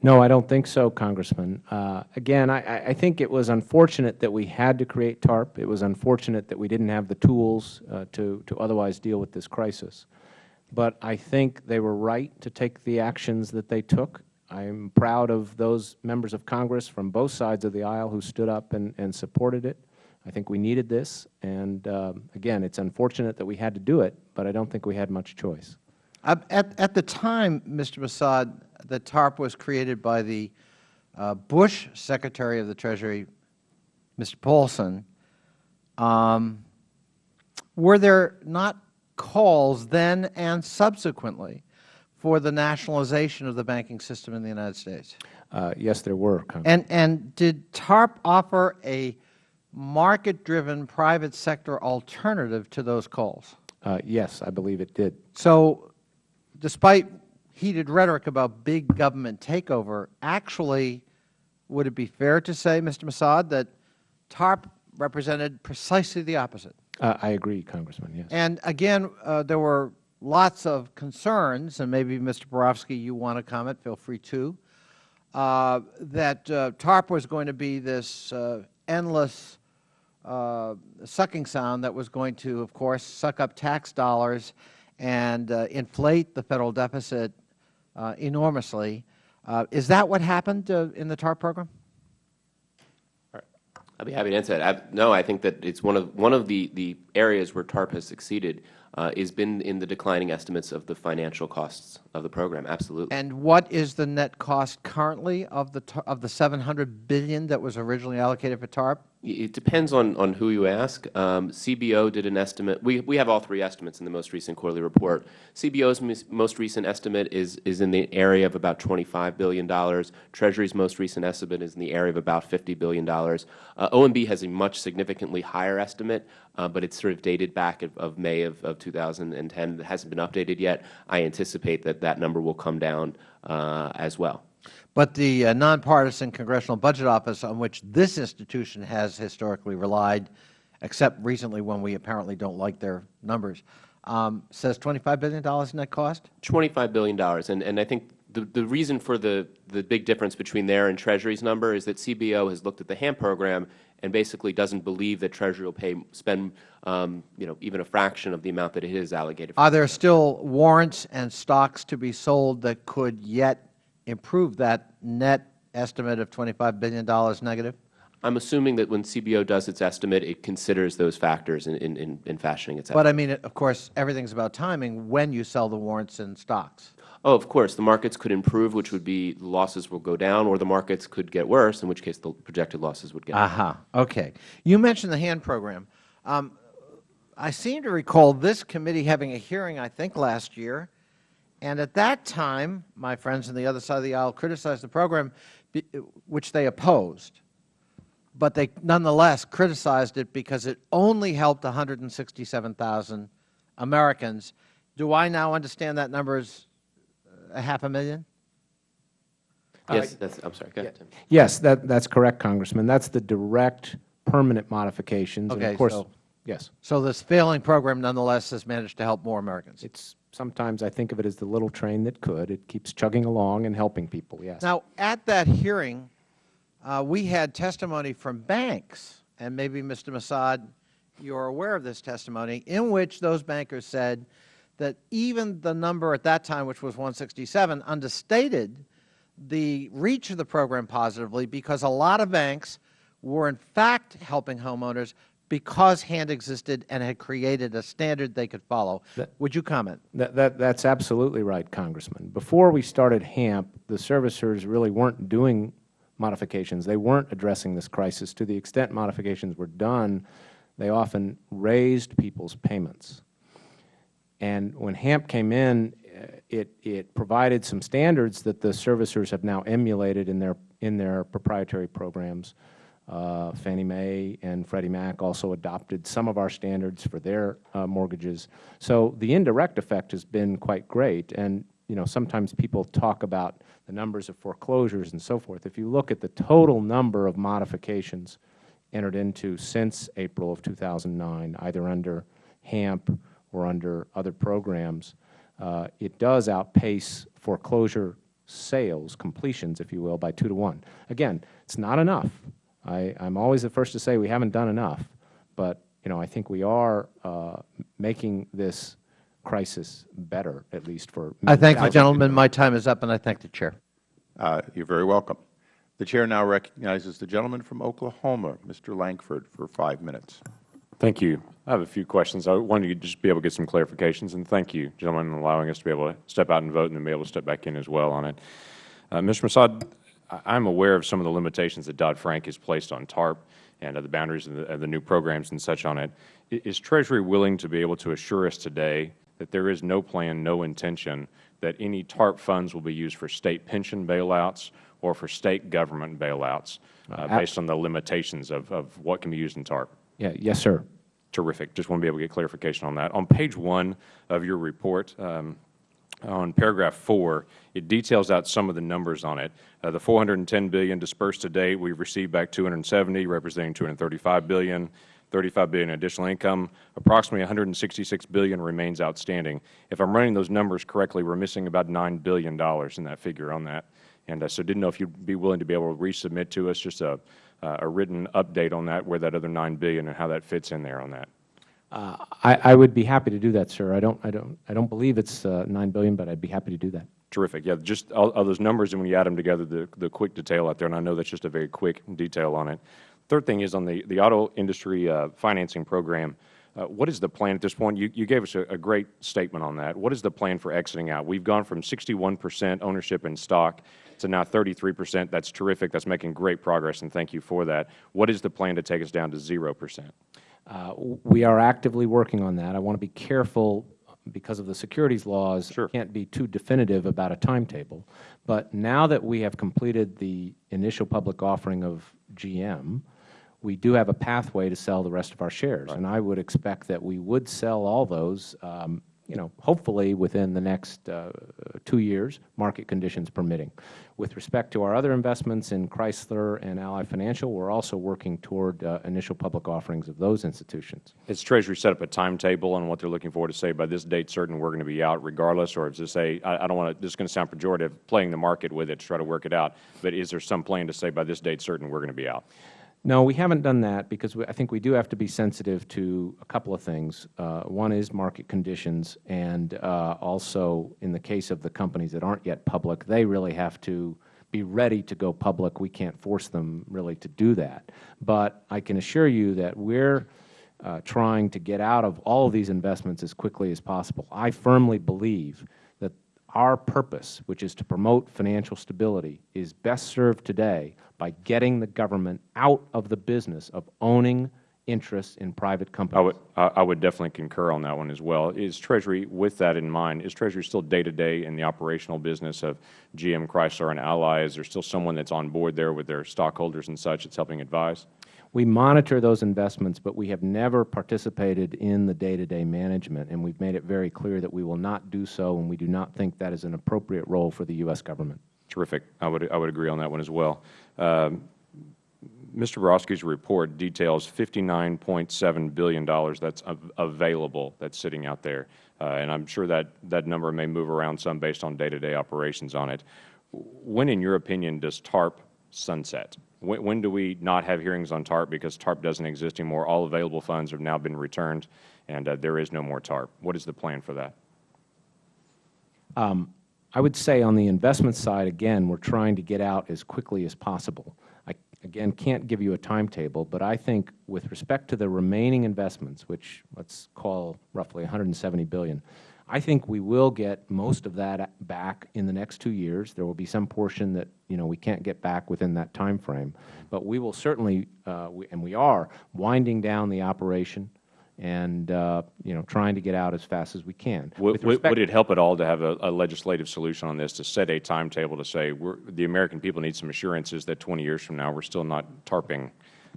No, I don't think so, Congressman. Uh, again, I, I- I think it was unfortunate that we had to create TARP. It was unfortunate that we didn't have the tools uh, to, to otherwise deal with this crisis. But I think they were right to take the actions that they took. I'm proud of those members of Congress from both sides of the aisle who stood up and, and supported it. I think we needed this, and um, again, it's unfortunate that we had to do it, but I don't think we had much choice. Uh, At, at the time, Mr. Massad, the TARP was created by the uh, Bush Secretary of the Treasury, Mr. Paulson, um, were there not calls then and subsequently for the nationalization of the banking system in the United States? Uh, yes, there were, And, and did TARP offer a market-driven private sector alternative to those calls? Uh, yes, I believe it did. So despite heated rhetoric about big government takeover, actually, would it be fair to say, Mr. Massad, that TARP represented precisely the opposite? Uh, I agree, Congressman, yes. And again, uh, there were lots of concerns, and maybe, Mr. Barofsky, you want to comment, feel free to, uh, that uh, TARP was going to be this uh, endless uh, sucking sound that was going to, of course, suck up tax dollars and uh, inflate the Federal deficit uh, enormously. Uh, is that what happened uh, in the TARP program? I'd be happy to answer that. I, no, I think that it's one of one of the the areas where TARP has succeeded uh, has been in the declining estimates of the financial costs of the program. Absolutely. And what is the net cost currently of the of the 700 billion that was originally allocated for TARP? It depends on, on who you ask. Um, CBO did an estimate. We, we have all three estimates in the most recent quarterly report. CBO's most recent estimate is, is in the area of about $25 billion. Treasury's most recent estimate is in the area of about $50 billion. Uh, OMB has a much significantly higher estimate, uh, but it's sort of dated back of, of May of, of 2010. It hasn't been updated yet. I anticipate that that number will come down uh, as well. But the uh, nonpartisan Congressional Budget Office, on which this institution has historically relied, except recently when we apparently don't like their numbers, um, says $25 billion in net cost? $25 billion. And, and I think the, the reason for the, the big difference between there and Treasury's number is that CBO has looked at the HAMP program and basically doesn't believe that Treasury will pay, spend um, you know, even a fraction of the amount that it is allocated. For Are there still warrants and stocks to be sold that could yet improve that net estimate of $25 billion negative? I'm assuming that when CBO does its estimate, it considers those factors in, in, in fashioning its estimate. But. I mean, of course, everything's about timing when you sell the warrants and stocks. Oh, of course. The markets could improve, which would be the losses will go down, or the markets could get worse, in which case the projected losses would get. Aha, okay. You mentioned the HAMP program. Um, I seem to recall this committee having a hearing, I think, last year, and at that time, my friends on the other side of the aisle criticized the program, which they opposed, but they nonetheless criticized it because it only helped 167,000 Americans. Do I now understand that number is uh, a half a million? Uh, yes, that's, I'm sorry. Go ahead, Tim. Yes, that, that's correct, Congressman. That's the direct permanent modifications. And Okay, of course, so- yes. So this failing program nonetheless has managed to help more Americans? It's, sometimes I think of it as the little train that could. It keeps chugging along and helping people, yes. Now, at that hearing, uh, we had testimony from banks, and maybe, Mr. Massad, you're aware of this testimony, in which those bankers said that even the number at that time, which was 167, understated the reach of the program positively because a lot of banks were in fact helping homeowners because HAMP existed and had created a standard they could follow. Would you comment? That, that, that's absolutely right, Congressman. Before we started HAMP, the servicers really weren't doing modifications. They weren't addressing this crisis. To the extent modifications were done, they often raised people's payments. And when HAMP came in, uh, it, it provided some standards that the servicers have now emulated in their, in their proprietary programs. Uh, Fannie Mae and Freddie Mac also adopted some of our standards for their uh, mortgages. So the indirect effect has been quite great. And you know, sometimes people talk about the numbers of foreclosures and so forth. If you look at the total number of modifications entered into since April of 2009, either under HAMP or under other programs, uh, it does outpace foreclosure sales, completions, if you will, by two to one. Again, it's not enough. I, I'm always the first to say we haven't done enough, but you know, I think we are uh, making this crisis better, at least for I thank the thousands gentleman. My time is up, and I thank the Chair. Uh, You're very welcome. The Chair now recognizes the gentleman from Oklahoma, Mr. Lankford, for five minutes. Thank you. I have a few questions. I wanted to just be able to get some clarifications, and thank you, gentlemen, for allowing us to be able to step out and vote and then be able to step back in as well on it. Uh, Mr. Massad, I- I'm aware of some of the limitations that Dodd-Frank has placed on TARP, and uh, the boundaries of the, of the new programs and such on it. Is Treasury willing to be able to assure us today that there is no plan, no intention that any TARP funds will be used for State pension bailouts or for State government bailouts uh, based on the limitations of, of what can be used in TARP? Yeah, yes, sir. Terrific. Just want to be able to get clarification on that. On page one of your report, um, on paragraph four, it details out some of the numbers on it. Uh, the 410 billion dispersed to date, we've received back 270, representing 235 billion. 35 billion additional income. Approximately 166 billion remains outstanding. If I'm running those numbers correctly, we're missing about 9 billion dollars in that figure on that. And uh, so, didn't know if you'd be willing to be able to resubmit to us just a, uh, a written update on that, where that other 9 billion and how that fits in there on that. Uh, I, I would be happy to do that, sir. I don't, I don't, I don't believe it's uh, 9 billion, but I'd be happy to do that. Terrific. Yeah, just all, all those numbers, and when you add them together, the, the quick detail out there, and I know that's just a very quick detail on it. Third thing is on the, the auto industry uh, financing program. Uh, what is the plan at this point? You, you gave us a, a great statement on that. What is the plan for exiting out? We've gone from 61 percent ownership in stock to now 33 percent. That's terrific. That's making great progress, and thank you for that. What is the plan to take us down to 0 percent? Uh, we are actively working on that. I want to be careful because of the securities laws. Sure. Can't be too definitive about a timetable. But now that we have completed the initial public offering of GM, we do have a pathway to sell the rest of our shares. And I would expect that we would sell all those, um, you know, hopefully within the next uh, two years, market conditions permitting. With respect to our other investments in Chrysler and Ally Financial, we are also working toward uh, initial public offerings of those institutions. Has Treasury set up a timetable on what they're looking for to say by this date certain we're going to be out regardless, or is this a, I, I don't want to, this is going to sound pejorative, playing the market with it to try to work it out, but is there some plan to say by this date certain we're going to be out? No, we haven't done that because we, I think we do have to be sensitive to a couple of things. Uh, one is market conditions, and uh, also in the case of the companies that aren't yet public, they really have to be ready to go public. We can't force them really to do that. But I can assure you that we're uh, trying to get out of all of these investments as quickly as possible. I firmly believe that our purpose, which is to promote financial stability, is best served today by getting the government out of the business of owning interests in private companies. I would, I would definitely concur on that one as well. Is Treasury, with that in mind, is Treasury still day-to-day in the operational business of GM, Chrysler, and Ally? Is there still someone that's on board there with their stockholders and such that's helping advise? We monitor those investments, but we have never participated in the day-to-day management, and we've made it very clear that we will not do so, and we do not think that is an appropriate role for the U.S. government. Terrific. I would, I would agree on that one as well. Um, Mr. Barofsky's report details $59.7 billion that's available that's sitting out there. Uh, and I'm sure that that number may move around some based on day-to-day operations on it. When, in your opinion, does TARP sunset? When, when do we not have hearings on TARP because TARP doesn't exist anymore? All available funds have now been returned, and uh, there is no more TARP. What is the plan for that? Um, I would say on the investment side, again, we're trying to get out as quickly as possible. I, again, can't give you a timetable, but I think with respect to the remaining investments, which let's call roughly 170 billion, I think we will get most of that back in the next two years. There will be some portion that, you know, we can't get back within that time frame. But we will certainly, uh, we, and we are, winding down the operation and, uh, you know, trying to get out as fast as we can. Would, would, it help at all to have a, a legislative solution on this, to set a timetable to say, we're, the American people need some assurances that 20 years from now, we're still not tarping,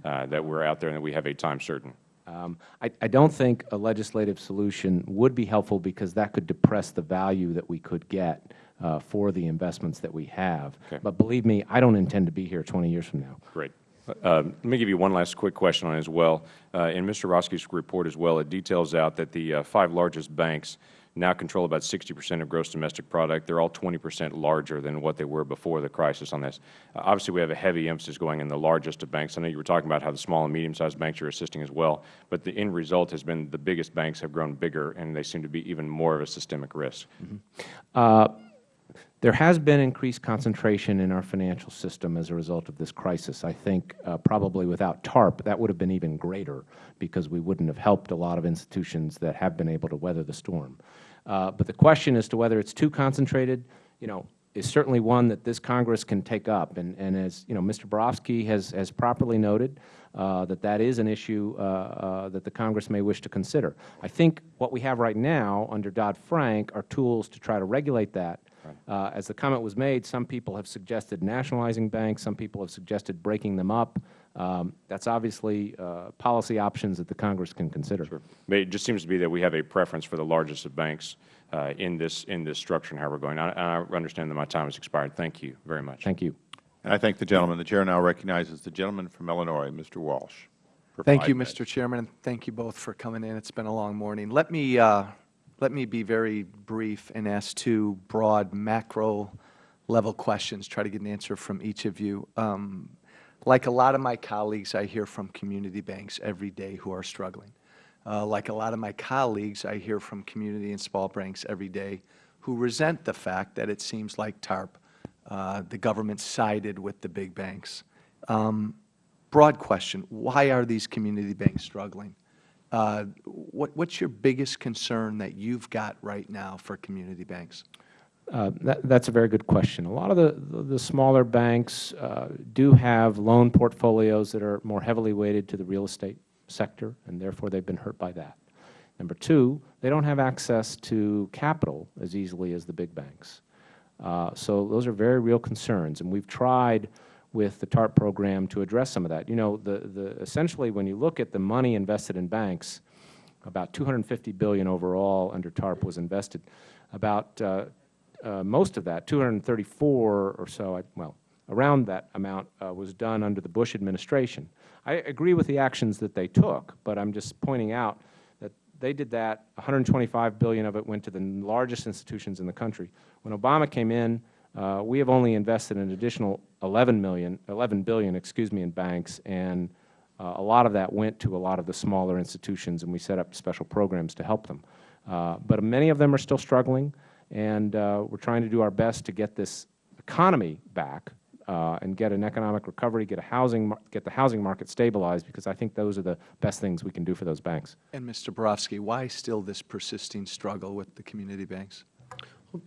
uh, that we're out there and that we have a time certain? Um, I, I don't think a legislative solution would be helpful because that could depress the value that we could get uh, for the investments that we have. But believe me, I don't intend to be here 20 years from now. Great. Uh, let me give you one last quick question on it as well. Uh, in Mr. Barofsky's report as well, it details out that the uh, five largest banks now control about 60 percent of gross domestic product. They're all 20 percent larger than what they were before the crisis on this. Uh, obviously, we have a heavy emphasis going in the largest of banks. I know you were talking about how the small and medium-sized banks are assisting as well, but the end result has been the biggest banks have grown bigger, and they seem to be even more of a systemic risk. Uh, there has been increased concentration in our financial system as a result of this crisis. I think uh, probably without TARP, that would have been even greater because we wouldn't have helped a lot of institutions that have been able to weather the storm. Uh, but the question as to whether it's too concentrated, you know, is certainly one that this Congress can take up. And, and as you know, Mr. Barofsky has, has properly noted, uh, that that is an issue uh, uh, that the Congress may wish to consider. I think what we have right now under Dodd-Frank are tools to try to regulate that. Uh, as the comment was made, some people have suggested nationalizing banks. Some people have suggested breaking them up. Um, that's obviously uh, policy options that the Congress can consider. Sure. But it just seems to be that we have a preference for the largest of banks uh, in this in this structure and how we're going. I, I understand that my time has expired. Thank you very much. Thank you. And I thank the gentleman. The Chair now recognizes the gentleman from Illinois, Mr. Walsh. Thank you, minutes. Mr. Chairman, and thank you both for coming in. It's been a long morning. Let me, uh, let me be very brief and ask two broad macro-level questions, try to get an answer from each of you. Um, Like a lot of my colleagues, I hear from community banks every day who are struggling. Uh, Like a lot of my colleagues, I hear from community and small banks every day who resent the fact that it seems like TARP, uh, the government sided with the big banks. Um, broad question, why are these community banks struggling? Uh, what, what's your biggest concern that you've got right now for community banks? Uh, that, that's a very good question. A lot of the, the, the smaller banks uh, do have loan portfolios that are more heavily weighted to the real estate sector, and therefore they've been hurt by that. Number two, they don't have access to capital as easily as the big banks. Uh, so those are very real concerns, and we've tried with the TARP program to address some of that. You know, the, the, essentially when you look at the money invested in banks, about 250 billion overall under TARP was invested. About uh, uh, most of that, 234 or so, I, well, around that amount uh, was done under the Bush administration. I agree with the actions that they took, but I'm just pointing out that they did that. 125 billion of it went to the largest institutions in the country. When Obama came in, uh, we have only invested an additional 11 million, 11 billion, excuse me, in banks, and uh, a lot of that went to a lot of the smaller institutions, and we set up special programs to help them. Uh, but many of them are still struggling, and uh, we're trying to do our best to get this economy back uh, and get an economic recovery, get a housing, get the housing market stabilized, because I think those are the best things we can do for those banks. And Mr. Barofsky, why still this persisting struggle with the community banks?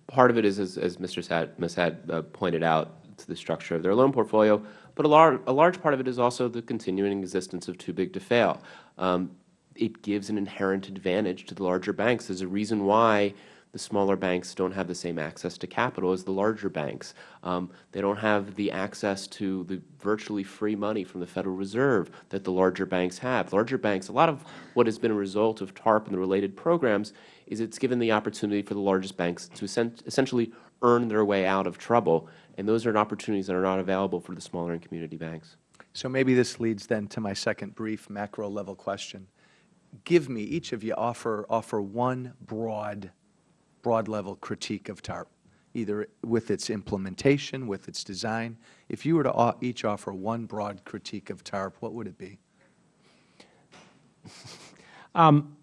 Part of it is, as, as Mr. Sad, Massad uh, pointed out, to the structure of their loan portfolio, but a, lar a large part of it is also the continuing existence of too big to fail. Um, it gives an inherent advantage to the larger banks. There's a reason why the smaller banks don't have the same access to capital as the larger banks. Um, they don't have the access to the virtually free money from the Federal Reserve that the larger banks have. Larger banks, a lot of what has been a result of TARP and the related programs is it's given the opportunity for the largest banks to essentially earn their way out of trouble, and those are opportunities that are not available for the smaller and community banks. So maybe this leads then to my second brief macro-level question. Give me, each of you offer, offer one broad, broad-level critique of TARP, either with its implementation, with its design. If you were to each offer one broad critique of TARP, what would it be? [laughs] Um,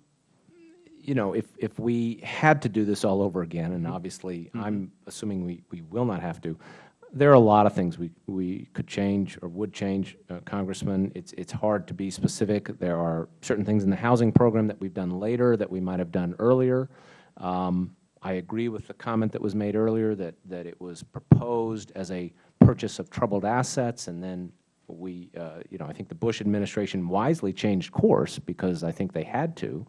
you know, if, if we had to do this all over again, and obviously I'm assuming we, we will not have to, there are a lot of things we, we could change or would change, uh, Congressman. It's, it's hard to be specific. There are certain things in the housing program that we've done later that we might have done earlier. Um, I agree with the comment that was made earlier that, that it was proposed as a purchase of troubled assets, and then we, uh, you know, I think the Bush administration wisely changed course because I think they had to,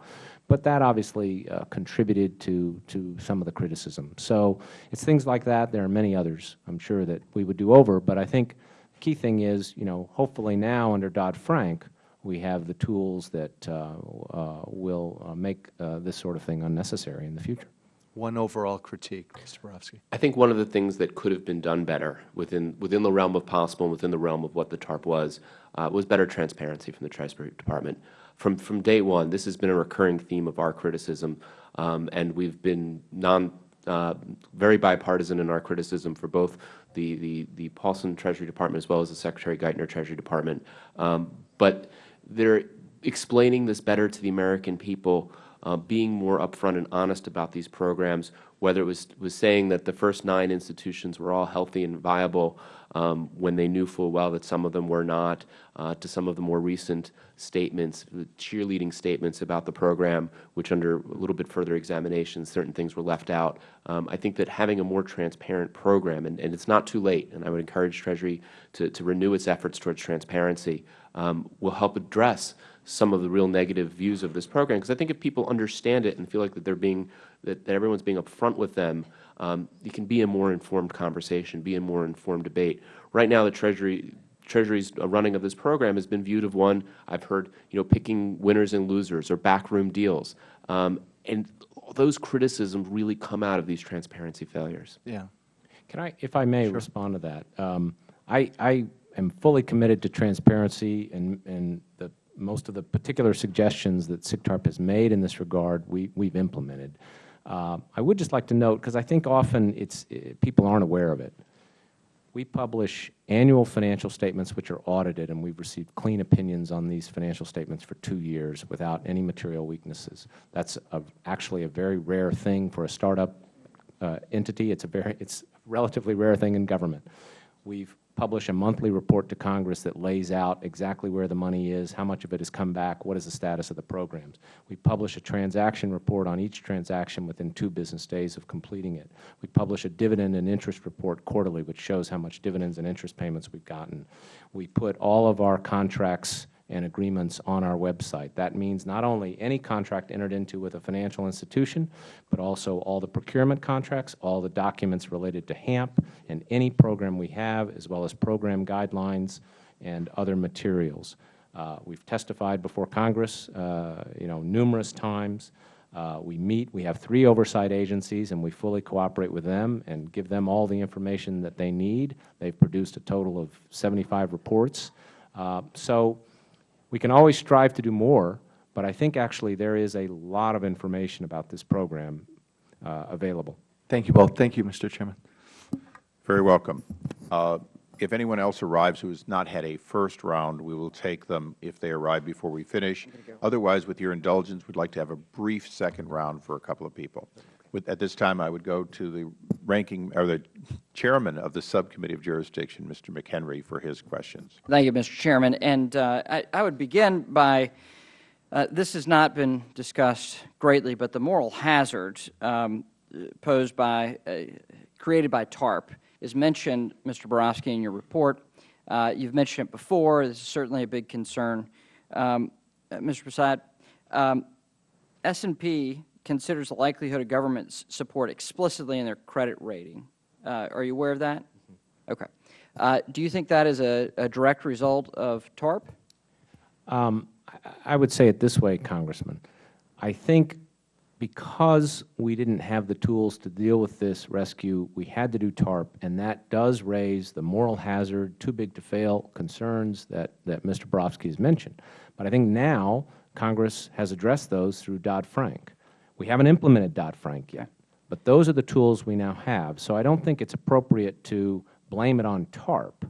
but that obviously uh, contributed to, to some of the criticism. So it's things like that. There are many others, I'm sure, that we would do over, but I think the key thing is, you know, hopefully now under Dodd-Frank, we have the tools that uh, uh, will uh, make uh, this sort of thing unnecessary in the future. One overall critique, Mr. Barofsky. I think one of the things that could have been done better within, within the realm of possible and within the realm of what the TARP was, uh, was better transparency from the Treasury Department. From, from day one, this has been a recurring theme of our criticism, um, and we've been non, uh, very bipartisan in our criticism for both the, the, the Paulson Treasury Department as well as the Secretary Geithner Treasury Department. Um, but they're explaining this better to the American people uh, being more upfront and honest about these programs, whether it was, was saying that the first nine institutions were all healthy and viable um, when they knew full well that some of them were not, uh, to some of the more recent statements, cheerleading statements about the program, which under a little bit further examination, certain things were left out. Um, I think that having a more transparent program, and, and it's not too late, and I would encourage Treasury to, to renew its efforts towards transparency, um, will help address some of the real negative views of this program. Because I think if people understand it and feel like that they're being, that, that everyone's being upfront with them, um, it can be a more informed conversation, be a more informed debate. Right now, the Treasury, Treasury's running of this program has been viewed of one, I've heard, you know, picking winners and losers or backroom deals. Um, and those criticisms really come out of these transparency failures. Yeah. Can I, if I may, respond to that? Um, I, I am fully committed to transparency and, and the, most of the particular suggestions that SIGTARP has made in this regard, we, we've implemented. Uh, I would just like to note, because I think often it's, it, people aren't aware of it, we publish annual financial statements which are audited, and we've received clean opinions on these financial statements for two years without any material weaknesses. That's a, actually a very rare thing for a startup uh, entity. It's a very, it's a relatively rare thing in government. We've published a monthly report to Congress that lays out exactly where the money is, how much of it has come back, what is the status of the programs. We publish a transaction report on each transaction within two business days of completing it. We publish a dividend and interest report quarterly, which shows how much dividends and interest payments we've gotten. We put all of our contracts and agreements on our website. That means not only any contract entered into with a financial institution, but also all the procurement contracts, all the documents related to HAMP and any program we have, as well as program guidelines and other materials. Uh, we've testified before Congress, uh, you know, numerous times. Uh, we meet, we have three oversight agencies, and we fully cooperate with them and give them all the information that they need. They've produced a total of 75 reports. Uh, so we can always strive to do more, but I think actually there is a lot of information about this program uh, available. Thank you both. Thank you, Mr. Chairman. Very welcome. Uh, if anyone else arrives who has not had a first round, we will take them if they arrive before we finish. Otherwise, with your indulgence, we'd like to have a brief second round for a couple of people. With, at this time, I would go to the ranking or the chairman of the subcommittee of jurisdiction, Mr. McHenry, for his questions. Thank you, Mr. Chairman. And uh, I, I, would begin by uh, this has not been discussed greatly, but the moral hazard um, posed by uh, created by TARP is mentioned, Mr. Barofsky, in your report. Uh, you've mentioned it before. This is certainly a big concern. Um, uh, Mr. Massad, um, S&P considers the likelihood of government support explicitly in their credit rating. Uh, are you aware of that? Mm-hmm. Okay. Uh, do you think that is a, a direct result of TARP? Um, I would say it this way, Congressman. I think because we didn't have the tools to deal with this rescue, we had to do TARP, and that does raise the moral hazard, too big to fail concerns that, that Mr. Barofsky has mentioned. But I think now Congress has addressed those through Dodd-Frank. We haven't implemented Dodd-Frank yet, but those are the tools we now have. So I don't think it's appropriate to blame it on TARP,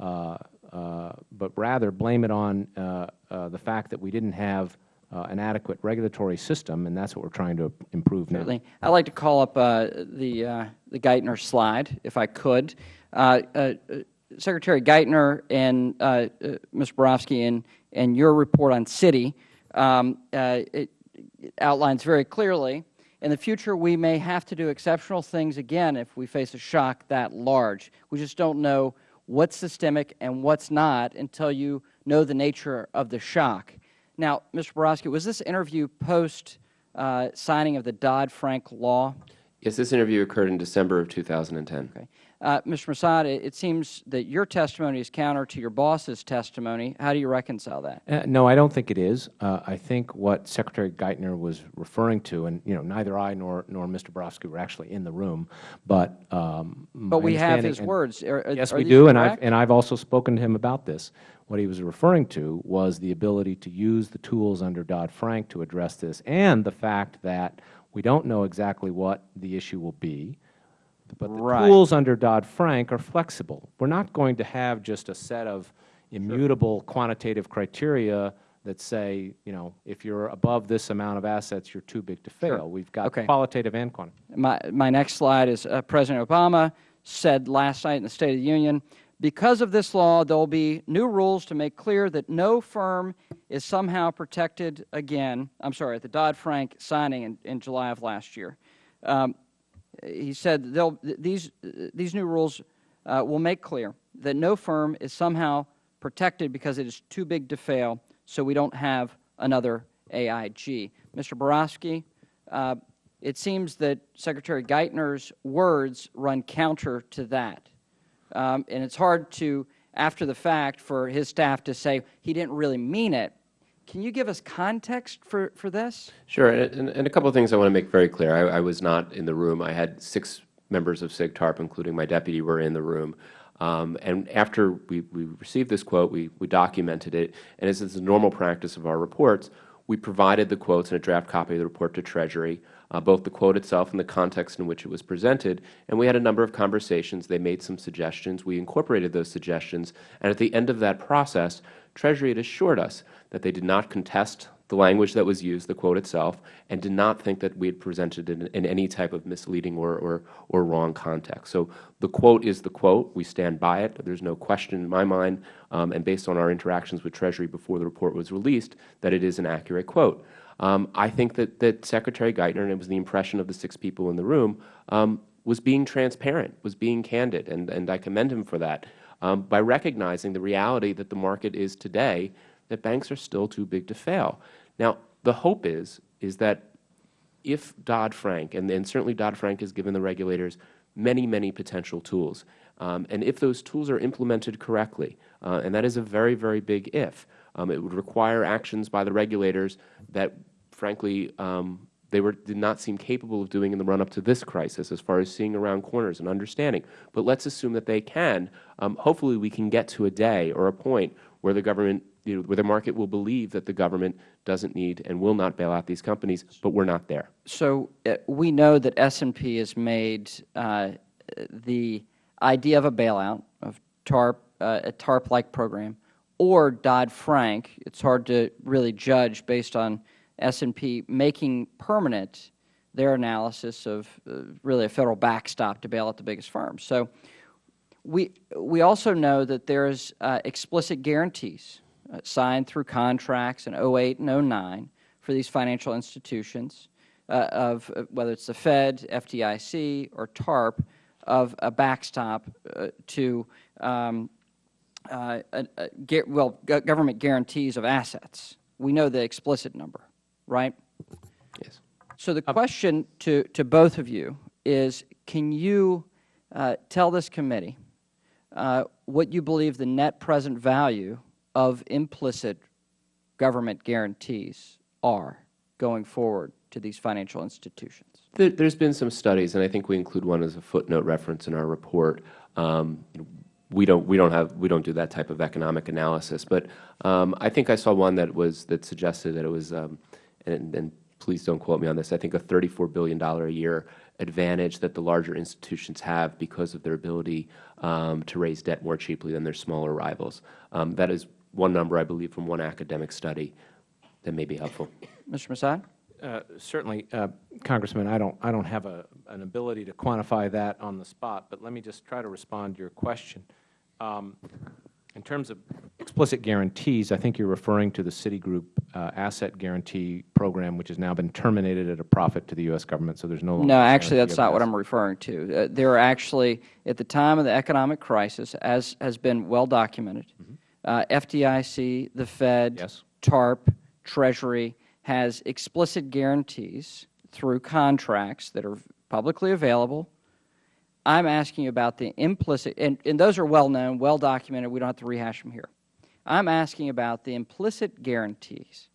uh, uh, but rather blame it on uh, uh the fact that we didn't have uh, an adequate regulatory system, and that's what we're trying to improve now. Certainly. I'd like to call up uh, the, the Geithner slide, if I could. Secretary Geithner and Ms. Barofsky, in, in your report on Citi, um, it, outlines very clearly, in the future we may have to do exceptional things again if we face a shock that large. We just don't know what's systemic and what's not until you know the nature of the shock. Now, Mr. Barofsky, was this interview post uh, signing of the Dodd-Frank law? Yes, this interview occurred in December of 2010. Okay. Uh, Mr. Massad, it, it, seems that your testimony is counter to your boss's testimony. How do you reconcile that? Uh, no, I don't think it is. Uh, I think what Secretary Geithner was referring to, and you know, neither I nor nor Mr. Barofsky were actually in the room, but um, but we have his words. Are, yes, are we do, correct? and I've and I've also spoken to him about this. What he was referring to was the ability to use the tools under Dodd Frank to address this, and the fact that we don't know exactly what the issue will be but the right. tools under Dodd-Frank are flexible. We're not going to have just a set of immutable sure. quantitative criteria that say, you know, if you're above this amount of assets, you're too big to fail. Sure. We've got Okay. qualitative and quantitative. My, my next slide is uh, President Obama said last night in the State of the Union, because of this law, there will be new rules to make clear that no firm is somehow protected again. I'm sorry, at the Dodd-Frank signing in, in July of last year. Um, he said these, these new rules uh, will make clear that no firm is somehow protected because it is too big to fail, so we don't have another AIG. Mr. Barofsky, uh, it seems that Secretary Geithner's words run counter to that. Um, and it's hard to, after the fact, for his staff to say he didn't really mean it. Can you give us context for, for this? Sure, and, and a couple of things I want to make very clear. I, I was not in the room. I had six members of SIGTARP, including my deputy, were in the room. Um, and after we, we received this quote, we, we documented it, and as is the normal practice of our reports, we provided the quotes and a draft copy of the report to Treasury, both the quote itself and the context in which it was presented, and we had a number of conversations. They made some suggestions. We incorporated those suggestions, and at the end of that process, Treasury had assured us that they did not contest the language that was used, the quote itself, and did not think that we had presented it in, in any type of misleading or, or, or wrong context. So the quote is the quote. We stand by it. There's no question in my mind, um, and based on our interactions with Treasury before the report was released, that it is an accurate quote. Um, I think that, that Secretary Geithner, and it was the impression of the six people in the room, um, was being transparent, was being candid, and, and I commend him for that, um, by recognizing the reality that the market is today, that banks are still too big to fail. Now, the hope is, is that if Dodd-Frank, and, and certainly Dodd-Frank has given the regulators many, many potential tools, um, and if those tools are implemented correctly, uh, and that is a very, very big if, um, it would require actions by the regulators that, frankly, um, they were, did not seem capable of doing in the run-up to this crisis as far as seeing around corners and understanding. But let's assume that they can. Um, hopefully we can get to a day or a point where the government, you know, where the market will believe that the government doesn't need and will not bail out these companies, but we're not there. So uh, we know that S&P has made uh, the idea of a bailout, of TARP, uh, a TARP-like program, or Dodd-Frank, it's hard to really judge based on S&P making permanent their analysis of uh, really a Federal backstop to bail out the biggest firms. So we, we also know that there's uh, explicit guarantees uh, signed through contracts in 08 and 09 for these financial institutions uh, of uh, whether it's the Fed, FDIC, or TARP of a backstop uh, to um, well, government guarantees of assets. We know the explicit number, right? Yes. So the question to, to both of you is, can you uh, tell this committee uh, what you believe the net present value of implicit government guarantees are going forward to these financial institutions? There, there's been some studies, and I think we include one as a footnote reference in our report. Um, we don't we don't have we don't do that type of economic analysis, but um, I think I saw one that was that suggested that it was, um, and, and please don't quote me on this. I think a 34 billion dollar a year advantage that the larger institutions have because of their ability um, to raise debt more cheaply than their smaller rivals. Um, that is one number I believe from one academic study that may be helpful. Mr. Massad? Uh, certainly, uh, Congressman, I don't, I don't have a, an ability to quantify that on the spot, but let me just try to respond to your question. Um, in terms of explicit guarantees, I think you're referring to the Citigroup uh, asset guarantee program, which has now been terminated at a profit to the U.S. government, so there's no longer No, actually, that's of not what. I'm referring to. Uh, there are actually, at the time of the economic crisis, as has been well documented, uh, FDIC, the Fed, TARP, Treasury has explicit guarantees through contracts that are publicly available. I'm asking you about the implicit, and, and those are well known, well documented. We don't have to rehash them here. I'm asking about the implicit guarantees.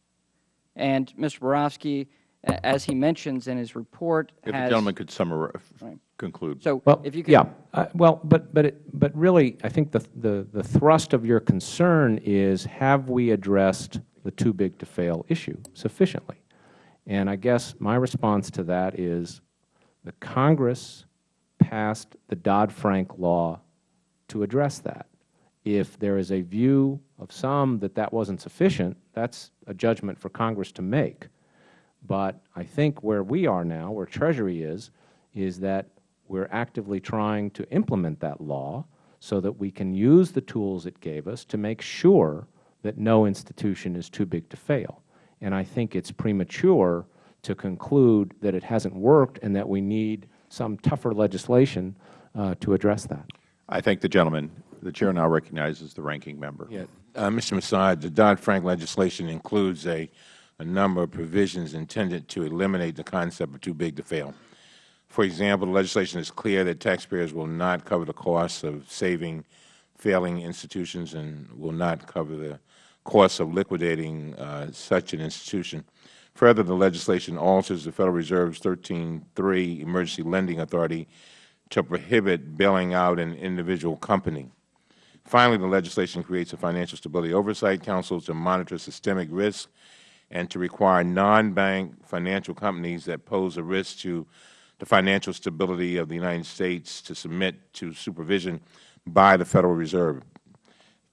And Mr. Barofsky, as he mentions in his report, If the has gentleman could summarize, Right. conclude. So Well, if you could, yeah, uh, well, but but it, but really, I think the, the the thrust of your concern is have we addressed the too big to fail issue sufficiently? And I guess my response to that is the Congress passed the Dodd-Frank law to address that. If there is a view of some that that wasn't sufficient, that's a judgment for Congress to make. But I think where we are now, where Treasury is, is that we're actively trying to implement that law so that we can use the tools it gave us to make sure that no institution is too big to fail. And I think it's premature to conclude that it hasn't worked and that we need some tougher legislation uh, to address that. I thank the gentleman. The Chair now recognizes the ranking member. Yeah. Uh, Mr. Massad, the Dodd-Frank legislation includes a, a number of provisions intended to eliminate the concept of too big to fail. For example, the legislation is clear that taxpayers will not cover the costs of saving failing institutions and will not cover the costs of liquidating uh, such an institution. Further, the legislation alters the Federal Reserve's 13.3 Emergency Lending Authority to prohibit bailing out an individual company. Finally, the legislation creates a Financial Stability Oversight Council to monitor systemic risk and to require non-bank financial companies that pose a risk to the financial stability of the United States to submit to supervision by the Federal Reserve.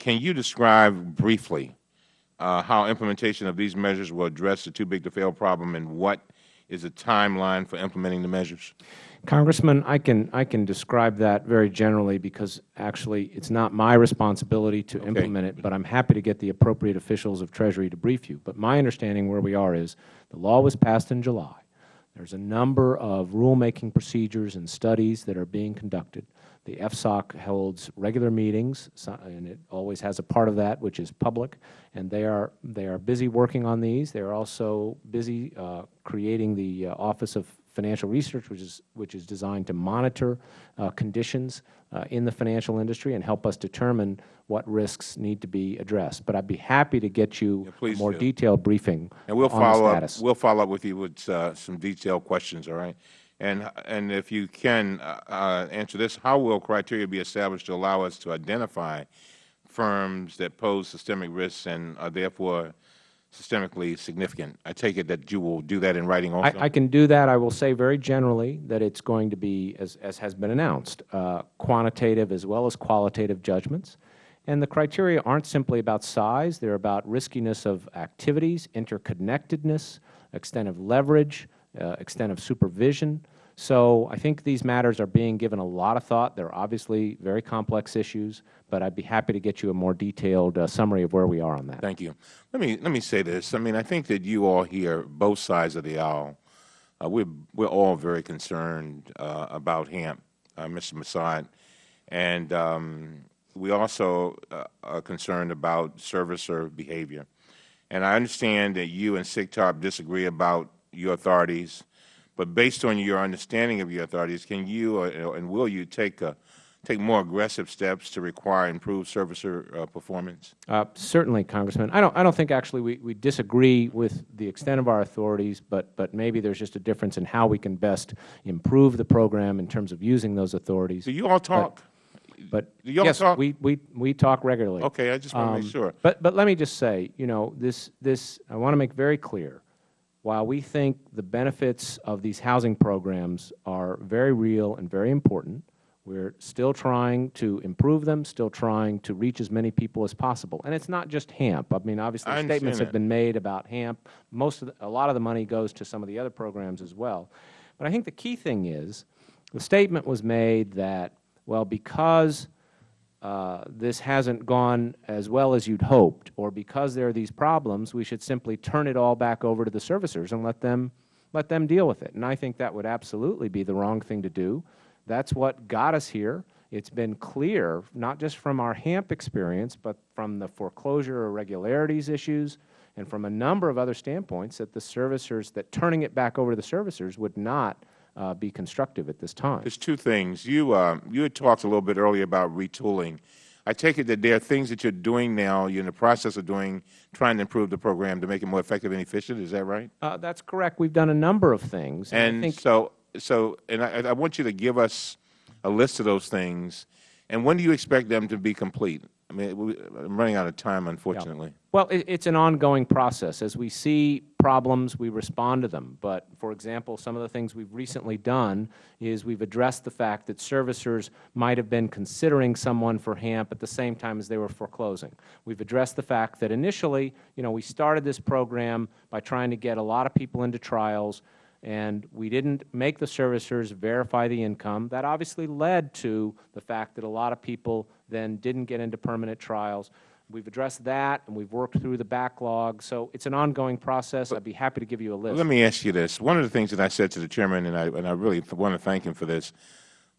Can you describe briefly Uh, how implementation of these measures will address the too big to fail problem and what is the timeline for implementing the measures? Congressman, I can, I can describe that very generally because actually it's not my responsibility to implement it, but I'm happy to get the appropriate officials of Treasury to brief you. But my understanding where we are is the law was passed in July. There's a number of rulemaking procedures and studies that are being conducted. The FSOC holds regular meetings, and it always has a part of that which is public, and they are, they are busy working on these. They are also busy uh, creating the uh, Office of Financial Research, which is, which is designed to monitor uh, conditions uh, in the financial industry and help us determine what risks need to be addressed. But I'd be happy to get you a more do. detailed briefing And we'll on follow the up. status. We'll follow up with you with uh, some detailed questions. All right. And and if you can uh, uh, answer this, how will criteria be established to allow us to identify firms that pose systemic risks and are therefore systemically significant? I take it that you will do that in writing also. I, I can do that. I will say very generally that it's going to be, as, as has been announced, uh, quantitative as well as qualitative judgments. And the criteria aren't simply about size. They're about riskiness of activities, interconnectedness, extent of leverage, uh, extent of supervision. So I think these matters are being given a lot of thought. They're obviously very complex issues, but I'd be happy to get you a more detailed uh, summary of where we are on that. Thank you. Let me let me say this. I mean, I think that you all here, both sides of the aisle, uh, we're we're all very concerned uh, about HAMP, uh, Mr. Massad, and um, we also uh, are concerned about servicer behavior. And I understand that you and SIGTARP disagree about your authorities, but based on your understanding of your authorities, can you uh, and will you take a take more aggressive steps to require improved servicer uh, performance? Uh, certainly, Congressman. I don't, I don't think actually we, we disagree with the extent of our authorities, but, but maybe there's just a difference in how we can best improve the program in terms of using those authorities. Do you all talk? But, but Do you all yes, talk? we, we, we talk regularly. Okay, I just want to Um, make sure. But, but let me just say, you know, this, this, I want to make very clear, while we think the benefits of these housing programs are very real and very important, we're still trying to improve them, still trying to reach as many people as possible. And it's not just HAMP. I mean, obviously, I statements have been made about HAMP. Most of the, a lot of the money goes to some of the other programs as well. But I think the key thing is the statement was made that, well, because uh, this hasn't gone as well as you'd hoped, or because there are these problems, we should simply turn it all back over to the servicers and let them, let them deal with it. And I think that would absolutely be the wrong thing to do. That's what got us here. It's been clear, not just from our HAMP experience, but from the foreclosure irregularities issues and from a number of other standpoints that the servicers, that turning it back over to the servicers would not uh, be constructive at this time. There's two things. You, uh, you had talked a little bit earlier about retooling. I take it that there are things that you're doing now, you're in the process of doing, trying to improve the program to make it more effective and efficient. Is that right? Uh, that's correct. We've done a number of things. And think so, so, and I, I want you to give us a list of those things. And when do you expect them to be complete? I mean, I'm running out of time, unfortunately. Well, it, it's an ongoing process. As we see problems, we respond to them. But, for example, some of the things we've recently done is we've addressed the fact that servicers might have been considering someone for HAMP at the same time as they were foreclosing. We've addressed the fact that initially, you know, we started this program by trying to get a lot of people into trials, and we didn't make the servicers verify the income. That obviously led to the fact that a lot of people then didn't get into permanent trials. We've addressed that, and we've worked through the backlog. So it's an ongoing process. I'd be happy to give you a list. Let me ask you this. One of the things that I said to the Chairman, and I, and I really want to thank him for this,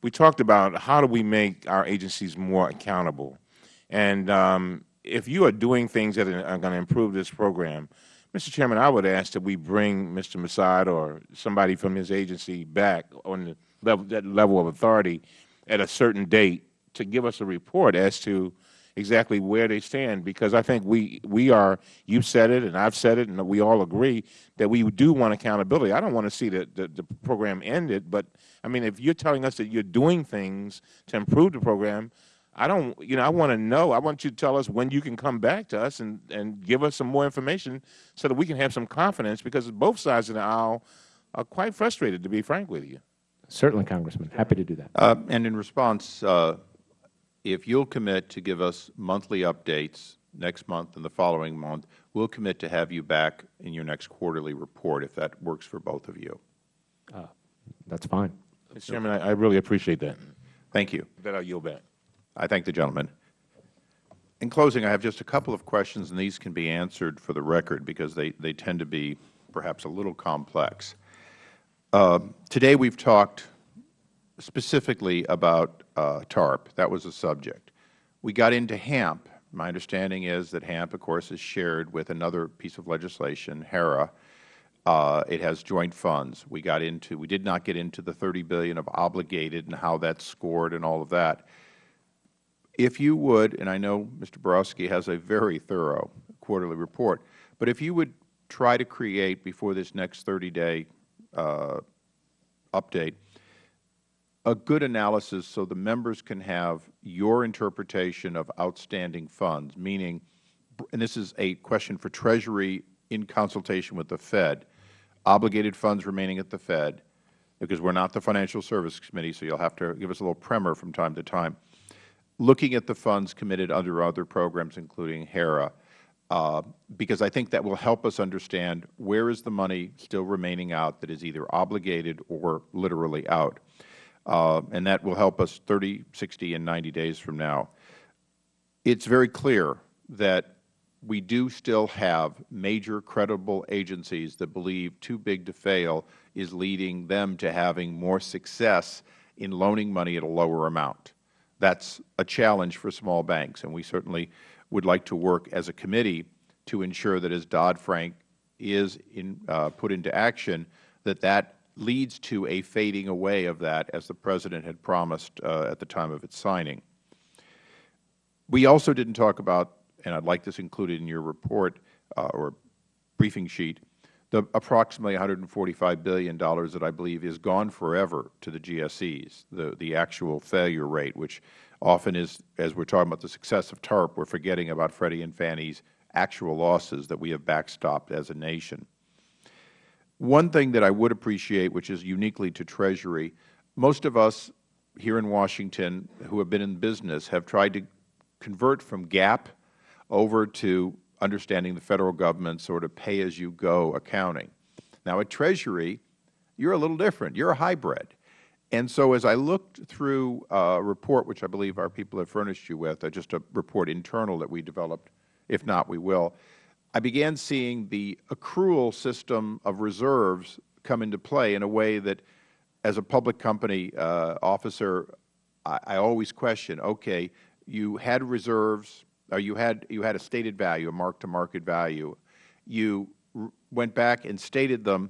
we talked about how do we make our agencies more accountable. And um, if you are doing things that are going to improve this program, Mr. Chairman, I would ask that we bring Mr. Massad or somebody from his agency back on the level, that level of authority at a certain date to give us a report as to exactly where they stand, because I think we, we are, you have said it and I've said it and we all agree that we do want accountability. I don't want to see the, the, the program ended, but I mean, if you're telling us that you're doing things to improve the program, I don't, you know, I want to know. I want you to tell us when you can come back to us and, and give us some more information so that we can have some confidence because both sides of the aisle are quite frustrated, to be frank with you. Certainly, Congressman. Happy to do that. Uh, and in response, uh, if you'll commit to give us monthly updates next month and the following month, we'll commit to have you back in your next quarterly report if that works for both of you. Uh, that's fine. Mr. Chairman, I, I really appreciate that. Thank you. That I yield back. I thank the gentleman. In closing, I have just a couple of questions, and these can be answered for the record because they, they tend to be perhaps a little complex. Uh, today we've talked specifically about uh, TARP. That was a subject. We got into HAMP. My understanding is that HAMP, of course, is shared with another piece of legislation, HERA. Uh, it has joint funds. We got into, we did not get into the 30 billion of obligated and how that's scored and all of that. If you would, and I know Mr. Barofsky has a very thorough quarterly report, but if you would try to create before this next 30-day uh, update a good analysis so the members can have your interpretation of outstanding funds, meaning, and this is a question for Treasury in consultation with the Fed, obligated funds remaining at the Fed, because we are not the Financial Services Committee, so you will have to give us a little primer from time to time, looking at the funds committed under other programs, including HERA, uh, because I think that will help us understand where is the money still remaining out that is either obligated or literally out. Uh, and that will help us 30, 60, and 90 days from now. It is very clear that we do still have major credible agencies that believe too big to fail is leading them to having more success in loaning money at a lower amount. That is a challenge for small banks, and we certainly would like to work as a committee to ensure that as Dodd-Frank is in, uh, put into action, that that leads to a fading away of that, as the President had promised uh, at the time of its signing. We also didn't talk about, and I would like this included in your report uh, or briefing sheet, the approximately $145 billion that I believe is gone forever to the GSEs, the, the actual failure rate, which often is, as we are talking about the success of TARP, we are forgetting about Freddie and Fannie's actual losses that we have backstopped as a nation. One thing that I would appreciate, which is uniquely to Treasury, most of us here in Washington who have been in business have tried to convert from GAAP over to understanding the Federal Government sort of pay-as-you-go accounting. Now, at Treasury, you are a little different. You are a hybrid. And so as I looked through a report, which I believe our people have furnished you with, uh, just a report internal that we developed, if not, we will, I began seeing the accrual system of reserves come into play in a way that, as a public company uh, officer, I, I always question, okay, you had reserves, or you had, you had a stated value, a mark-to-market value. You went back and stated them,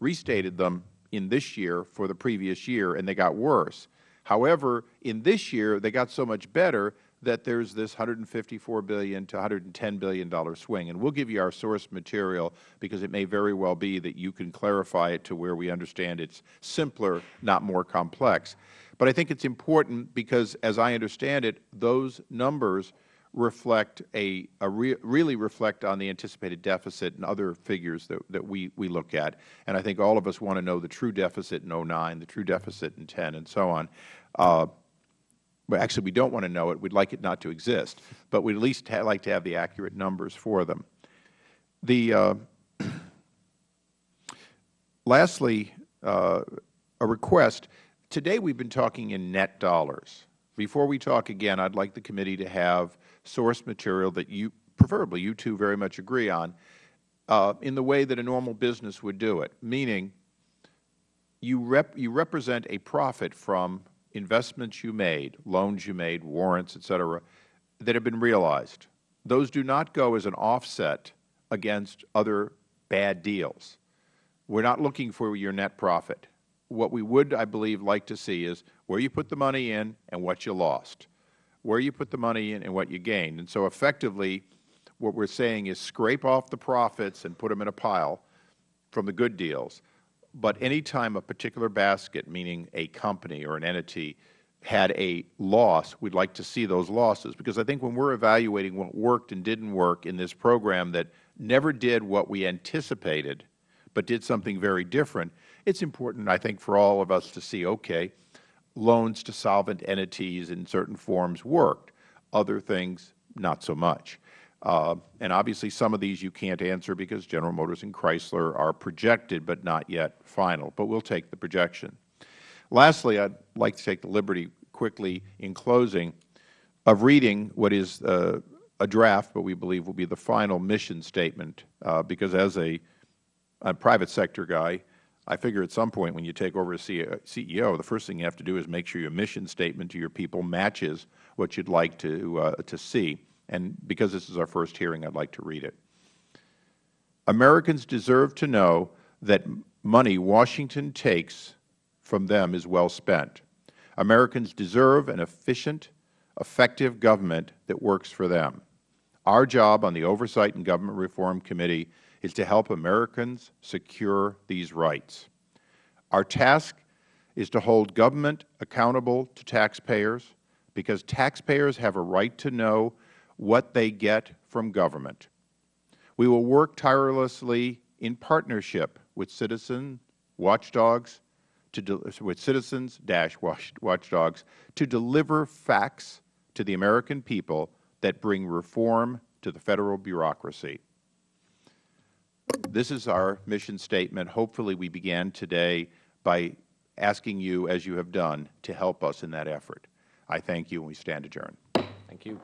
restated them in this year for the previous year, and they got worse. However, in this year, they got so much better that there is this 154 billion to $110 billion swing. And we will give you our source material because it may very well be that you can clarify it to where we understand it is simpler, not more complex. But I think it is important because, as I understand it, those numbers reflect a, a re, really reflect on the anticipated deficit and other figures that, that we, we look at. And I think all of us want to know the true deficit in 09, the true deficit in 10, and so on. Uh, but actually, we don't want to know it. We'd like it not to exist. But we'd at least like to have the accurate numbers for them. The, uh, [clears throat] lastly, uh, a request. Today we've been talking in net dollars. Before we talk again, I'd like the committee to have source material that you, preferably you two very much agree on, uh, in the way that a normal business would do it, meaning you, rep, you represent a profit from investments you made, loans you made, warrants, et cetera, that have been realized. Those do not go as an offset against other bad deals. We are not looking for your net profit. What we would, I believe, like to see is where you put the money in and what you lost, where you put the money in and what you gained. And so effectively, what we are saying is scrape off the profits and put them in a pile from the good deals. But any time a particular basket, meaning a company or an entity, had a loss, we would like to see those losses. Because I think when we are evaluating what worked and didn't work in this program that never did what we anticipated, but did something very different, it is important, I think, for all of us to see, okay, loans to solvent entities in certain forms worked. Other things, not so much. Uh, and obviously some of these you can't answer because General Motors and Chrysler are projected but not yet final. But we will take the projection. Lastly, I would like to take the liberty quickly in closing of reading what is uh, a draft, but we believe will be the final mission statement, uh, because as a, a private sector guy, I figure at some point when you take over as CEO, the first thing you have to do is make sure your mission statement to your people matches what you would like to, uh, to see. And because this is our first hearing, I would like to read it. Americans deserve to know that money Washington takes from them is well spent. Americans deserve an efficient, effective government that works for them. Our job on the Oversight and Government Reform Committee is to help Americans secure these rights. Our task is to hold government accountable to taxpayers because taxpayers have a right to know what they get from government. We will work tirelessly in partnership with citizen watchdogs, to with citizens watchdogs to deliver facts to the American people that bring reform to the Federal bureaucracy. This is our mission statement. Hopefully we began today by asking you, as you have done, to help us in that effort. I thank you, and we stand adjourned. Thank you.